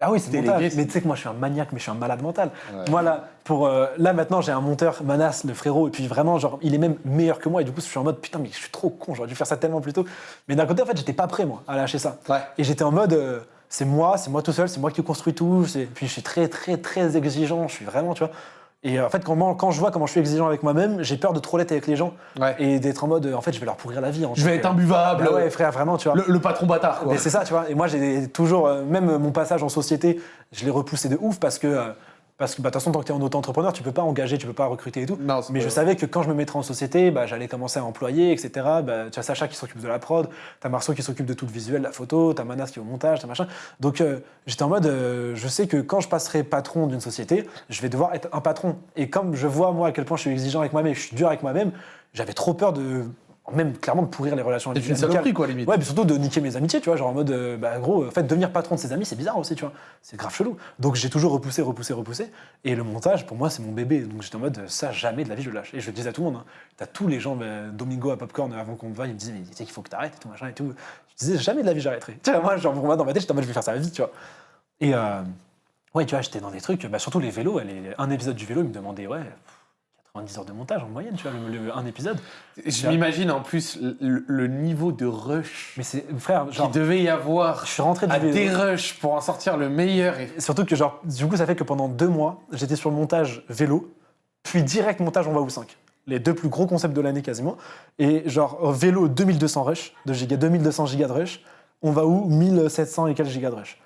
Ah oui, c'est Délégué, montage. Mais tu sais que moi, je suis un maniaque, mais je suis un malade mental. Ouais. Moi, là, pour, euh, là, maintenant, j'ai un monteur, Manas, le frérot, et puis vraiment, genre, il est même meilleur que moi. Et du coup, je suis en mode, putain, mais je suis trop con, j'aurais dû faire ça tellement plus tôt. Mais d'un côté, en fait, j'étais pas prêt, moi, à lâcher ça. Ouais. Et j'étais en mode, euh, c'est moi, c'est moi tout seul, c'est moi qui construis tout. Puis je suis très, très, très exigeant. Je suis vraiment, tu vois. Et euh, en fait, quand, moi- quand je vois comment je suis exigeant avec moi-même, j'ai peur de trop l'être avec les gens Ouais. et d'être en mode, euh, en fait, je vais leur pourrir la vie. en Je vais être imbuvable. Bah ouais, frère, vraiment, tu vois. le, le patron bâtard, quoi. Mais c'est ça, tu vois. Et moi, j'ai toujours, euh, même mon passage en société, je l'ai repoussé de ouf parce que, parce que bah, de toute façon, tant que tu es en auto-entrepreneur, tu peux pas engager, tu peux pas recruter et tout. Non, Mais je vrai. savais que quand je me mettrais en société, bah, j'allais commencer à employer, etc. Bah, tu as Sacha qui s'occupe de la prod, t'as Marceau qui s'occupe de tout le visuel, la photo, t'as Manas qui est au montage, t'as machin. Donc euh, j'étais en mode, euh, je sais que quand je passerai patron d'une société, je vais devoir être un patron. Et comme je vois moi à quel point je suis exigeant avec moi-même, je suis dur avec moi-même, j'avais trop peur de, même clairement de pourrir les relations C'est une saloperie, quoi, limite. Ouais, mais surtout de niquer mes amitiés, tu vois, genre en mode, euh, bah gros, en fait, devenir patron de ses amis, c'est bizarre aussi, tu vois. C'est grave chelou. Donc j'ai toujours repoussé, repoussé, repoussé. Et le montage, pour moi, c'est mon bébé. Donc j'étais en mode, ça, jamais de la vie, je le lâche. Et je le disais à tout le monde. Hein. T'as tous les gens, bah, Domingo à Popcorn, avant qu'on me voie, ils me disaient, mais tu sais qu'il faut que t'arrêtes et tout, machin et tout. Je disais, jamais de la vie, j'arrêterai. Tu vois, moi, genre, pour moi, dans ma tête, j'étais en mode, je vais faire ça vie, tu vois. Et euh, ouais, tu vois, j'étais dans des trucs, bah, surtout les vélos. les- un épisode du vélo, il me demandait, ouais, pff, 90 heures de montage en moyenne, tu vois, le- le- un épisode. Je m'imagine en plus le, le niveau de rush Mais c'est, frère, genre, devait y avoir je suis rentré à des rushs pour en sortir le meilleur. Et... Surtout que, genre, du coup, ça fait que pendant deux mois, j'étais sur le montage vélo, puis direct montage On va où 5. Les deux plus gros concepts de l'année quasiment. Et genre, vélo 2200 rush, de giga, 2200 gigas de rush. On va où 1700 et quelques gigas de rush.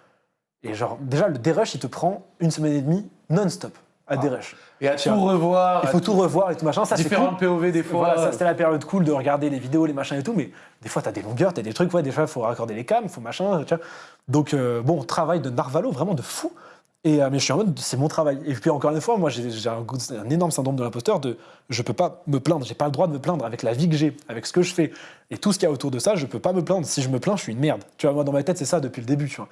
Et genre, déjà, le dérush, il te prend une semaine et demie non-stop à Ah. Et à tout revoir, Il faut tout revoir et tout machin. Ça, c'est cool. POV des fois. Voilà, ça c'était la période cool de regarder les vidéos, les machins et tout, mais des fois t'as des longueurs, t'as des trucs, ouais, des fois il faut raccorder les cams, faut machin, tu vois. Donc euh, bon, travail de narvalo, vraiment de fou. Et, euh, mais je suis en mode, c'est mon travail. Et puis encore une fois, moi j'ai un, énorme syndrome de l'imposteur de je peux pas me plaindre, j'ai pas le droit de me plaindre avec la vie que j'ai, avec ce que je fais et tout ce qu'il y a autour de ça, je peux pas me plaindre. Si je me plains, je suis une merde. Tu vois, moi dans ma tête c'est ça depuis le début, tu vois.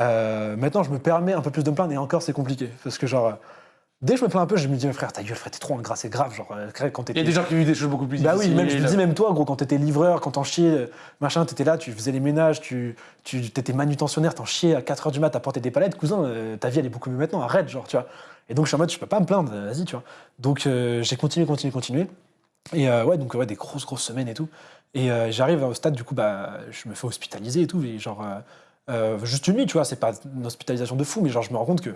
Euh, maintenant je me permets un peu plus de me plaindre et encore c'est compliqué parce que genre. Dès que je me plains un peu, je me dis, frère, ta gueule, frère, t'es trop ingrat, c'est grave. Genre, euh, quand Il y a des gens qui vivent des choses beaucoup plus bah oui, difficiles. même, je te dis, même toi, gros, quand t'étais livreur, quand t'en chiais, euh, machin, t'étais là, tu faisais les ménages, tu, tu t'étais manutentionnaire, t'en chiais à 4h du mat, porter des palettes, cousin, euh, ta vie, elle est beaucoup mieux maintenant, arrête, genre, tu vois. Et donc, je suis en mode, je peux pas me plaindre, vas-y, tu vois. Donc, euh, j'ai continué, continué, continué. Et euh, ouais, donc, ouais, des grosses, grosses semaines et tout. Et j'arrive au stade, du coup, bah, je me fais hospitaliser et tout, et genre, juste une nuit, tu vois, c'est pas une hospitalisation de fou, mais genre, je me rends compte que.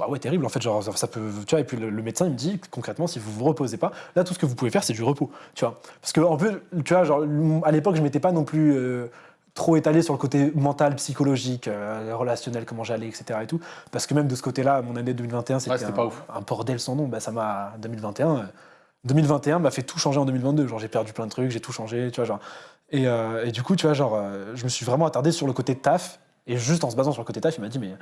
Ah ouais, terrible, en fait, genre, ça, peut. Tu vois, et puis le, le médecin, il me dit, concrètement, si vous vous reposez pas, là, tout ce que vous pouvez faire, c'est du repos, tu vois. Parce que, en peu, tu vois, genre, à l'époque, je m'étais pas non plus euh, trop étalé sur le côté mental, psychologique, euh, relationnel, comment j'allais, etc. et tout. Parce que même de ce côté-là, mon année 2021, c'était c'était un, pas ouf. un bordel sans nom. Bah, ça m'a. 2021. euh, 2021 m'a fait tout changer en 2022. Genre, j'ai perdu plein de trucs, j'ai tout changé, tu vois, genre. Et, euh, et du coup, tu vois, genre, euh, je me suis vraiment attardé sur le côté taf. Et juste en se basant sur le côté taf, il m'a dit, mais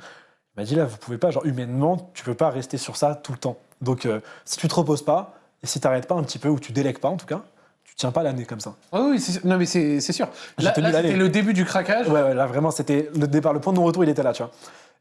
m'a dit là, vous pouvez pas, genre humainement, tu peux pas rester sur ça tout le temps. Donc, euh, si tu te reposes pas, et si t'arrêtes pas un petit peu, ou tu délègues pas en tout cas, tu tiens pas l'année comme ça. Ah oui, c'est- non mais c'est sûr. Là, c'était le début du craquage. Ouais, ouais, là vraiment, c'était le départ, le point de non-retour, il était là, tu vois.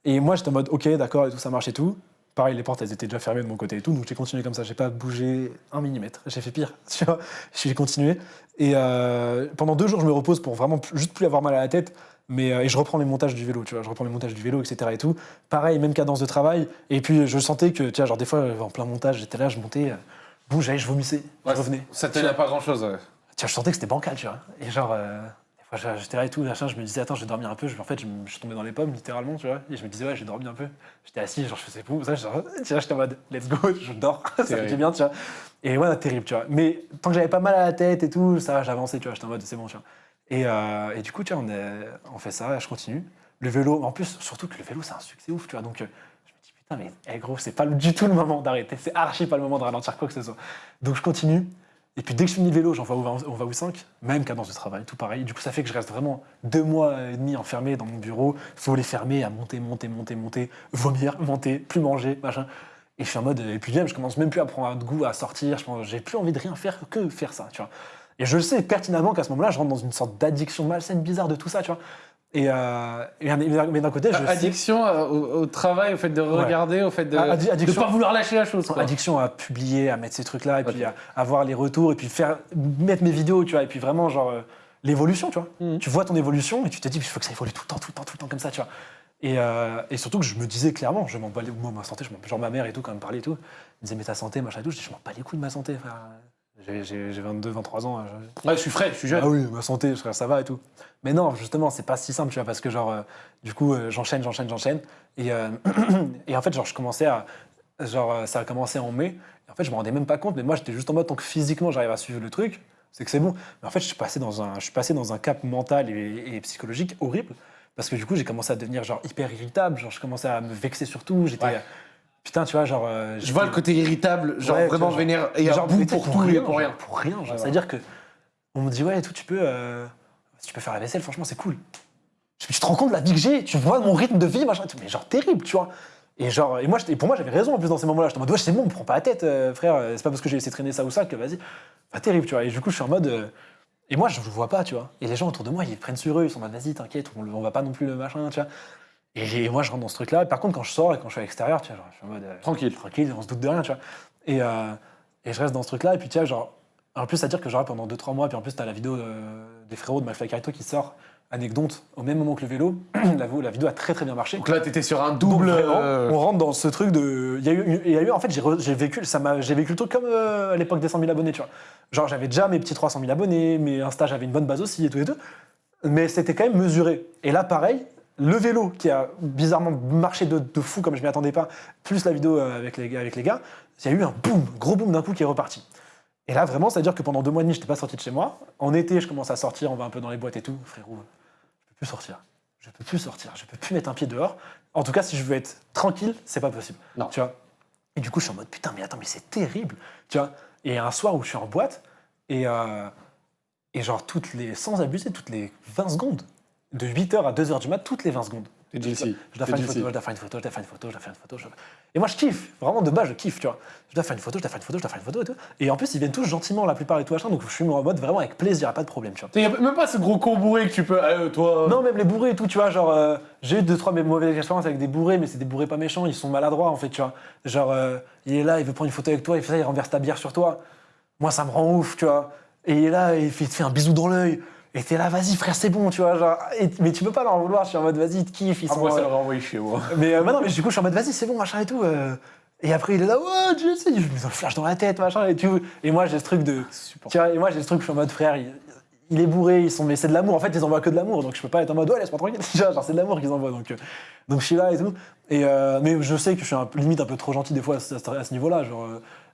Et moi, j'étais en mode, ok, d'accord, et tout, ça marche et tout. Pareil, les portes, elles étaient déjà fermées de mon côté et tout, donc j'ai continué comme ça. J'ai pas bougé un millimètre. J'ai fait pire, tu vois. J'ai continué. Et euh, pendant deux jours, je me repose pour vraiment juste plus avoir mal à la tête. Mais, euh, et je reprends les montages du vélo, tu vois. Je reprends les montages du vélo, etc. et tout. Pareil, même cadence de travail. Et puis, je sentais que, tu vois, genre, des fois, en plein montage, j'étais là, je montais, euh, boum, j'allais, je vomissais, je Ouais, revenais. Ça tenait à pas grand chose. Tu vois, je sentais que c'était bancal, tu vois. Et genre, euh, des fois, j'étais là et tout, machin, je me disais, attends, je vais dormir un peu. Je- en fait, je, me- je suis tombé dans les pommes, littéralement, tu vois. Et je me disais, ouais, j'ai dormi un peu. J'étais assis, genre, je faisais pou, ça, genre, tu vois, j'étais en mode, let's go, je dors, ça me fait bien, tu vois. Et ouais, terrible, tu vois. Mais tant que j'avais pas mal à la tête et tout, ça, va, j'avançais, tu vois, j'étais en mode, c'est bon, tu vois. Et, euh, et du coup, tu vois, on, fait ça, je continue. Le vélo, en plus, surtout que le vélo, c'est un succès ouf, tu vois. Donc, euh, je me dis, putain, mais eh, gros, c'est pas du tout le moment d'arrêter. C'est archi pas le moment de ralentir quoi que ce soit. Donc, je continue. Et puis, dès que je finis le vélo, j'en vais au- va où 5, même cadence de travail, tout pareil. Du coup, ça fait que je reste vraiment deux mois et demi enfermé dans mon bureau. faut les fermer, à monter, monter, monter, monter, vomir, monter, plus manger, machin. Et je suis en mode. Et puis, même, je commence même plus à prendre de goût à sortir. J'ai plus envie de rien faire que faire ça, tu vois. Et je sais pertinemment qu'à ce moment-là, je rentre dans une sorte d'addiction malsaine, bizarre de tout ça, tu vois. Et, euh, et- mais d'un côté, je sais. Addiction euh, au, au travail, au fait de regarder, au fait de Ah, ne addiction. pas vouloir lâcher la chose. quoi. Addiction à publier, à mettre ces trucs-là, et puis à, à voir les retours, et puis faire mettre mes vidéos, tu vois, et puis vraiment genre euh, l'évolution, tu vois. Mhm. Tu vois ton évolution et tu te dis, il faut que ça évolue tout le temps, tout le temps, tout le temps comme ça, tu vois. Et, euh, et surtout que je me disais clairement, je m'en bats les moi ma santé, je genre ma mère et tout quand elle me parlait et tout, elle me disait mais ta santé, machin et tout, je dis je m'en bats les couilles de ma santé, frère. J'ai- J'ai j'ai 22, 23 ans. je- Ouais, je suis frais, je suis jeune. ah oui, ma santé, ça va et tout. Mais non, justement, c'est pas si simple, tu vois, parce que genre, euh, du coup, euh, j'enchaîne, j'enchaîne, j'enchaîne. Et, euh, et en fait, genre, je commençais à. genre, ça a commencé en mai. Et en fait, je me rendais même pas compte, mais moi, j'étais juste en mode, tant que physiquement, j'arrive à suivre le truc, c'est que c'est bon. Mais en fait, je suis passé dans un, je suis passé dans un cap mental et, et psychologique horrible. Parce que du coup, j'ai commencé à devenir genre hyper irritable. Genre, je commençais à me vexer sur tout. J'étais. Ouais. Putain, tu vois, genre. euh, Je vois le côté irritable, genre Ouais, vraiment genre- vénère et genre, bout pour t'sais, tout et pour rien. Pour rien. genre. Ouais. C'est-à-dire que on me dit ouais et tout, tu peux, euh, si tu peux faire la vaisselle, franchement, c'est cool. Je- Tu te rends compte de la vie que j'ai, tu vois mon rythme de vie, machin, mais genre terrible, tu vois. Et genre, et moi, et pour moi, j'avais raison en plus dans ces moments-là. J'étais en mode, ouais, c'est bon, me prends pas la tête, euh, frère. euh, C'est pas parce que j'ai laissé traîner ça ou ça que vas-y. Pas terrible, tu vois. Et du coup, je suis en mode. euh, et moi, je le vois pas, tu vois. Et les gens autour de moi, ils prennent sur eux, ils sont en mode, vas-y, t'inquiète, on, on va pas non plus le machin, tu vois. Et, moi, je rentre dans ce truc-là. Par contre, quand je sors et quand je suis à l'extérieur, tu vois, genre, je suis en mode. euh, Tranquille. tranquille, on se doute de rien, tu vois. Et, euh, et je reste dans ce truc-là, et puis tu vois, genre, en plus, à dire que genre pendant 2-3 mois, puis en plus, t'as la vidéo euh, des frérots de McFly Carito qui sort, anecdote, au même moment que le vélo, la, la vidéo a très très bien marché. Donc là, t'étais sur un Donc, double. vraiment, euh, on rentre dans ce truc de. Il y a eu, il y a eu en fait, j'ai vécu, ça m'a- j'ai vécu le truc comme à l'époque des 100 000 abonnés, tu vois. Genre, j'avais déjà mes petits 300 000 abonnés, mais Insta, j'avais une bonne base aussi, et tout et tout. Mais c'était quand même mesuré. Et là, pareil, le vélo qui a bizarrement marché de, de fou comme je m'y attendais pas, plus la vidéo euh, avec les, gars- avec les gars, il y a eu un boom, gros boom d'un coup qui est reparti. Et là, vraiment, c'est-à-dire que pendant deux mois et demi, je n'étais pas sorti de chez moi. En été, je commence à sortir, on va un peu dans les boîtes et tout. Frérot, je peux plus sortir. Je peux plus sortir. Je peux plus mettre un pied dehors. En tout cas, si je veux être tranquille, c'est pas possible. Non. Tu vois Et du coup, je suis en mode putain, mais attends, mais c'est terrible. Tu vois Et un soir où je suis en boîte et, euh, et genre toutes les, sans abuser, toutes les 20 secondes, de 8h à 2h du mat, toutes les 20 secondes. Je dois T'es faire une photo, je dois faire une photo, je dois faire une photo, je dois faire une photo. je dois- Et moi, je kiffe. Vraiment, de base, je kiffe, tu vois. Je dois faire une photo, je dois faire une photo, je dois faire une photo et tout. Et en plus, ils viennent tous gentiment, la plupart et tout machin. Donc, je suis en mode vraiment avec plaisir, pas de problème, tu vois. Il y a même pas ce gros con bourré que tu peux. Ah, euh, toi. Non, même les bourrés et tout, tu vois, genre, euh, j'ai eu deux, trois mauvaises expériences avec des bourrés, mais c'est des bourrés pas méchants, ils sont maladroits, en fait, tu vois. Genre, euh, il est là, il veut prendre une photo avec toi, il fait ça, il renverse ta bière sur toi. Moi, ça me rend ouf, tu vois. Et il est là, il, fait- il te fait un bisou dans l'œil. Et t'es là, vas-y, frère, c'est bon, tu vois. Genre, et- mais tu peux pas leur en vouloir, je suis en mode, vas-y, te kiffent, ils Ah, sont. moi, ça l'aurait envoyé chez moi. mais euh, bah non, mais du coup, je suis en mode, vas-y, c'est bon, machin et tout. euh. Et après, il est là, ouais, je me mets un flash dans la tête, machin et tout. Et moi, j'ai ce truc de. Tu vois, et moi, j'ai ce truc, je suis en mode, frère, il, il est bourré, ils sont, mais c'est de l'amour. En fait, ils envoient que de l'amour, donc je peux pas être en mode, ouais, laisse-moi tranquille. Tu genre, c'est de l'amour qu'ils envoient, donc, euh, donc je suis là et tout. Et, euh, mais je sais que je suis un limite un peu trop gentil des fois à ce, niveau-là. Genre,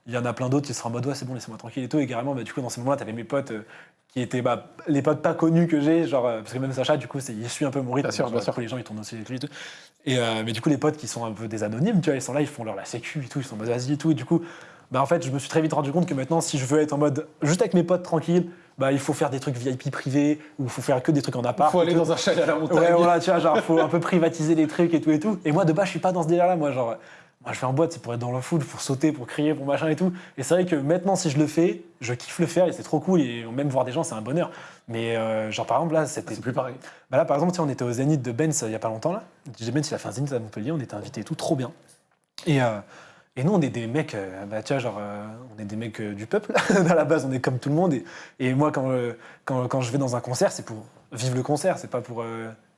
il y en a plein d'autres qui seraient en mode, ouais, c'est bon, laissez-moi tranquille et tout. Et carrément, bah, du coup, dans ces moments-là, t'avais mes potes. Qui étaient bah, les potes pas connus que j'ai, genre, euh, parce que même Sacha, du coup, il suit un peu mon rythme. Bien sûr, bien sûr. les gens, ils tournent aussi avec lui et tout. Et, euh, mais du coup, les potes qui sont un peu des anonymes, tu vois, ils sont là, ils font leur la sécu et tout, ils sont en mode et tout. Et du coup, bah, en fait, je me suis très vite rendu compte que maintenant, si je veux être en mode juste avec mes potes tranquilles, bah, il faut faire des trucs VIP privés ou il faut faire que des trucs en appart. Faut aller tout. dans un chalet à la montagne. Ouais, voilà, tu vois, genre, faut un peu privatiser les trucs et tout et tout. Et moi, de base, je suis pas dans ce délire-là, moi, genre. Moi, je vais en boîte, c'est pour être dans la foule, pour sauter, pour crier, pour machin et tout. Et c'est vrai que maintenant, si je le fais, je kiffe le faire et c'est trop cool. Et même voir des gens, c'est un bonheur. Mais euh, genre, par exemple, là, c'était. C'est plus pareil. Bah là, par exemple, on était au Zénith de Benz euh, il y a pas longtemps, là. DJ Benz, il a fait un Zénith à Montpellier, on était invités et tout, trop bien. Et, euh, et nous, on est des mecs, bah, tu vois, genre, euh, on est des mecs euh, du peuple. à la base, on est comme tout le monde. Et, et moi, quand, euh, quand, quand je vais dans un concert, c'est pour vivre le concert, c'est pas pour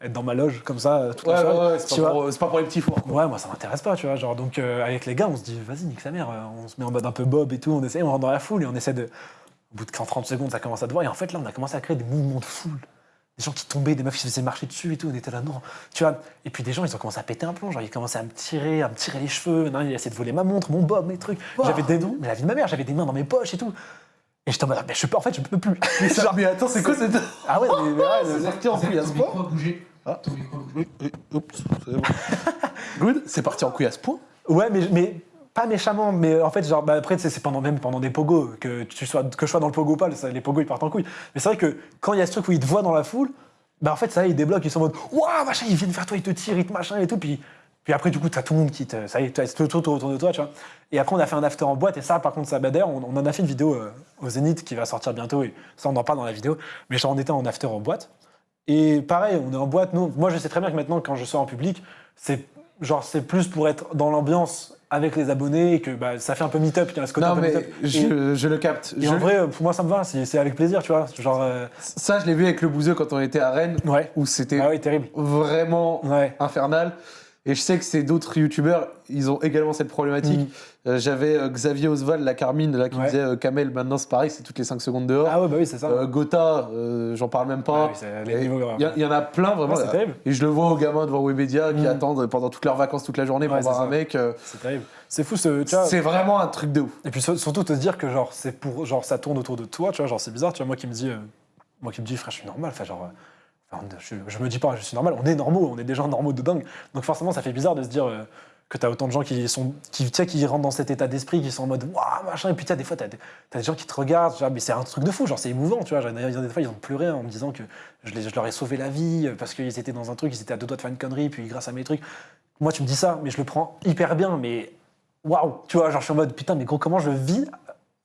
être dans ma loge comme ça euh, toute Ouais, la ouais, soirée. ouais, c'est pas, pour- c'est pas pour les petits fours. quoi. Ouais, moi ça m'intéresse pas, tu vois. Genre, donc euh, avec les gars, on se dit, vas-y, nique sa mère, euh, on se met en mode un peu bob et tout, on essaie, on rentre dans la foule et on essaie de. Au bout de 30 secondes, ça commence à te voir. Et en fait, là, on a commencé à créer des mouvements de foule. Des gens qui tombaient, des meufs qui se faisaient marcher dessus et tout, on était là, non. Tu vois. Et puis des gens, ils ont commencé à péter un plomb. Genre, ils commençaient à me tirer, à me tirer les cheveux. Non, il a essayé de voler ma montre, mon bob, mes trucs. J'avais des noms, mais la vie de ma mère, j'avais des mains dans mes poches et tout. Et j'étais en mode, mais je peux, en fait, je peux plus. Mais, ça- mais attends, c'est quoi cette. ah ouais, mais, mais ouais, C'est Ah. Oups, c'est bon. Good, c'est parti en couille à ce point. Ouais, mais, mais pas méchamment, mais en fait, genre, bah, après, c'est pendant, même pendant des pogos, que, tu sois, que je sois dans le pogo ou pas, les pogos, ils partent en couille. Mais c'est vrai que quand il y a ce truc où ils te voient dans la foule, bah, en fait, ça, ils débloquent, ils sont en mode, waouh, machin, ils viennent vers toi, ils te tirent, ils te machin et tout, puis, puis après, du coup, t'as tout le monde qui te, ça y est, tout autour autour de toi, tu vois. Et après, on a fait un after en boîte, et ça, par contre, ça, bah, d'ailleurs, on, on en a fait une vidéo euh, au Zénith qui va sortir bientôt, et ça, on en parle dans la vidéo, mais genre, on était en after en boîte. Et pareil, on est en boîte. Nous, moi, je sais très bien que maintenant, quand je sors en public, c'est genre c'est plus pour être dans l'ambiance avec les abonnés et que bah, ça fait un peu meet-up. Il y a ce côté Non, un peu mais meet-up. Je, je le capte. Et, Je- en vrai, pour moi, ça me va. C'est avec plaisir, tu vois. Genre, euh, Ça, je l'ai vu avec le bouseux quand on était à Rennes, ouais. où c'était Ah oui, terrible. vraiment Ouais. infernal. Et je sais que c'est d'autres youtubeurs, ils ont également cette problématique. Mhm. Euh, J'avais euh, Xavier Oswald, la Carmine, là, qui Ouais. disait euh, Kamel, maintenant c'est pareil, c'est toutes les 5 secondes dehors. Ah ouais, bah oui, c'est ça. Euh, Gotha, euh, j'en parle même pas. oui, c'est les Et niveaux, Il y, a- il y en a plein vraiment. Ouais, c'est terrible. et je le vois aux gamins devant Webedia qui Mhm. attendent pendant toute leurs vacances toute la journée pour Ouais, voir c'est un ça. mec. euh, C'est terrible. c'est fou, ce, tu vois. C'est vraiment un truc de ouf. Et puis sur- surtout te dire que genre c'est pour genre ça tourne autour de toi, tu vois, genre c'est bizarre, tu vois, moi qui me dis euh, moi qui me dis frère, je suis normal, enfin genre euh, enfin, je, je me dis pas je suis normal, on est normaux, on est des gens normaux de dingue. Donc forcément ça fait bizarre de se dire euh, que t'as autant de gens qui sont qui tu qui rentrent dans cet état d'esprit qui sont en mode waouh machin et puis tu sais, des fois des, t'as des gens qui te regardent, genre, mais c'est un truc de fou, genre c'est émouvant, tu vois, des fois ils ont pleuré en me disant que je, je leur ai sauvé la vie euh, parce qu'ils étaient dans un truc, ils étaient à deux doigts de faire une connerie puis grâce à mes trucs. Moi tu me dis ça, mais je le prends hyper bien, mais waouh, tu vois, genre je suis en mode putain, mais gros, comment je vis,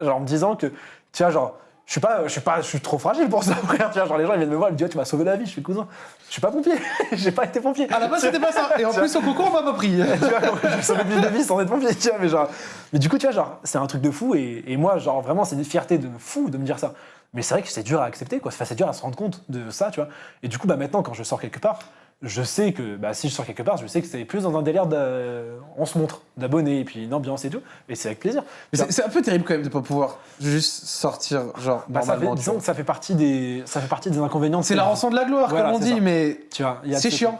genre en me disant que, tu vois, genre, je suis pas, je suis pas, je suis trop fragile pour ça, frère, tu vois, genre les gens ils viennent me voir, ils me disent, tu m'as sauvé la vie, je suis cousin, je suis pas pompier, j'ai pas été pompier. À la base, c'était pas ça. Et en plus, au concours, on m'a pas pris. tu vois, j'ai sauvé des vies sans être pompier, tu vois, mais genre, mais du coup, tu vois, genre, c'est un truc de fou, et, et moi, genre, vraiment, c'est une fierté de fou de me dire ça. Mais c'est vrai que c'est dur à accepter, quoi, Enfin, c'est dur à se rendre compte de ça, tu vois. Et du coup, bah maintenant, quand je sors quelque part, je sais que, bah, si je sors quelque part, je sais que c'est plus dans un délire de, on se montre, d'abonnés, et puis une ambiance et tout, et c'est avec plaisir. Mais c'est- un peu terrible quand même de pas pouvoir juste sortir, genre, Bah, ça fait, normalement. tu disons que ça fait partie des, ça fait partie des inconvénients. de C'est la rançon de la gloire, Voilà, comme on dit, ça. mais Tu vois, c'est ce- chiant.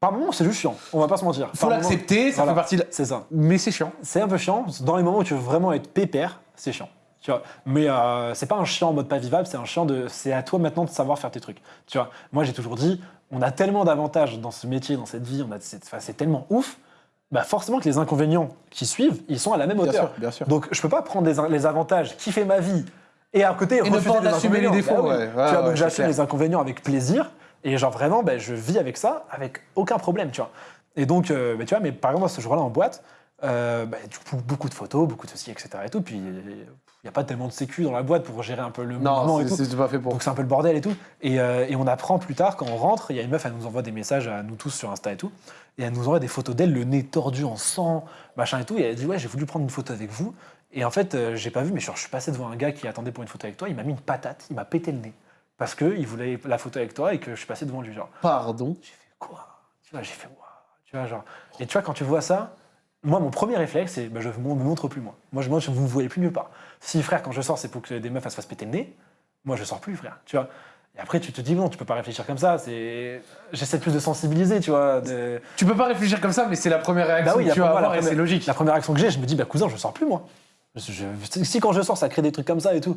Par moments, c'est juste chiant. On va pas se mentir. Faut l'accepter, ça voilà. fait partie de. C'est ça. Mais c'est chiant. C'est un peu chiant. Dans les moments où tu veux vraiment être pépère, c'est chiant. Tu vois. Mais euh, c'est pas un chiant en mode pas vivable, c'est un chiant de. C'est à toi maintenant de savoir faire tes trucs. Tu vois. Moi, j'ai toujours dit, on a tellement d'avantages dans ce métier, dans cette vie, on a, c'est, enfin, c'est tellement ouf. Bah forcément que les inconvénients qui suivent, ils sont à la même Bien hauteur. sûr, bien sûr. Donc je peux pas prendre les avantages, kiffer ma vie et à côté Et ne refuser pas en les assumer les défauts, Bah oui. ouais. Ouais, tu vois, ouais, donc j'assume les inconvénients avec plaisir et genre vraiment ben, je vis avec ça avec aucun problème, tu vois. Et donc euh, ben, tu vois, mais par exemple ce jour-là en boîte, euh, ben, du coup beaucoup de photos, beaucoup de ceci, etc. Et tout, puis il n'y a pas tellement de sécu dans la boîte pour gérer un peu le mouvement Non, et c'est tout. pas fait pour. Donc c'est un peu le bordel et tout. Et, euh, et on apprend plus tard, quand on rentre, il y a une meuf, elle nous envoie des messages à nous tous sur Insta et tout. Et elle nous envoie des photos d'elle, le nez tordu en sang, machin et tout. Et elle dit Ouais, j'ai voulu prendre une photo avec vous. Et en fait, euh, j'ai pas vu, mais genre, je suis passé devant un gars qui attendait pour une photo avec toi. Il m'a mis une patate, il m'a pété le nez. Parce qu'il voulait la photo avec toi et que je suis passé devant lui. Genre, Pardon? j'ai fait quoi? Tu vois, j'ai fait Waouh Tu vois, genre. Et tu vois, quand tu vois ça, moi, mon premier réflexe, c'est bah, je ne me montre plus, moi. Moi, je, moi, je vous ne me voyez plus nulle part. Si, frère, quand je sors, c'est pour que des meufs elles se fassent péter le nez, moi, je sors plus, frère. Tu vois Et après, tu te dis, non, tu peux pas réfléchir comme ça. C'est... J'essaie plus de sensibiliser, tu vois. de- Tu peux pas réfléchir comme ça, mais c'est la première réaction Bah oui, que tu vas première- avoir et c'est première- logique. La première action que j'ai, je me dis, bah, cousin, je sors plus, moi. Je- je- si quand je sors, ça crée des trucs comme ça et tout.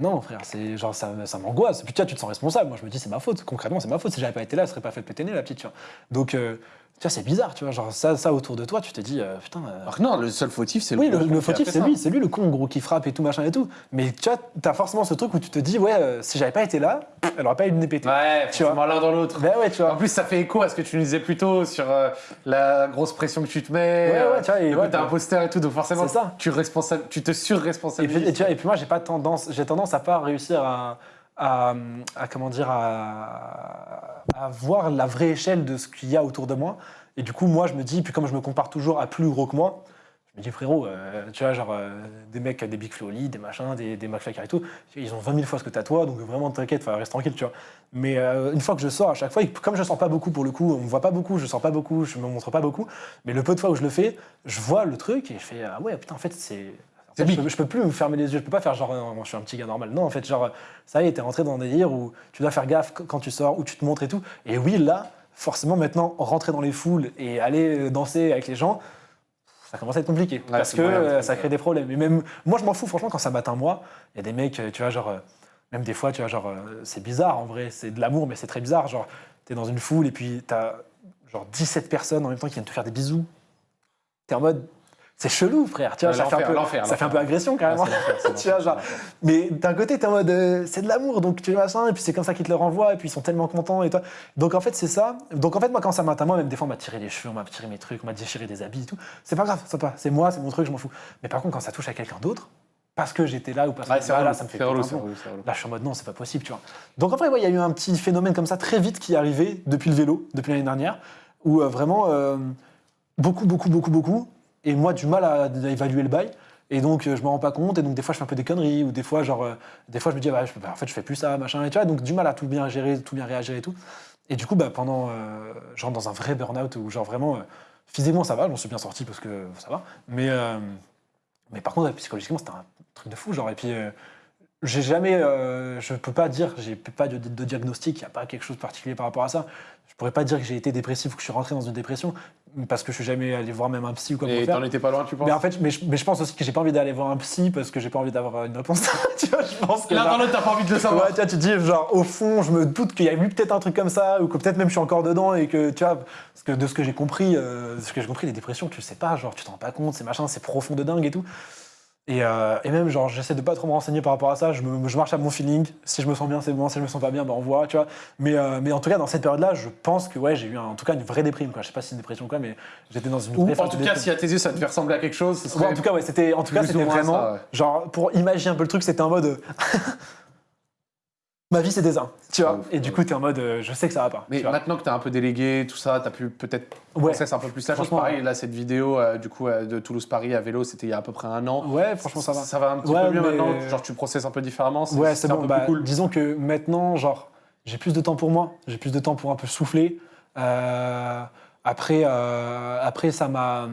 Non, frère, c'est genre ça, ça m'angoisse. Puis tu vois, tu te sens responsable. Moi, je me dis, c'est ma faute. Concrètement, c'est ma faute. Si j'avais pas été là, elle serait pas fait péter le nez, la petite. Tu vois. Donc, euh, tu vois, c'est bizarre. Tu vois, genre ça, ça autour de toi, tu te dis, euh, putain. euh, Alors que non, le seul fautif, c'est oui, le, con le fautif, c'est lui, c'est lui le con gros qui frappe et tout machin et tout. Mais tu vois, t'as forcément ce truc où tu te dis, ouais, euh, si j'avais pas été là, elle aurait pas eu nez pété. Ouais, Tu vois. l'un dans l'autre. Ben ouais, tu En vois. plus, ça fait écho à ce que tu nous disais plus tôt sur la grosse pression que tu te mets. Ouais, ouais, tu vois, et ouais, côté bah, imposteur et tout. Donc forcément, ça. tu, responsa- tu te Et surresponsabilises. puis, et tu vois, et puis moi, j'ai pas tendance, j'ai tendance à pas réussir à, à, comment dire, à, voir la vraie échelle de ce qu'il y a autour de moi. Et du coup, moi, je me dis, puis comme je me compare toujours à plus gros que moi, je me dis, frérot, euh, tu vois, genre, euh, des mecs, des Big Flo Oli, des machins, des, des et tout, ils ont 20 000 fois ce que t'as toi, donc vraiment, t'inquiète, reste tranquille, tu vois. Mais euh, une fois que je sors, à chaque fois, comme je sors pas beaucoup pour le coup, on me voit pas beaucoup, je sors pas beaucoup, je me montre pas beaucoup, mais le peu de fois où je le fais, je vois le truc et je fais, ah ouais, putain, en fait, c'est. Fait, je, peux, je peux plus me fermer les yeux, je peux pas faire genre, euh, je suis un petit gars normal. Non, en fait, genre, ça y est, t'es rentré dans un délire où tu dois faire gaffe quand tu sors, où tu te montres et tout. Et oui, là, forcément, maintenant, rentrer dans les foules et aller danser avec les gens, ça commence à être compliqué. parce que euh, ça crée des problèmes. Et même, moi, je m'en fous, franchement, quand ça m'atteint moi, il y a des mecs, euh, tu vois, genre, euh, même des fois, tu vois, genre, euh, c'est bizarre en vrai, c'est de l'amour, mais c'est très bizarre. Genre, t'es dans une foule et puis t'as genre 17 personnes en même temps qui viennent te faire des bisous. T'es en mode, c'est chelou, frère. Tu vois, ça, fait un, peu, l'enfer, ça fait un peu agression c'est tu vois, genre, mais d'un côté, t'es en mode, euh, c'est de l'amour, donc tu vois ça, et puis c'est comme ça qu'ils te le renvoient, et puis ils sont tellement contents, et toi. Donc en fait, c'est ça. Donc en fait, moi, quand ça m'atteint, moi, même des fois, on m'a tiré les cheveux, on m'a tiré mes trucs, on m'a déchiré des habits et tout. C'est pas grave, ça pas. C'est moi, c'est mon truc, je m'en fous. Mais par contre, quand ça touche à quelqu'un d'autre, parce que j'étais là ou parce Ouais, que voilà, relou, ça me fait relou. Là, je suis en mode non, c'est pas possible, tu vois. Donc en ouais, il y a eu un petit phénomène comme ça très vite qui est arrivé depuis le vélo, depuis l'année dernière, où euh, vraiment euh, beaucoup, beaucoup, beaucoup, beaucoup, et moi du mal à, évaluer le bail. Et donc euh, je me rends pas compte, et donc des fois je fais un peu des conneries, ou des fois genre, euh, des fois je me dis bah, je, bah, en fait je fais plus ça, machin, et tu vois, donc du mal à tout bien gérer, tout bien réagir et tout. Et du coup, bah, pendant, euh, je rentre dans un vrai burn-out où genre vraiment, euh, physiquement ça va, j'en suis bien sorti parce que ça va, mais, mais par contre, psychologiquement c'était un truc de fou, genre, et puis j'ai jamais, je peux pas dire, j'ai pas de, de diagnostic, il n'y a pas quelque chose de particulier par rapport à ça. Je pourrais pas dire que j'ai été dépressif ou que je suis rentré dans une dépression parce que je suis jamais allé voir même un psy ou quoi Et t'en étais pas loin, tu penses Mais en fait, mais je, mais je pense aussi que j'ai pas envie d'aller voir un psy parce que j'ai pas envie d'avoir une réponse. tu vois, je pense que L'un dans l'autre, t'as pas envie de le savoir. Ouais, tu vois, tu te dis, genre, au fond, je me doute qu'il y a eu peut-être un truc comme ça, ou que peut-être même je suis encore dedans, et que, tu vois, parce que de ce que j'ai compris, euh, de ce que j'ai compris, les dépressions, tu le sais pas, genre, tu t'en rends pas compte, c'est machin, c'est profond de dingue et tout. Et, euh, et même, genre, j'essaie de pas trop me renseigner par rapport à ça, je, me- je marche à mon feeling, si je me sens bien, c'est bon, si je me sens pas bien, bah, on voit, tu vois. Mais, euh, mais en tout cas, dans cette période-là, je pense que, ouais, j'ai eu un- en tout cas une vraie déprime, quoi. Je sais pas si c'est une dépression ou quoi, mais j'étais dans une Ou vraie en tout cas, si à tes yeux ça devait ressembler à quelque chose, ce serait. Ouais, en tout cas, ouais, c'était, en tout cas, c'était vraiment, ça, ouais. genre, pour imaginer un peu le truc, c'était en mode, euh, ma vie c'était ça, tu vois. Ouf, et du coup, t'es en mode, euh, je sais que ça va pas. Mais tu maintenant que t'es un peu délégué, tout ça, t'as pu peut-être Ouais. processer un peu plus la chose. Franchement, Pareil, là, cette vidéo euh, du coup euh, de Toulouse-Paris à vélo, c'était il y a à peu près un an. Ouais, franchement, ça va. Ça va un petit Ouais, peu mieux mais- maintenant. Genre, tu processes un peu différemment. Ouais, c'est un bon. peu Bah, plus cool. Disons que maintenant, genre, j'ai plus de temps pour moi, j'ai plus de temps pour un peu souffler. Après, après, ça m'a.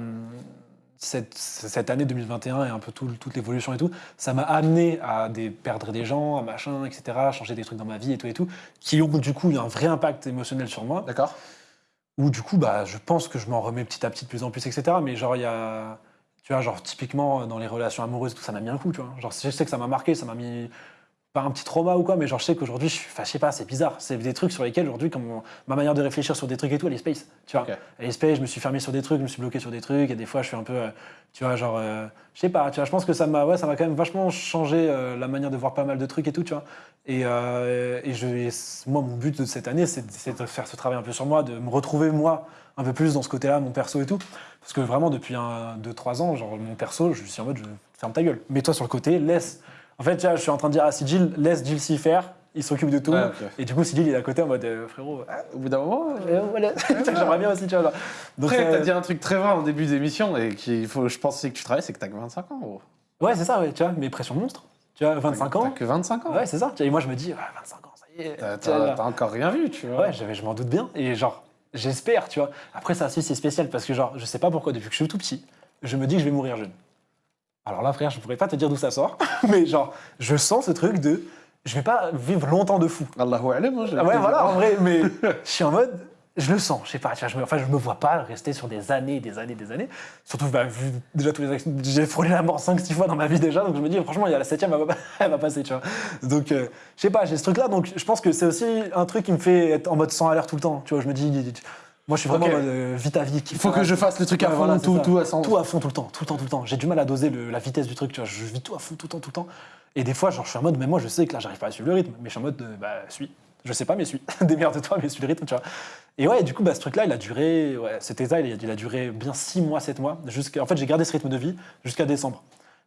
Cette, cette année 2021 et un peu tout- toute l'évolution et tout, ça m'a amené à des, perdre des gens, à machin, etc., à changer des trucs dans ma vie et tout et tout, qui ont du coup eu un vrai impact émotionnel sur moi. D'accord. Où du coup, bah, je pense que je m'en remets petit à petit de plus en plus, etc. Mais genre, il y a. Tu vois, genre, typiquement, dans les relations amoureuses, tout ça m'a mis un coup, tu vois. Genre, je sais que ça m'a marqué, ça m'a mis. Pas un petit trauma ou quoi, mais genre, je sais qu'aujourd'hui, je. Enfin, je sais pas, c'est bizarre. C'est des trucs sur lesquels, aujourd'hui, comme ma manière de réfléchir sur des trucs et tout, elle est space. Tu vois. Ok. Elle est space, je me suis fermé sur des trucs, je me suis bloqué sur des trucs, et des fois, je suis un peu. euh, tu vois, genre. euh, je sais pas, tu vois, je pense que ça m'a ouais, ça m'a quand même vachement changé euh, la manière de voir pas mal de trucs et tout, tu vois. Et, euh, et je, et moi, mon but de cette année, c'est de- c'est de faire ce travail un peu sur moi, de me retrouver moi un peu plus dans ce côté-là, mon perso et tout. Parce que vraiment, depuis 2-3 ans, genre mon perso, je suis en mode, je ferme ta gueule. Mets-toi sur le côté, laisse. En fait, tu vois, je suis en train de dire à Sigil, laisse Jill s'y faire, il s'occupe de tout. Ouais, ok. Et du coup, Sigil, il est à côté en mode, euh, frérot, ah, Au bout d'un moment. euh, voilà. j'aimerais bien aussi, tu vois. genre. Donc, Après, euh, t'as dit un truc très vrai en début d'émission et qu'il faut, je pense que tu travailles, c'est que t'as que 25 ans. gros. ouais, c'est ça, ouais, tu vois, mais pression monstre. Tu vois, 25 T'as ans. que 25 ans. Ouais, c'est ça. Tu vois, Et moi, je me dis, ouais, 25 ans, ça y est. T'as t'as- t'as encore rien vu, tu vois. Ouais, je m'en doute bien. Et genre, j'espère, tu vois. Après, ça aussi, c'est spécial parce que, genre, je sais pas pourquoi, depuis que je suis tout petit, je me dis que je vais mourir jeune. Alors là, frère, je pourrais pas te dire d'où ça sort, mais genre, je sens ce truc de. Je vais pas vivre longtemps de fou. Allahu alam, hein, j'ai Ah ouais, voilà, en vrai, mais je suis en mode. Je le sens, je sais pas, tu vois, je me, enfin, je me vois pas rester sur des années, des années, des années. Surtout, bah, vu déjà tous les accidents, j'ai frôlé la mort 5-6 fois dans ma vie déjà, donc je me dis, franchement, il y a la septième, elle va, elle va passer, tu vois. Donc, euh, je sais pas, j'ai ce truc-là, donc je pense que c'est aussi un truc qui me fait être en mode 100 à l'heure tout le temps, tu vois. Je me dis, moi, je suis vraiment Ok. en mode euh, vis ta vie. Il faut que je fasse le truc à fond, voilà, tout, tout à 100. Tout à fond tout le temps, tout le temps, tout le temps. J'ai du mal à doser le- la vitesse du truc, tu vois. Je vis tout à fond tout le temps, tout le temps. Et des fois, genre, je suis en mode, mais moi, je sais que là, j'arrive pas à suivre le rythme. Mais je suis en mode, euh, bah, suis. Je sais pas, mais suis. Démerde-toi, mais suis le rythme, tu vois. Et ouais, du coup, bah, ce truc-là, il a duré, ouais, cet état, il a, il a duré bien 6 mois, 7 mois. En fait, j'ai gardé ce rythme de vie jusqu'à décembre.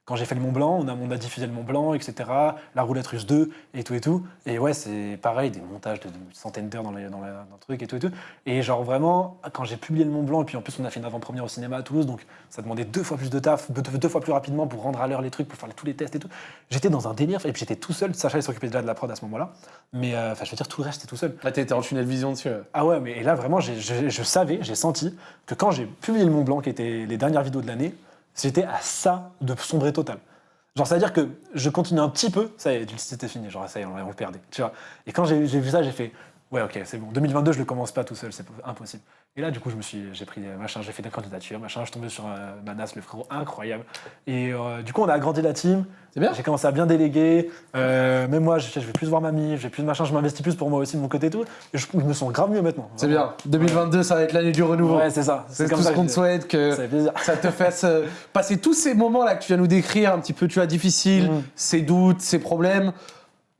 Quand j'ai fait le Mont Blanc, on a, on a diffusé le Mont Blanc, etc. La roulette russe 2 et tout et tout. Et ouais, c'est pareil, des montages de, de centaines d'heures dans, les- dans, la- dans le truc et tout et tout. Et genre vraiment, quand j'ai publié le Mont Blanc, et puis en plus on a fait une avant-première au cinéma à Toulouse, donc ça demandait deux fois plus de taf, deux, deux fois plus rapidement pour rendre à l'heure les trucs, pour faire tous les tests et tout. J'étais dans un délire, et puis j'étais tout seul. Sacha il s'occupait déjà de la prod à ce moment-là. Mais euh, enfin, je veux dire, tout le reste, j'étais tout seul. Là, t'étais en tunnel vision dessus. Ah ouais, mais et là vraiment, je savais, j'ai senti que quand j'ai publié le Mont Blanc, qui était les dernières vidéos de l'année, j'étais à ça de sombrer total. Genre, c'est-à-dire que je continue un petit peu, ça y est, c'était fini, genre, ça y est, on, le perdait, tu vois. Et quand j'ai vu ça, j'ai fait, ouais, ok, c'est bon. 2022, je le commence pas tout seul, c'est impossible. Et là, du coup, je me suis, j'ai pris des machins, j'ai fait des candidatures, machin, je suis tombé sur euh, Manas, le frérot incroyable. Et euh, du coup, on a agrandi la team. C'est bien. J'ai commencé à bien déléguer. Euh, même moi, je, je vais plus voir mamie, j'ai plus de machin, je m'investis plus pour moi aussi de mon côté et tout. Et je, je me sens grave mieux maintenant. C'est bien. 2022, ça va être l'année du renouveau. Ouais, c'est ça. c'est tout ça ce qu'on te souhaite, que Ça te fasse euh, passer tous ces moments-là que tu viens nous décrire, un petit peu, tu vois, difficiles, Mhm. ces doutes, ces problèmes,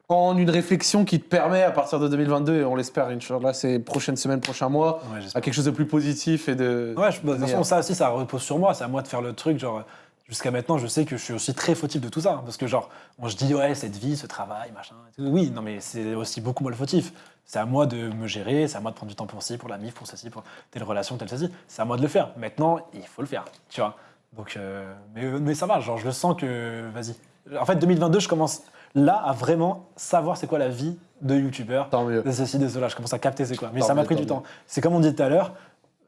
en une réflexion qui te permet, à partir de 2022, et on l'espère, Inch'Allah, ces prochaines semaines, prochains mois, Ouais, à quelque chose de plus positif et de. Ouais, je- bah, de toute façon, ça aussi, ça repose sur moi. C'est à moi de faire le truc. Genre, jusqu'à maintenant, je sais que je suis aussi très fautif de tout ça. Parce que, genre, on se dit, ouais, cette vie, ce travail, machin. et tout. Oui, non, mais c'est aussi beaucoup moi le fautif. C'est à moi de me gérer, c'est à moi de prendre du temps pour ci, pour la mif, pour ceci, pour telle relation, telle ceci. C'est à moi de le faire. Maintenant, il faut le faire, tu vois. Donc, euh, mais, mais ça va, genre, je le sens que, vas-y. En fait, 2022, je commence là à vraiment savoir c'est quoi la vie de youtubeur Tant mieux. de ceci, de cela. Je commence à capter c'est quoi. Mais Tant ça m'a pris du mieux. temps. C'est comme on dit tout à l'heure,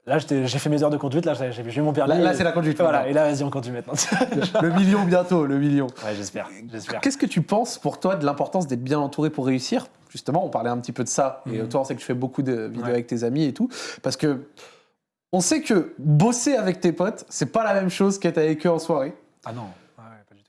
Là, j'ai fait mes heures de conduite, là, j'ai eu mon permis. Là, c'est la conduite. Voilà, maintenant. et là, vas-y, on conduit maintenant. Le million bientôt, le million. ouais, j'espère, j'espère. Qu'est-ce que tu penses pour toi de l'importance d'être bien entouré pour réussir? Justement, on parlait un petit peu de ça. Et Mhm. toi, on sait que tu fais beaucoup de vidéos Ouais. avec tes amis et tout. Parce que on sait que bosser avec tes potes, c'est pas la même chose qu'être avec eux en soirée. Ah non,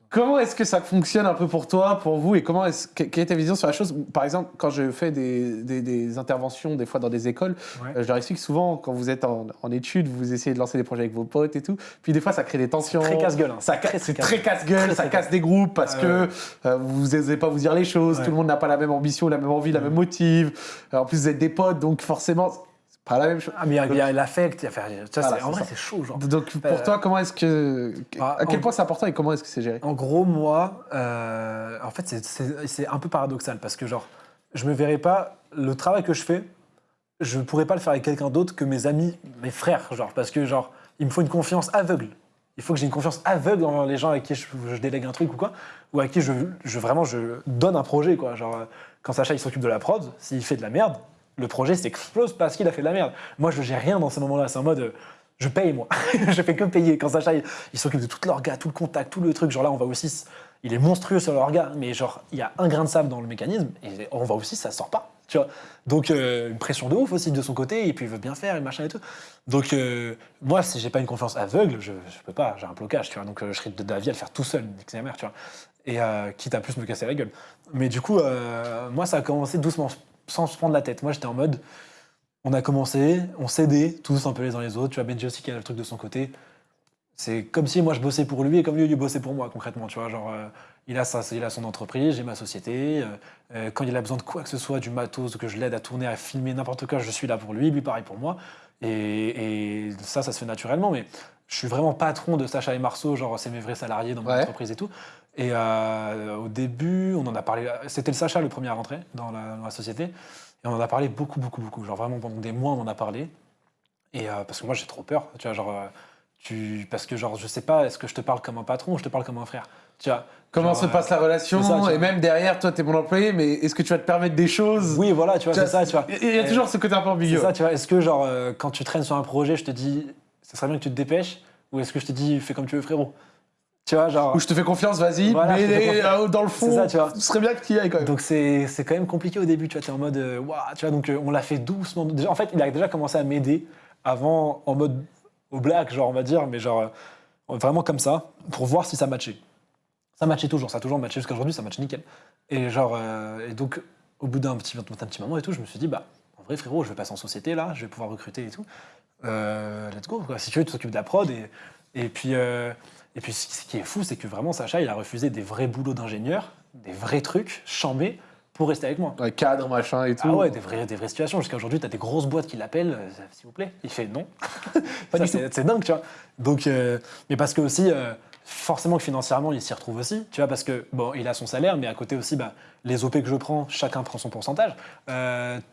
Comment est-ce que ça fonctionne un peu pour toi, pour vous, et comment est-ce, que- quelle est ta vision sur la chose? Par exemple, quand je fais des, des- des interventions, des fois dans des écoles, Ouais. euh, je leur explique souvent, quand vous êtes en, en études, vous essayez de lancer des projets avec vos potes et tout, puis des fois ça crée des tensions. Très casse-gueule. hein. C'est très casse-gueule, ça casse des groupes parce que euh, vous n'osez pas vous dire les choses, Ouais. tout le monde n'a pas la même ambition, la même envie, la même motive. Euh, en plus, vous êtes des potes, donc forcément, pas la même chose. Ah, mais il y a- l'affect, il y a faire- ça, Voilà, c'est- en vrai, c'est chaud, genre. Donc pour Euh, toi, comment est-ce que. bah, à quel en- point c'est important et comment est-ce que c'est géré? En gros, moi, euh, en fait, c'est un peu paradoxal parce que, genre, je me verrais pas, le travail que je fais, je pourrais pas le faire avec quelqu'un d'autre que mes amis, mes frères, genre, parce que, genre, il me faut une confiance aveugle. Il faut que j'ai une confiance aveugle dans les gens avec qui je, je délègue un truc ou quoi, ou à qui je, je- vraiment je donne un projet, quoi. Genre, euh, quand Sacha il s'occupe de la prod, s'il fait de la merde, le projet s'explose parce qu'il a fait de la merde. Moi, je gère rien dans ces moments-là. C'est en mode, euh, je paye, moi. je fais que payer. Quand Sacha, il, il s'occupe de tout l'orga, tout le contact, tout le truc. Genre là, on va aussi. Il est monstrueux sur l'orga, mais genre, il y a un grain de sable dans le mécanisme, et on va aussi, ça sort pas. Tu vois Donc, euh, une pression de ouf aussi de son côté, et puis il veut bien faire, et machin et tout. Donc, euh, moi, si j'ai pas une confiance aveugle, je, peux pas, j'ai un blocage, tu vois. Donc, euh, je serais vie à le faire tout seul, sa mère, tu vois. Et quitte à plus me casser la gueule. Mais du coup, moi, ça a commencé doucement, sans se prendre la tête. Moi, j'étais en mode, on a commencé, on s'aidait tous un peu les uns les autres. Tu vois, Benji aussi qui a le truc de son côté. C'est comme si moi je bossais pour lui et comme lui il bossait pour moi concrètement. Tu vois, genre euh, il a ça, il a son entreprise, j'ai ma société. euh, euh, quand il a besoin de quoi que ce soit, du matos, que je l'aide à tourner, à filmer n'importe quoi, je suis là pour lui, lui pareil pour moi. Et, et ça, ça se fait naturellement. Mais je suis vraiment patron de Sacha et Marceau, genre c'est mes vrais salariés dans mon Ouais. entreprise et tout. Et euh, au début, on en a parlé. C'était le Sacha le premier à rentrer dans la, dans la société. Et on en a parlé beaucoup, beaucoup, beaucoup. Genre vraiment pendant des mois, on en a parlé. Et euh, parce que moi, j'ai trop peur. Tu vois, genre, euh, tu, parce que genre, je sais pas, est-ce que je te parle comme un patron ou je te parle comme un frère? Tu vois Comment genre, se passe la relation? c'est ça. Et même derrière, toi, t'es mon employé, mais est-ce que tu vas te permettre des choses? Oui, voilà, tu vois, c'est ça, tu vois. Il y a toujours ce côté un peu C'est ambigu. ça, tu vois. Est-ce que, genre, quand tu traînes sur un projet, je te dis, ça serait bien que tu te dépêches? Ou est-ce que je te dis, fais comme tu veux, frérot? Tu vois, genre. Ou je te fais confiance, vas-y, Voilà, mais confiance. euh, dans le fond, C'est ça, tu vois. ce serait bien que tu y ailles quand même. Donc c'est quand même compliqué au début, tu vois, t'es en mode, euh, Ouah tu vois, donc euh, on l'a fait doucement. Déjà, en fait, il a déjà commencé à m'aider avant, en mode au black, genre, on va dire, mais genre, euh, vraiment comme ça, pour voir si ça matchait. Ça matchait toujours, ça a toujours matché jusqu'à aujourd'hui, ça match nickel. Et genre, euh, et donc, au bout d'un petit, un petit moment et tout, je me suis dit, bah, en vrai, frérot, je vais passer en société, là, je vais pouvoir recruter et tout. Euh, let's go, quoi. Si tu veux, tu t'occupes de la prod. Et, et puis, euh, et puis, ce qui est fou, c'est que vraiment, Sacha, il a refusé des vrais boulots d'ingénieur, des vrais trucs, chambés, pour rester avec moi. Ouais, cadre, machin et tout. Ah ouais, des vraies, des vraies situations. Jusqu'à aujourd'hui, tu as des grosses boîtes qui l'appellent, euh, s'il vous plaît. Il fait non. C'est c'est dingue, tu vois. Donc, euh, mais parce que aussi, euh, forcément que financièrement, il s'y retrouve aussi, tu vois, parce que bon, il a son salaire, mais à côté aussi, bah, les OP que je prends, chacun prend son pourcentage.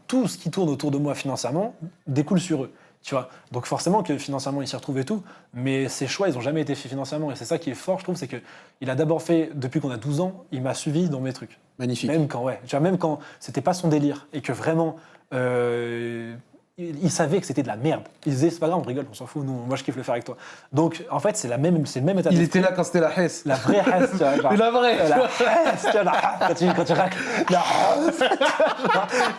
Tout ce qui tourne autour de moi financièrement découle sur eux. Tu vois Donc forcément que financièrement il s'y retrouve et tout, mais ses choix ils ont jamais été faits financièrement et c'est ça qui est fort je trouve, c'est que il a d'abord fait depuis qu'on a 12 ans, il m'a suivi dans mes trucs. Magnifique. Même quand, ouais, tu vois, même quand c'était pas son délire et que vraiment, euh, il, savait que c'était de la merde. Il disait, c'est pas grave, on rigole, on s'en fout, nous, moi je kiffe le faire avec toi. Donc, en fait, c'est la même, c'est le même état Il était là quand c'était la Hesse. La vraie Hesse, tu vois, genre- la vraie la Hesse, tu vois, la quand tu, quand tu racles, la Hesse,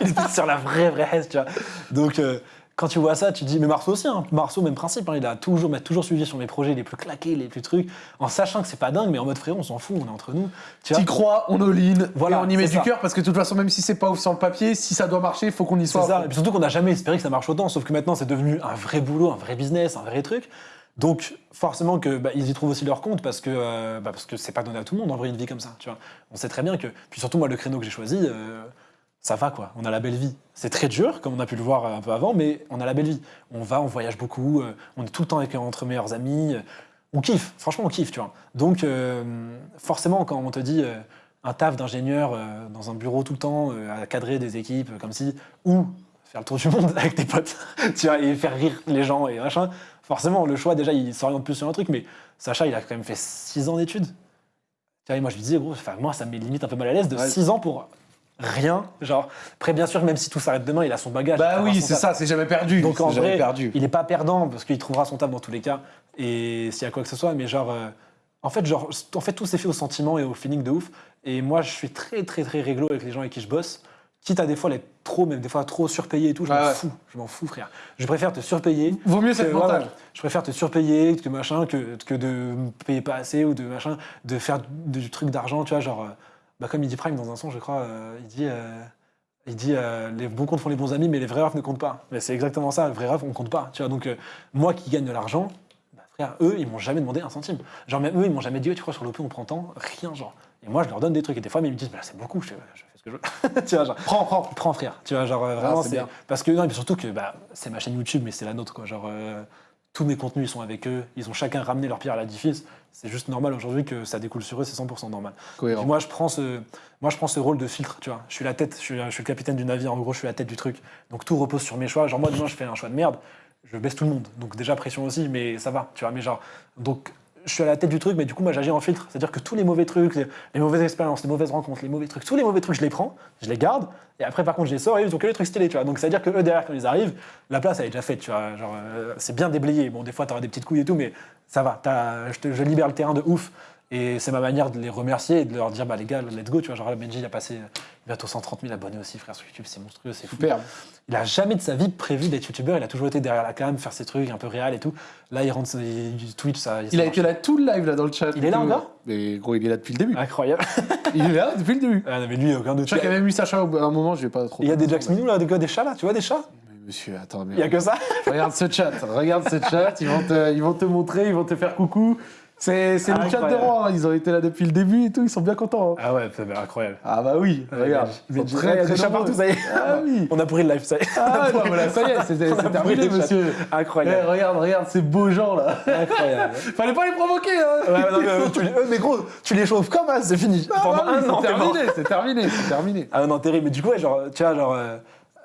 il était sur la vraie, vraie Hesse, tu vois. Donc, euh, quand tu vois ça, tu te dis, mais Marceau aussi, hein. Marceau, même principe, hein, il a toujours, m'a toujours suivi sur mes projets les plus claqués, les plus trucs, en sachant que c'est pas dingue, mais en mode frérot, on s'en fout, on est entre nous. Tu T'y crois, on all-in, Voilà, et on y met c'est du cœur parce que de toute façon, même si c'est pas ouf sur le papier, si ça doit marcher, il faut qu'on y C'est soit. à ça. Et puis surtout qu'on n'a jamais espéré que ça marche autant, sauf que maintenant c'est devenu un vrai boulot, un vrai business, un vrai truc. Donc forcément que bah, ils y trouvent aussi leur compte parce que euh, bah, parce que c'est pas donné à tout le monde en vrai une vie comme ça. Tu vois. On sait très bien que puis surtout moi le créneau que j'ai choisi, euh, ça va quoi. On a la belle vie. C'est très dur comme on a pu le voir un peu avant, mais on a la belle vie. On va, on voyage beaucoup, euh, on est tout le temps avec entre meilleurs amis. euh, on kiffe. Franchement on kiffe. Tu vois. Donc euh, forcément quand on te dit euh, un taf d'ingénieur euh, dans un bureau tout le temps, à cadrer des équipes comme si, ou faire le tour du monde avec tes potes, tu vois, et faire rire les gens et machin. Forcément, le choix, déjà, il s'oriente plus sur un truc, mais Sacha, il a quand même fait 6 ans d'études. Tu vois, et moi, je lui disais, gros, moi, ça me met limite un peu mal à l'aise de Ouais. 6 ans pour rien. Genre, après, bien sûr, même si tout s'arrête demain, il a son bagage. Bah oui, c'est ça, c'est jamais perdu. Donc en vrai, perdu. il est pas perdant parce qu'il trouvera son taf dans tous les cas. Et s'il y a quoi que ce soit, mais genre, euh, en fait, genre, en fait, tout s'est fait au sentiment et au feeling de ouf. Et moi, je suis très, très, très réglo avec les gens avec qui je bosse. Quitte à des fois l'être trop, même des fois trop surpayé et tout, je m'en ouais. fous. Je m'en fous, frère. Je préfère te surpayer. Vaut mieux cette ouais. Je préfère te surpayer que machin, que, que de me payer pas assez ou de machin, de faire du, du truc d'argent, tu vois, genre, euh, bah, comme il dit Prime dans un son, je crois, euh, il dit, euh, il dit euh, les bons comptes font les bons amis, mais les vrais refs ne comptent pas. Mais c'est exactement ça, les vrais refs on compte pas, tu vois. Donc moi qui gagne de l'argent, bah, frère, eux ils m'ont jamais demandé un centime. Genre même eux ils m'ont jamais dit, Ouais, tu crois sur l'OP on prend tant, rien genre. Et moi je leur donne des trucs et des fois mais ils me disent, bah, c'est beaucoup, je, fais, je fais ce que je veux, tu vois genre. Prends, prends. Prends frère, tu vois, genre vraiment Ah, c'est bien. parce que non, mais surtout que bah, c'est ma chaîne YouTube, mais c'est la nôtre quoi. Genre tous mes contenus ils sont avec eux, ils ont chacun ramené leur pierre à l'édifice. C'est juste normal aujourd'hui que ça découle sur eux, c'est 100% normal. Cohérent. moi je prends ce, moi je prends ce rôle de filtre, tu vois. Je suis la tête, je suis, je suis le capitaine du navire. En gros, je suis la tête du truc. Donc tout repose sur mes choix. Genre moi demain je fais un choix de merde, je baisse tout le monde. Donc déjà pression aussi, mais ça va, tu vois. Mais genre donc je suis à la tête du truc, mais du coup, moi, j'agis en filtre. C'est-à-dire que tous les mauvais trucs, les, mauvaises expériences, les mauvaises rencontres, les mauvais trucs, tous les mauvais trucs, je les prends, je les garde, et après, par contre, je les sors et ils ont que les trucs stylés, tu vois. Donc, c'est-à-dire que eux, derrière, quand ils arrivent, la place, elle est déjà faite, tu vois. Genre, euh, c'est bien déblayé. Bon, des fois, t'auras des petites couilles et tout, mais ça va. Je, je libère le terrain de ouf. Et c'est ma manière de les remercier et de leur dire, bah les gars, let's go, tu vois. Genre, Benji, il a passé bientôt 130 000 abonnés aussi, frère, sur YouTube, c'est monstrueux, c'est fou. Superbe. Il a jamais de sa vie prévu d'être youtubeur, il a toujours été derrière la cam, faire ses trucs un peu réel et tout. Là, il rentre sur Twitch, ça. Il ça a marche. été là tout le live là dans le chat. Il est là encore? Mais gros, il est là depuis le début. Incroyable. Il est là depuis le début. Ah non, mais lui, aucun doute. Je crois qu'il y a même eu Sacha à un moment, je vais pas trop. Il y a des Jax Minou là, des, gars, des chats là, tu vois des chats? Mais Monsieur, attends, mais Il y a que ça? regarde ce chat, regarde ce chat, ils vont te, ils vont te montrer, ils vont te faire coucou. C'est le chat de Incroyable. roi, hein. ils ont été là depuis le début et tout, ils sont bien contents. hein. Ah ouais, c'est incroyable. Ah bah oui, regarde. Mais Ils sont très très des nombreux. partout, ça y est. Ah oui. On a pourri le live, ça y est. Ah non, voilà, ça y est, c'est terminé, monsieur. Eh, Incroyable. regarde, regarde ces beaux gens là. Incroyable. Fallait pas les provoquer, hein. Ouais, non, mais, euh, tu euh, mais gros, tu les chauffes comme ça, c'est fini. Ah Pendant bah oui, un an, c'est terminé, c'est terminé, c'est terminé. Ah non, terrible. Mais du coup, ouais, genre, tu vois, genre. euh,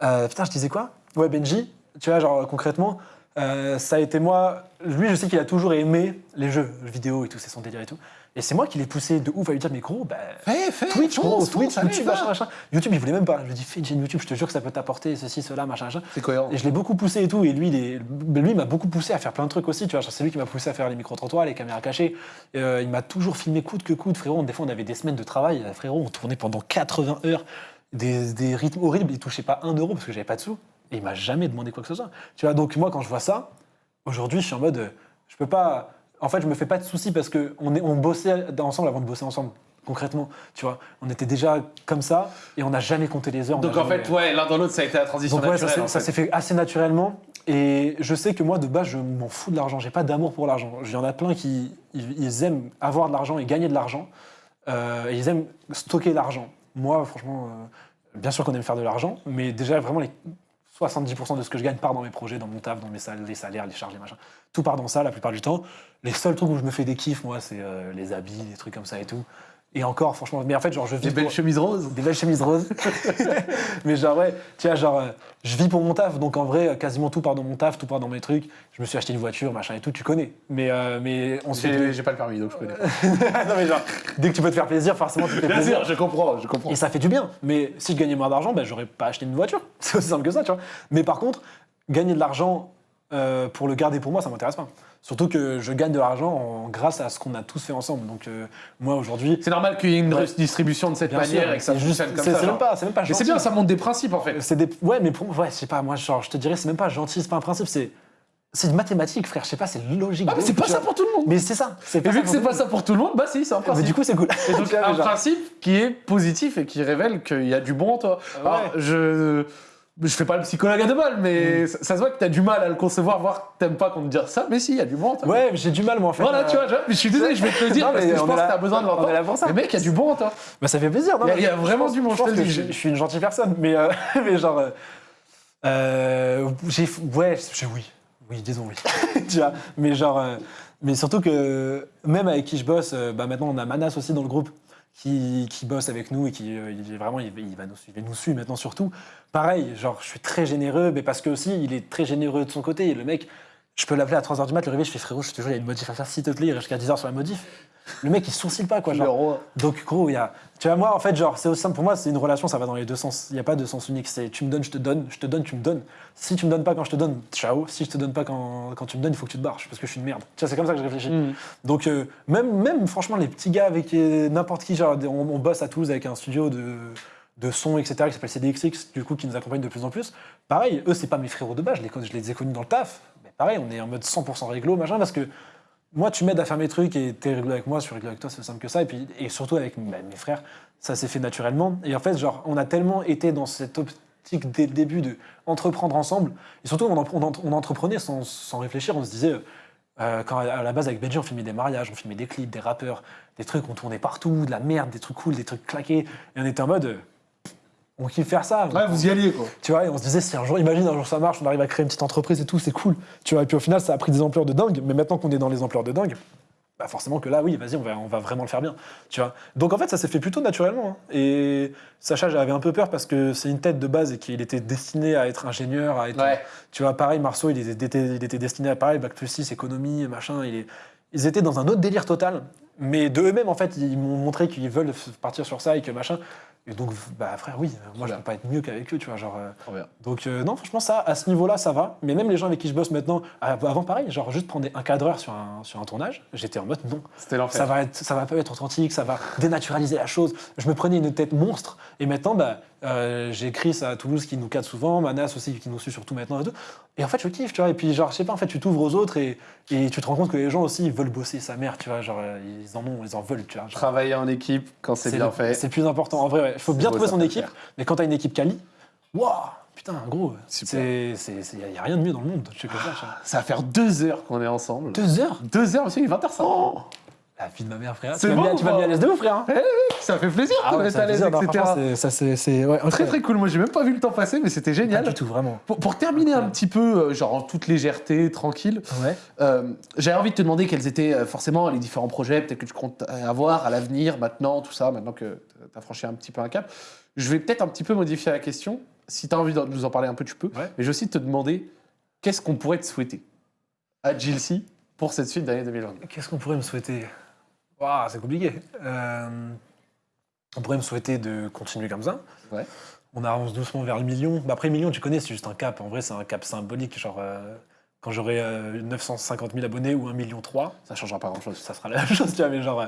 euh, putain, je disais quoi? Ouais, Benji, tu vois, genre, concrètement, euh, ça a été moi. Lui, je sais qu'il a toujours aimé les jeux vidéo et tout, c'est son délire et tout. Et c'est moi qui l'ai poussé de ouf à lui dire, mais gros, bah. Fais, fais, Twitch, gros, fonce, Twitch, fonce, YouTube, machin, machin. YouTube, il voulait même pas. Je lui ai dit, fais une chaîne YouTube, je te jure que ça peut t'apporter ceci, cela, machin, machin. C'est cohérent. Et je l'ai beaucoup poussé et tout. Et lui, il est- lui m'a beaucoup poussé à faire plein de trucs aussi. Tu vois, c'est lui qui m'a poussé à faire les micro-trottoirs, les caméras cachées. Euh, il m'a toujours filmé coûte que coûte. Frérot, des fois, on avait des semaines de travail. Frérot, on tournait pendant 80 heures. Des, des rythmes horribles. Il touchait pas un euro parce que j'avais pas de sous. Et il m'a jamais demandé quoi que ce soit. Tu vois, donc moi, quand je vois ça, aujourd'hui, je suis en mode, euh, je peux pas. En fait, je me fais pas de soucis parce que on, est, on bossait ensemble avant de bosser ensemble. Concrètement, tu vois, on était déjà comme ça et on n'a jamais compté les heures. on Donc en fait, ouais, l'un dans l'autre, ça a été la transition donc ouais, ça naturelle. s'est- ça fait. s'est fait assez naturellement. Et je sais que moi, de base, je m'en fous de l'argent. J'ai pas d'amour pour l'argent. Il y en a plein qui ils, ils aiment avoir de l'argent et gagner de l'argent. Euh, et ils aiment stocker l'argent. Moi, franchement, euh, bien sûr qu'on aime faire de l'argent, mais déjà, vraiment, les 70% de ce que je gagne part dans mes projets, dans mon taf, dans mes sal- les salaires, les charges, les machins. Tout part dans ça la plupart du temps. Les seuls trucs où je me fais des kiffs, moi, c'est euh, les habits, les trucs comme ça et tout. Et encore, franchement, mais en fait, genre, je vis Des belles pour- chemises roses. des belles chemises roses. mais genre, ouais, tu vois, genre, euh, je vis pour mon taf, donc en vrai, euh, quasiment tout part dans mon taf, tout part dans mes trucs. Je me suis acheté une voiture, machin et tout, tu connais. Mais, euh, mais on se fait. J'ai j'ai pas le permis, donc je connais. non, mais genre, dès que tu peux te faire plaisir, forcément, tu te fais Bien plaisir. sûr, je comprends, je comprends. Et ça fait du bien. Mais si je gagnais moins d'argent, ben, j'aurais pas acheté une voiture. C'est aussi simple que ça, tu vois. Mais par contre, gagner de l'argent euh, pour le garder pour moi, ça m'intéresse pas. Surtout que je gagne de l'argent en- grâce à ce qu'on a tous fait ensemble. Donc euh, moi aujourd'hui, C'est normal qu'il y ait une Ouais. redistribution de cette bien manière et que ça c'est juste, fonctionne comme c'est ça. c'est même pas, c'est même pas Mais c'est bien, ça montre des principes en fait. C'est des... Ouais, mais pour ouais, je sais pas, moi, genre, je te dirais, c'est même pas gentil, c'est pas un principe, c'est. C'est une mathématique, frère, je sais pas, c'est logique. Ah, mais c'est pas tu ça vois. pour tout le monde. Mais c'est ça. C'est Et vu que c'est pas ça pour tout le monde, bah si, c'est un Mais principe. du coup, c'est cool. Et donc, Tu vois, un mais genre- principe qui est positif et qui révèle qu'il y a du bon en toi. Ouais. Alors, je. Je fais pas le psychologue à deux balles, Mm. mais ça, ça se voit que t'as du mal à le concevoir, voir que t'aimes pas qu'on te dise ça, mais si, il y a du bon en toi. Ouais, mais j'ai du mal, moi, en fait. Voilà, euh, tu vois, je, suis désolé, je vais te le dire Non, parce mais que je pense là- que t'as besoin de l'entendre. Mais mec, il y a du bon en toi. Bah, ça fait plaisir, non Il y a- y vraiment du pense je que dis. Je, je suis une gentille personne, mais, euh, mais genre. euh, euh, j'ai. Ouais, je- oui. Oui, disons oui. tu vois, mais genre. euh, mais surtout que même avec qui je bosse, bah maintenant on a Manas aussi dans le groupe qui, qui bosse avec nous et qui euh, il est vraiment il, va- il va nous, suivre- il nous suit maintenant surtout. Pareil, genre je suis très généreux, mais parce que aussi il est très généreux de son côté. Et le mec, je peux l'appeler à 3h du mat, le réveil, je fais frérot, je te jure, il y a une modif à faire, s'il te plaît, il reste jusqu'à 10h sur la modif. Le mec, il sourcille pas, quoi. Genre. Donc, gros, il y a. Tu vois, moi, en fait, genre, c'est aussi simple. Pour moi, c'est une relation, ça va dans les deux sens. Il n'y a pas de sens unique. C'est tu me donnes, je te donne, je te donne, tu me donnes. Si tu me donnes pas quand je te donne, ciao. Si je te donne pas quand, quand tu me donnes, il faut que tu te barres parce que je suis une merde. Tu vois, c'est comme ça que je réfléchis. Mm. Donc, euh, même, même, franchement, les petits gars avec euh, n'importe qui, genre, on, on bosse à Toulouse avec un studio de, de son, etc., qui s'appelle CDXX, du coup, qui nous accompagne de plus en plus. Pareil, eux, c'est pas mes frérots de base, je les, je les ai connus dans le taf. Mais pareil, on est en mode 100% réglo, machin, parce que moi, tu m'aides à faire mes trucs et t'es réglo avec moi, je suis réglo avec toi, c'est simple que ça. Et, puis, et surtout avec mes frères, ça s'est fait naturellement. Et en fait, genre, on a tellement été dans cette optique dès le début de entreprendre ensemble. Et surtout, on, en- on en- on entreprenait sans, réfléchir. On se disait, euh, quand à la base, avec Benji, on filmait des mariages, on filmait des clips, des rappeurs, des trucs, on tournait partout, de la merde, des trucs cool, des trucs claqués. Et on était en mode, euh, on kiffe faire ça. Ouais, vous y alliez, quoi. Tu vois, et on se disait, si un jour, imagine, un jour ça marche, on arrive à créer une petite entreprise et tout, c'est cool. Tu vois, et puis au final, ça a pris des ampleurs de dingue, mais maintenant qu'on est dans les ampleurs de dingue, bah forcément que là, oui, vas-y, on va, on va vraiment le faire bien. Tu vois. Donc en fait, ça s'est fait plutôt naturellement. hein. Et Sacha, j'avais un peu peur parce que c'est une tête de base et qu'il était destiné à être ingénieur, à être. Ouais. Tu vois, pareil, Marceau, il était, était- il était destiné à pareil, Bac plus 6, économie, machin. Il est- ils étaient dans un autre délire total. Mais de eux-mêmes, en fait, ils m'ont montré qu'ils veulent partir sur ça et que machin. Et donc, bah frère, oui, moi je peux pas être mieux qu'avec eux, tu vois. Genre, euh, donc euh, non, franchement, ça, à ce niveau-là, ça va. Mais même les gens avec qui je bosse maintenant, ah, avant pareil, genre juste prendre un cadreur sur un, sur un tournage, j'étais en mode non, C'était l'enfer. ça va, être, ça va pas être authentique, ça va dénaturaliser la chose. Je me prenais une tête monstre. Et maintenant, bah, euh, j'ai Chris à Toulouse qui nous cadre souvent, Manas aussi qui nous suit surtout maintenant et tout. Et en fait, je kiffe, tu vois. Et puis, genre, je sais pas, en fait, tu t'ouvres aux autres et, et tu te rends compte que les gens aussi, ils veulent bosser sa mère, tu vois. Genre, ils en ont, ils en veulent, tu vois. Genre, Travailler en équipe quand c'est bien le- fait. C'est plus important. En vrai, ouais. il faut bien trouver son équipe. faire. Mais quand t'as une équipe quali, waouh, putain, gros, il n'y a rien de mieux dans le monde. Je sais que ça, ça. Ça va faire deux heures qu'on est ensemble. Deux heures? Deux heures, monsieur, il est 20h05. La vie de ma mère, frère. C'est Tu mis, bon à- tu ou mis pas à l'aise de ouf, frère. hein. Ça fait plaisir mettre ça à l'aise, etc. franchement, c'est- ouais, Très très cool. Moi, j'ai même pas vu le temps passer, mais c'était Pas génial. du tout, vraiment. Pour, pour terminer un petit peu, euh, genre en toute légèreté, tranquille, Ouais. euh, j'avais envie de te demander quels étaient euh, forcément les différents projets, peut-être que tu comptes avoir à l'avenir, maintenant, tout ça, maintenant que tu as franchi un petit peu un cap. Je vais peut-être un petit peu modifier la question. Si tu as envie de nous en parler un peu, tu peux. Ouais. Mais je vais aussi te demander qu'est-ce qu'on pourrait te souhaiter à Gilsey pour cette suite d'année 2022. Qu'est-ce qu'on pourrait me souhaiter? Waouh, c'est compliqué. Euh, on pourrait me souhaiter de continuer comme ça. Ouais. On avance doucement vers le million. Bah, après, le million, tu connais, c'est juste un cap. En vrai, c'est un cap symbolique. Genre, euh, quand j'aurai euh, 950 000 abonnés ou 1 million 3, Ça changera pas grand-chose. ça sera la même chose, tu vois. Mais, genre, euh,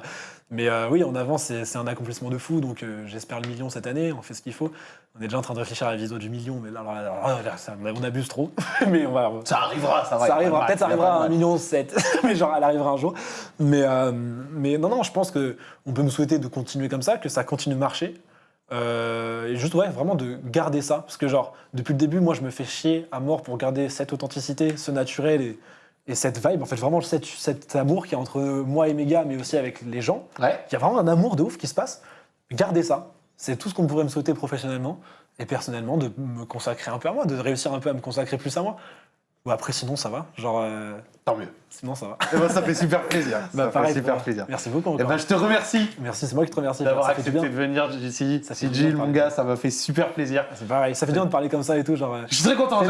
mais euh, oui, on avance, c'est un accomplissement de fou. Donc, euh, j'espère le million cette année. On fait ce qu'il faut. On est déjà en train de réfléchir à la vidéo du million. Mais là, ça- on abuse trop. mais on va, Ça arrivera, ça va. ça arrivera, peut-être ça arrivera à mal. 1 million 7, mais genre elle arrivera un jour. Mais, euh, mais non, non, je pense que on peut me souhaiter de continuer comme ça, que ça continue de marcher. Euh, et juste, ouais, vraiment de garder ça. Parce que, genre, depuis le début, moi, je me fais chier à mort pour garder cette authenticité, ce naturel et, et cette vibe. En fait, vraiment, cet, cet amour qui est entre moi et mes gars, mais aussi avec les gens. Ouais. Il y a vraiment un amour de ouf qui se passe. Gardez ça. C'est tout ce qu'on pourrait me souhaiter professionnellement et personnellement, de me consacrer un peu à moi, de réussir un peu à me consacrer plus à moi. Ou après, sinon, ça va. Genre, euh, Tant mieux. sinon, ça va. Eh ben, ça fait super plaisir. Bah, ça pareil, fait super moi. plaisir. Merci beaucoup Eh encore. ben, je te remercie Merci, c'est moi qui te remercie. d'avoir accepté bien. de venir ici. Ça fait Gilles, mon gars, ça m'a fait super plaisir. C'est pareil, ça fait bien de parler comme ça et tout. Genre, euh, Je suis très content.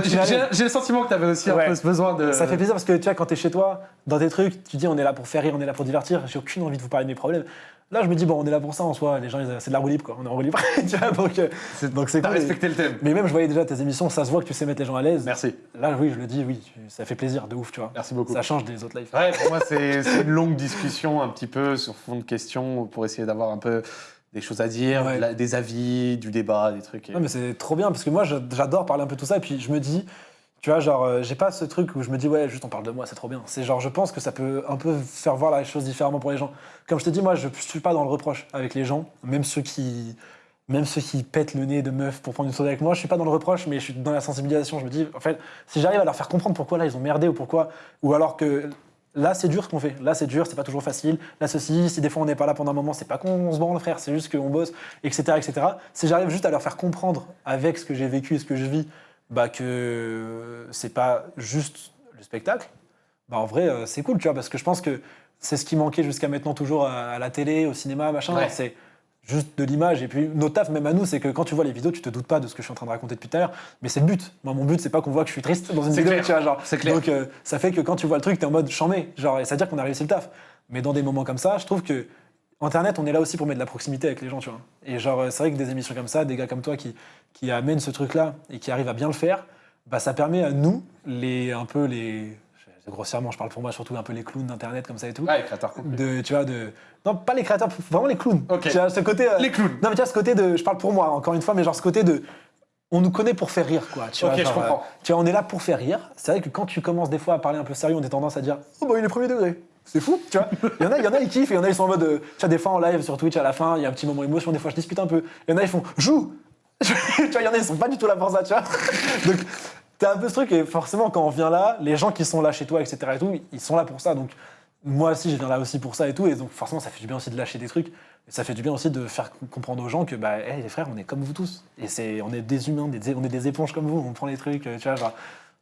J'ai le sentiment que tu avais aussi un peu ce besoin de. Ça fait plaisir parce que tu vois, quand t'es chez toi, dans tes trucs, tu dis on est là pour faire rire, on est là pour divertir. J'ai aucune envie de vous parler de mes problèmes. Là, je me dis bon, on est là pour ça en soi. Les gens, c'est de la roue libre quoi. On est en roue libre. tu vois, donc euh, C'est- donc c'est T'as cool. respecté le thème. Mais même, je voyais déjà tes émissions, ça se voit que tu sais mettre les gens à l'aise. Merci. Là, oui, je le dis, oui, ça fait plaisir de ouf, tu vois. Merci beaucoup. Ça change des autres lives. Ouais, pour moi, c'est une longue discussion un petit peu sur fond de questions pour essayer d'avoir un peu des choses à dire, Ouais. des avis, du débat, des trucs. et- Non, mais c'est trop bien parce que moi, j'a- j'adore parler un peu de tout ça. Et puis, je me dis, tu vois, genre, euh, j'ai pas ce truc où je me dis, ouais, juste on parle de moi, c'est trop bien. C'est genre, je pense que ça peut un peu faire voir la chose différemment pour les gens. Comme je te dis, moi, je suis pas dans le reproche avec les gens, même ceux qui. Même ceux qui pètent le nez de meufs pour prendre une soirée avec moi, je suis pas dans le reproche, mais je suis dans la sensibilisation. Je me dis, en fait, si j'arrive à leur faire comprendre pourquoi là ils ont merdé ou pourquoi, ou alors que là c'est dur ce qu'on fait, là c'est dur, c'est pas toujours facile, là ceci, si des fois on n'est pas là pendant un moment, c'est pas qu'on se branle frère, c'est juste qu'on bosse, etc., etc. Si j'arrive juste à leur faire comprendre avec ce que j'ai vécu et ce que je vis, bah que c'est pas juste le spectacle, bah en vrai euh, c'est cool, tu vois, parce que je pense que c'est ce qui manquait jusqu'à maintenant toujours à, la télé, au cinéma, machin, Ouais. c'est juste de l'image. Et puis notre taf, même à nous, c'est que quand tu vois les vidéos, tu te doutes pas de ce que je suis en train de raconter depuis tout à l'heure, mais c'est le but. Moi, mon but, c'est pas qu'on voit que je suis triste dans une C'est vidéo, clair. tu vois, genre. C'est clair. Donc euh, ça fait que quand tu vois le truc, t'es en mode chambé, genre, et ça veut dire qu'on a réussi le taf. Mais dans des moments comme ça, je trouve que Internet, on est là aussi pour mettre de la proximité avec les gens, tu vois. Et genre, euh, c'est vrai que des émissions comme ça, des gars comme toi qui, qui amènent ce truc-là et qui arrivent à bien le faire, bah, ça permet à nous, les, un peu les. Grossièrement, je parle pour moi, surtout un peu les clowns d'Internet comme ça et tout. Ouais, créateur complet. De, tu vois, de. Non, pas les créateurs, vraiment les clowns. Ok. Tu vois, ce côté. euh, Les clowns. Non, mais tu vois, ce côté de. Je parle pour moi, encore une fois, mais genre ce côté de. On nous connaît pour faire rire, quoi. Tu vois, je comprends. euh, tu vois, on est là pour faire rire. C'est vrai que quand tu commences des fois à parler un peu sérieux, on a tendance à dire Oh, bah, il est premier degré. C'est fou, tu vois. Il y en a, il y en a, ils kiffent, il y en a, ils sont en mode. euh, tu vois, des fois en live sur Twitch, à la fin, il y a un petit moment émotion, des fois je discute un peu. Il y en a, ils font Joue Tu vois, il y en a, ils sont pas du tout là pour ça, tu vois. Donc, t'as un peu ce truc, et forcément, quand on vient là, les gens qui sont là chez toi, etc., et tout, ils sont là pour ça. Donc, moi aussi, je viens là aussi pour ça et tout, et donc forcément, ça fait du bien aussi de lâcher des trucs. Et ça fait du bien aussi de faire comprendre aux gens que, bah, hey, les frères, on est comme vous tous. Et c'est, on est des humains, on est des éponges comme vous, on prend les trucs, euh, tu vois.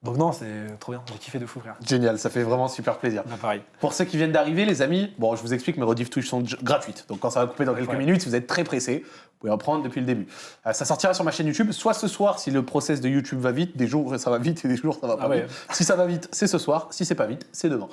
Donc, non, c'est trop bien, j'ai kiffé de fou, frère. Génial, ça fait vraiment super plaisir. Bah, pareil. Pour ceux qui viennent d'arriver, les amis, bon, je vous explique, mes rediffs Twitch sont gratuites. Donc quand ça va couper dans quelques Ouais. minutes, si vous êtes très pressé, vous pouvez en prendre depuis le début. Euh, ça sortira sur ma chaîne YouTube, soit ce soir si le process de YouTube va vite, des jours ça va vite et des jours ça va pas Ah ouais. vite. Si ça va vite, c'est ce soir. Si c'est pas vite, c'est demain.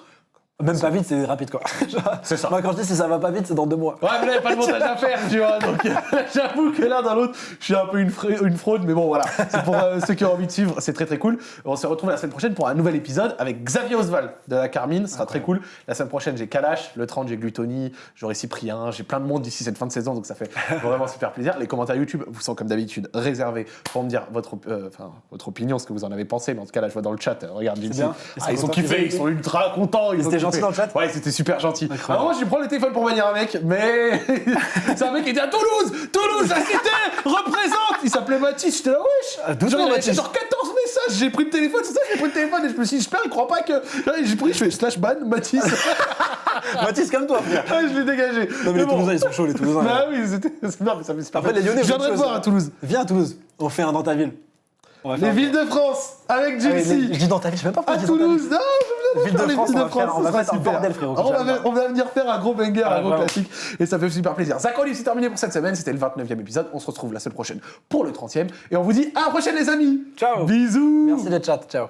Même pas vite, c'est rapide, quoi. C'est ça. Moi, quand je dis si ça va pas vite, c'est dans deux mois. Ouais, mais là, y a pas de montage à faire, tu vois. Donc, j'avoue que l'un dans l'autre, je suis un peu une, fra- une fraude, mais bon, voilà. C'est pour euh, ceux qui ont envie de suivre, c'est très très cool. On se retrouve la semaine prochaine pour un nouvel épisode avec Xavier Oswald de la Carmine. Ce sera très cool. La semaine prochaine, j'ai Kalash. Le 30, j'ai Glutoni. J'aurai Cyprien. J'ai plein de monde d'ici cette fin de saison, donc ça fait vraiment super plaisir. Les commentaires YouTube vous sont comme d'habitude réservés pour me dire votre, euh, enfin, votre opinion, ce que vous en avez pensé. Mais en tout cas, là, je vois dans le chat, euh, regarde, Vinci. Ah, ils ont kiffé, ils sont ultra contents. Ils ont dans le chat Ouais, c'était super gentil. Alors moi, je prends le téléphone pour venir un mec, mais c'est un mec qui était à Toulouse Toulouse, la cité Représente Il s'appelait Mathis, j'étais là, wesh Ah, Genre, il genre 14 messages, j'ai pris le téléphone, c'est ça, j'ai pris le téléphone et je me suis dit, j'espère, il croit pas que... J'ai pris, je fais slash ban, Mathis. Mathis, comme toi, frère. Ah, je l'ai dégagé. Non, mais les bon. Toulousains, ils sont chauds, les Toulousains. Bah oui, c'était... Non, mais ça fait super Après, les. Lyonnais, Je viendrai te voir à Toulouse. Viens à Toulouse, on fait un dans ta ville. On va Les faire villes de France, avec Ah, mais. Je dis dans ta ville, je sais même pas pourquoi À je dis dans ta Toulouse, non, je Ville de faire les France, villes on de va faire- France, on va ça sera faire un super. bordel, frérot, On va, j'adore. on va venir faire un gros banger, Ah, un gros vraiment. classique, et ça fait super plaisir. Zach Olive, c'est terminé pour cette semaine, c'était le 29e épisode, on se retrouve la semaine prochaine pour le 30e, et on vous dit à la prochaine les amis Ciao. Bisous Merci le chat, ciao.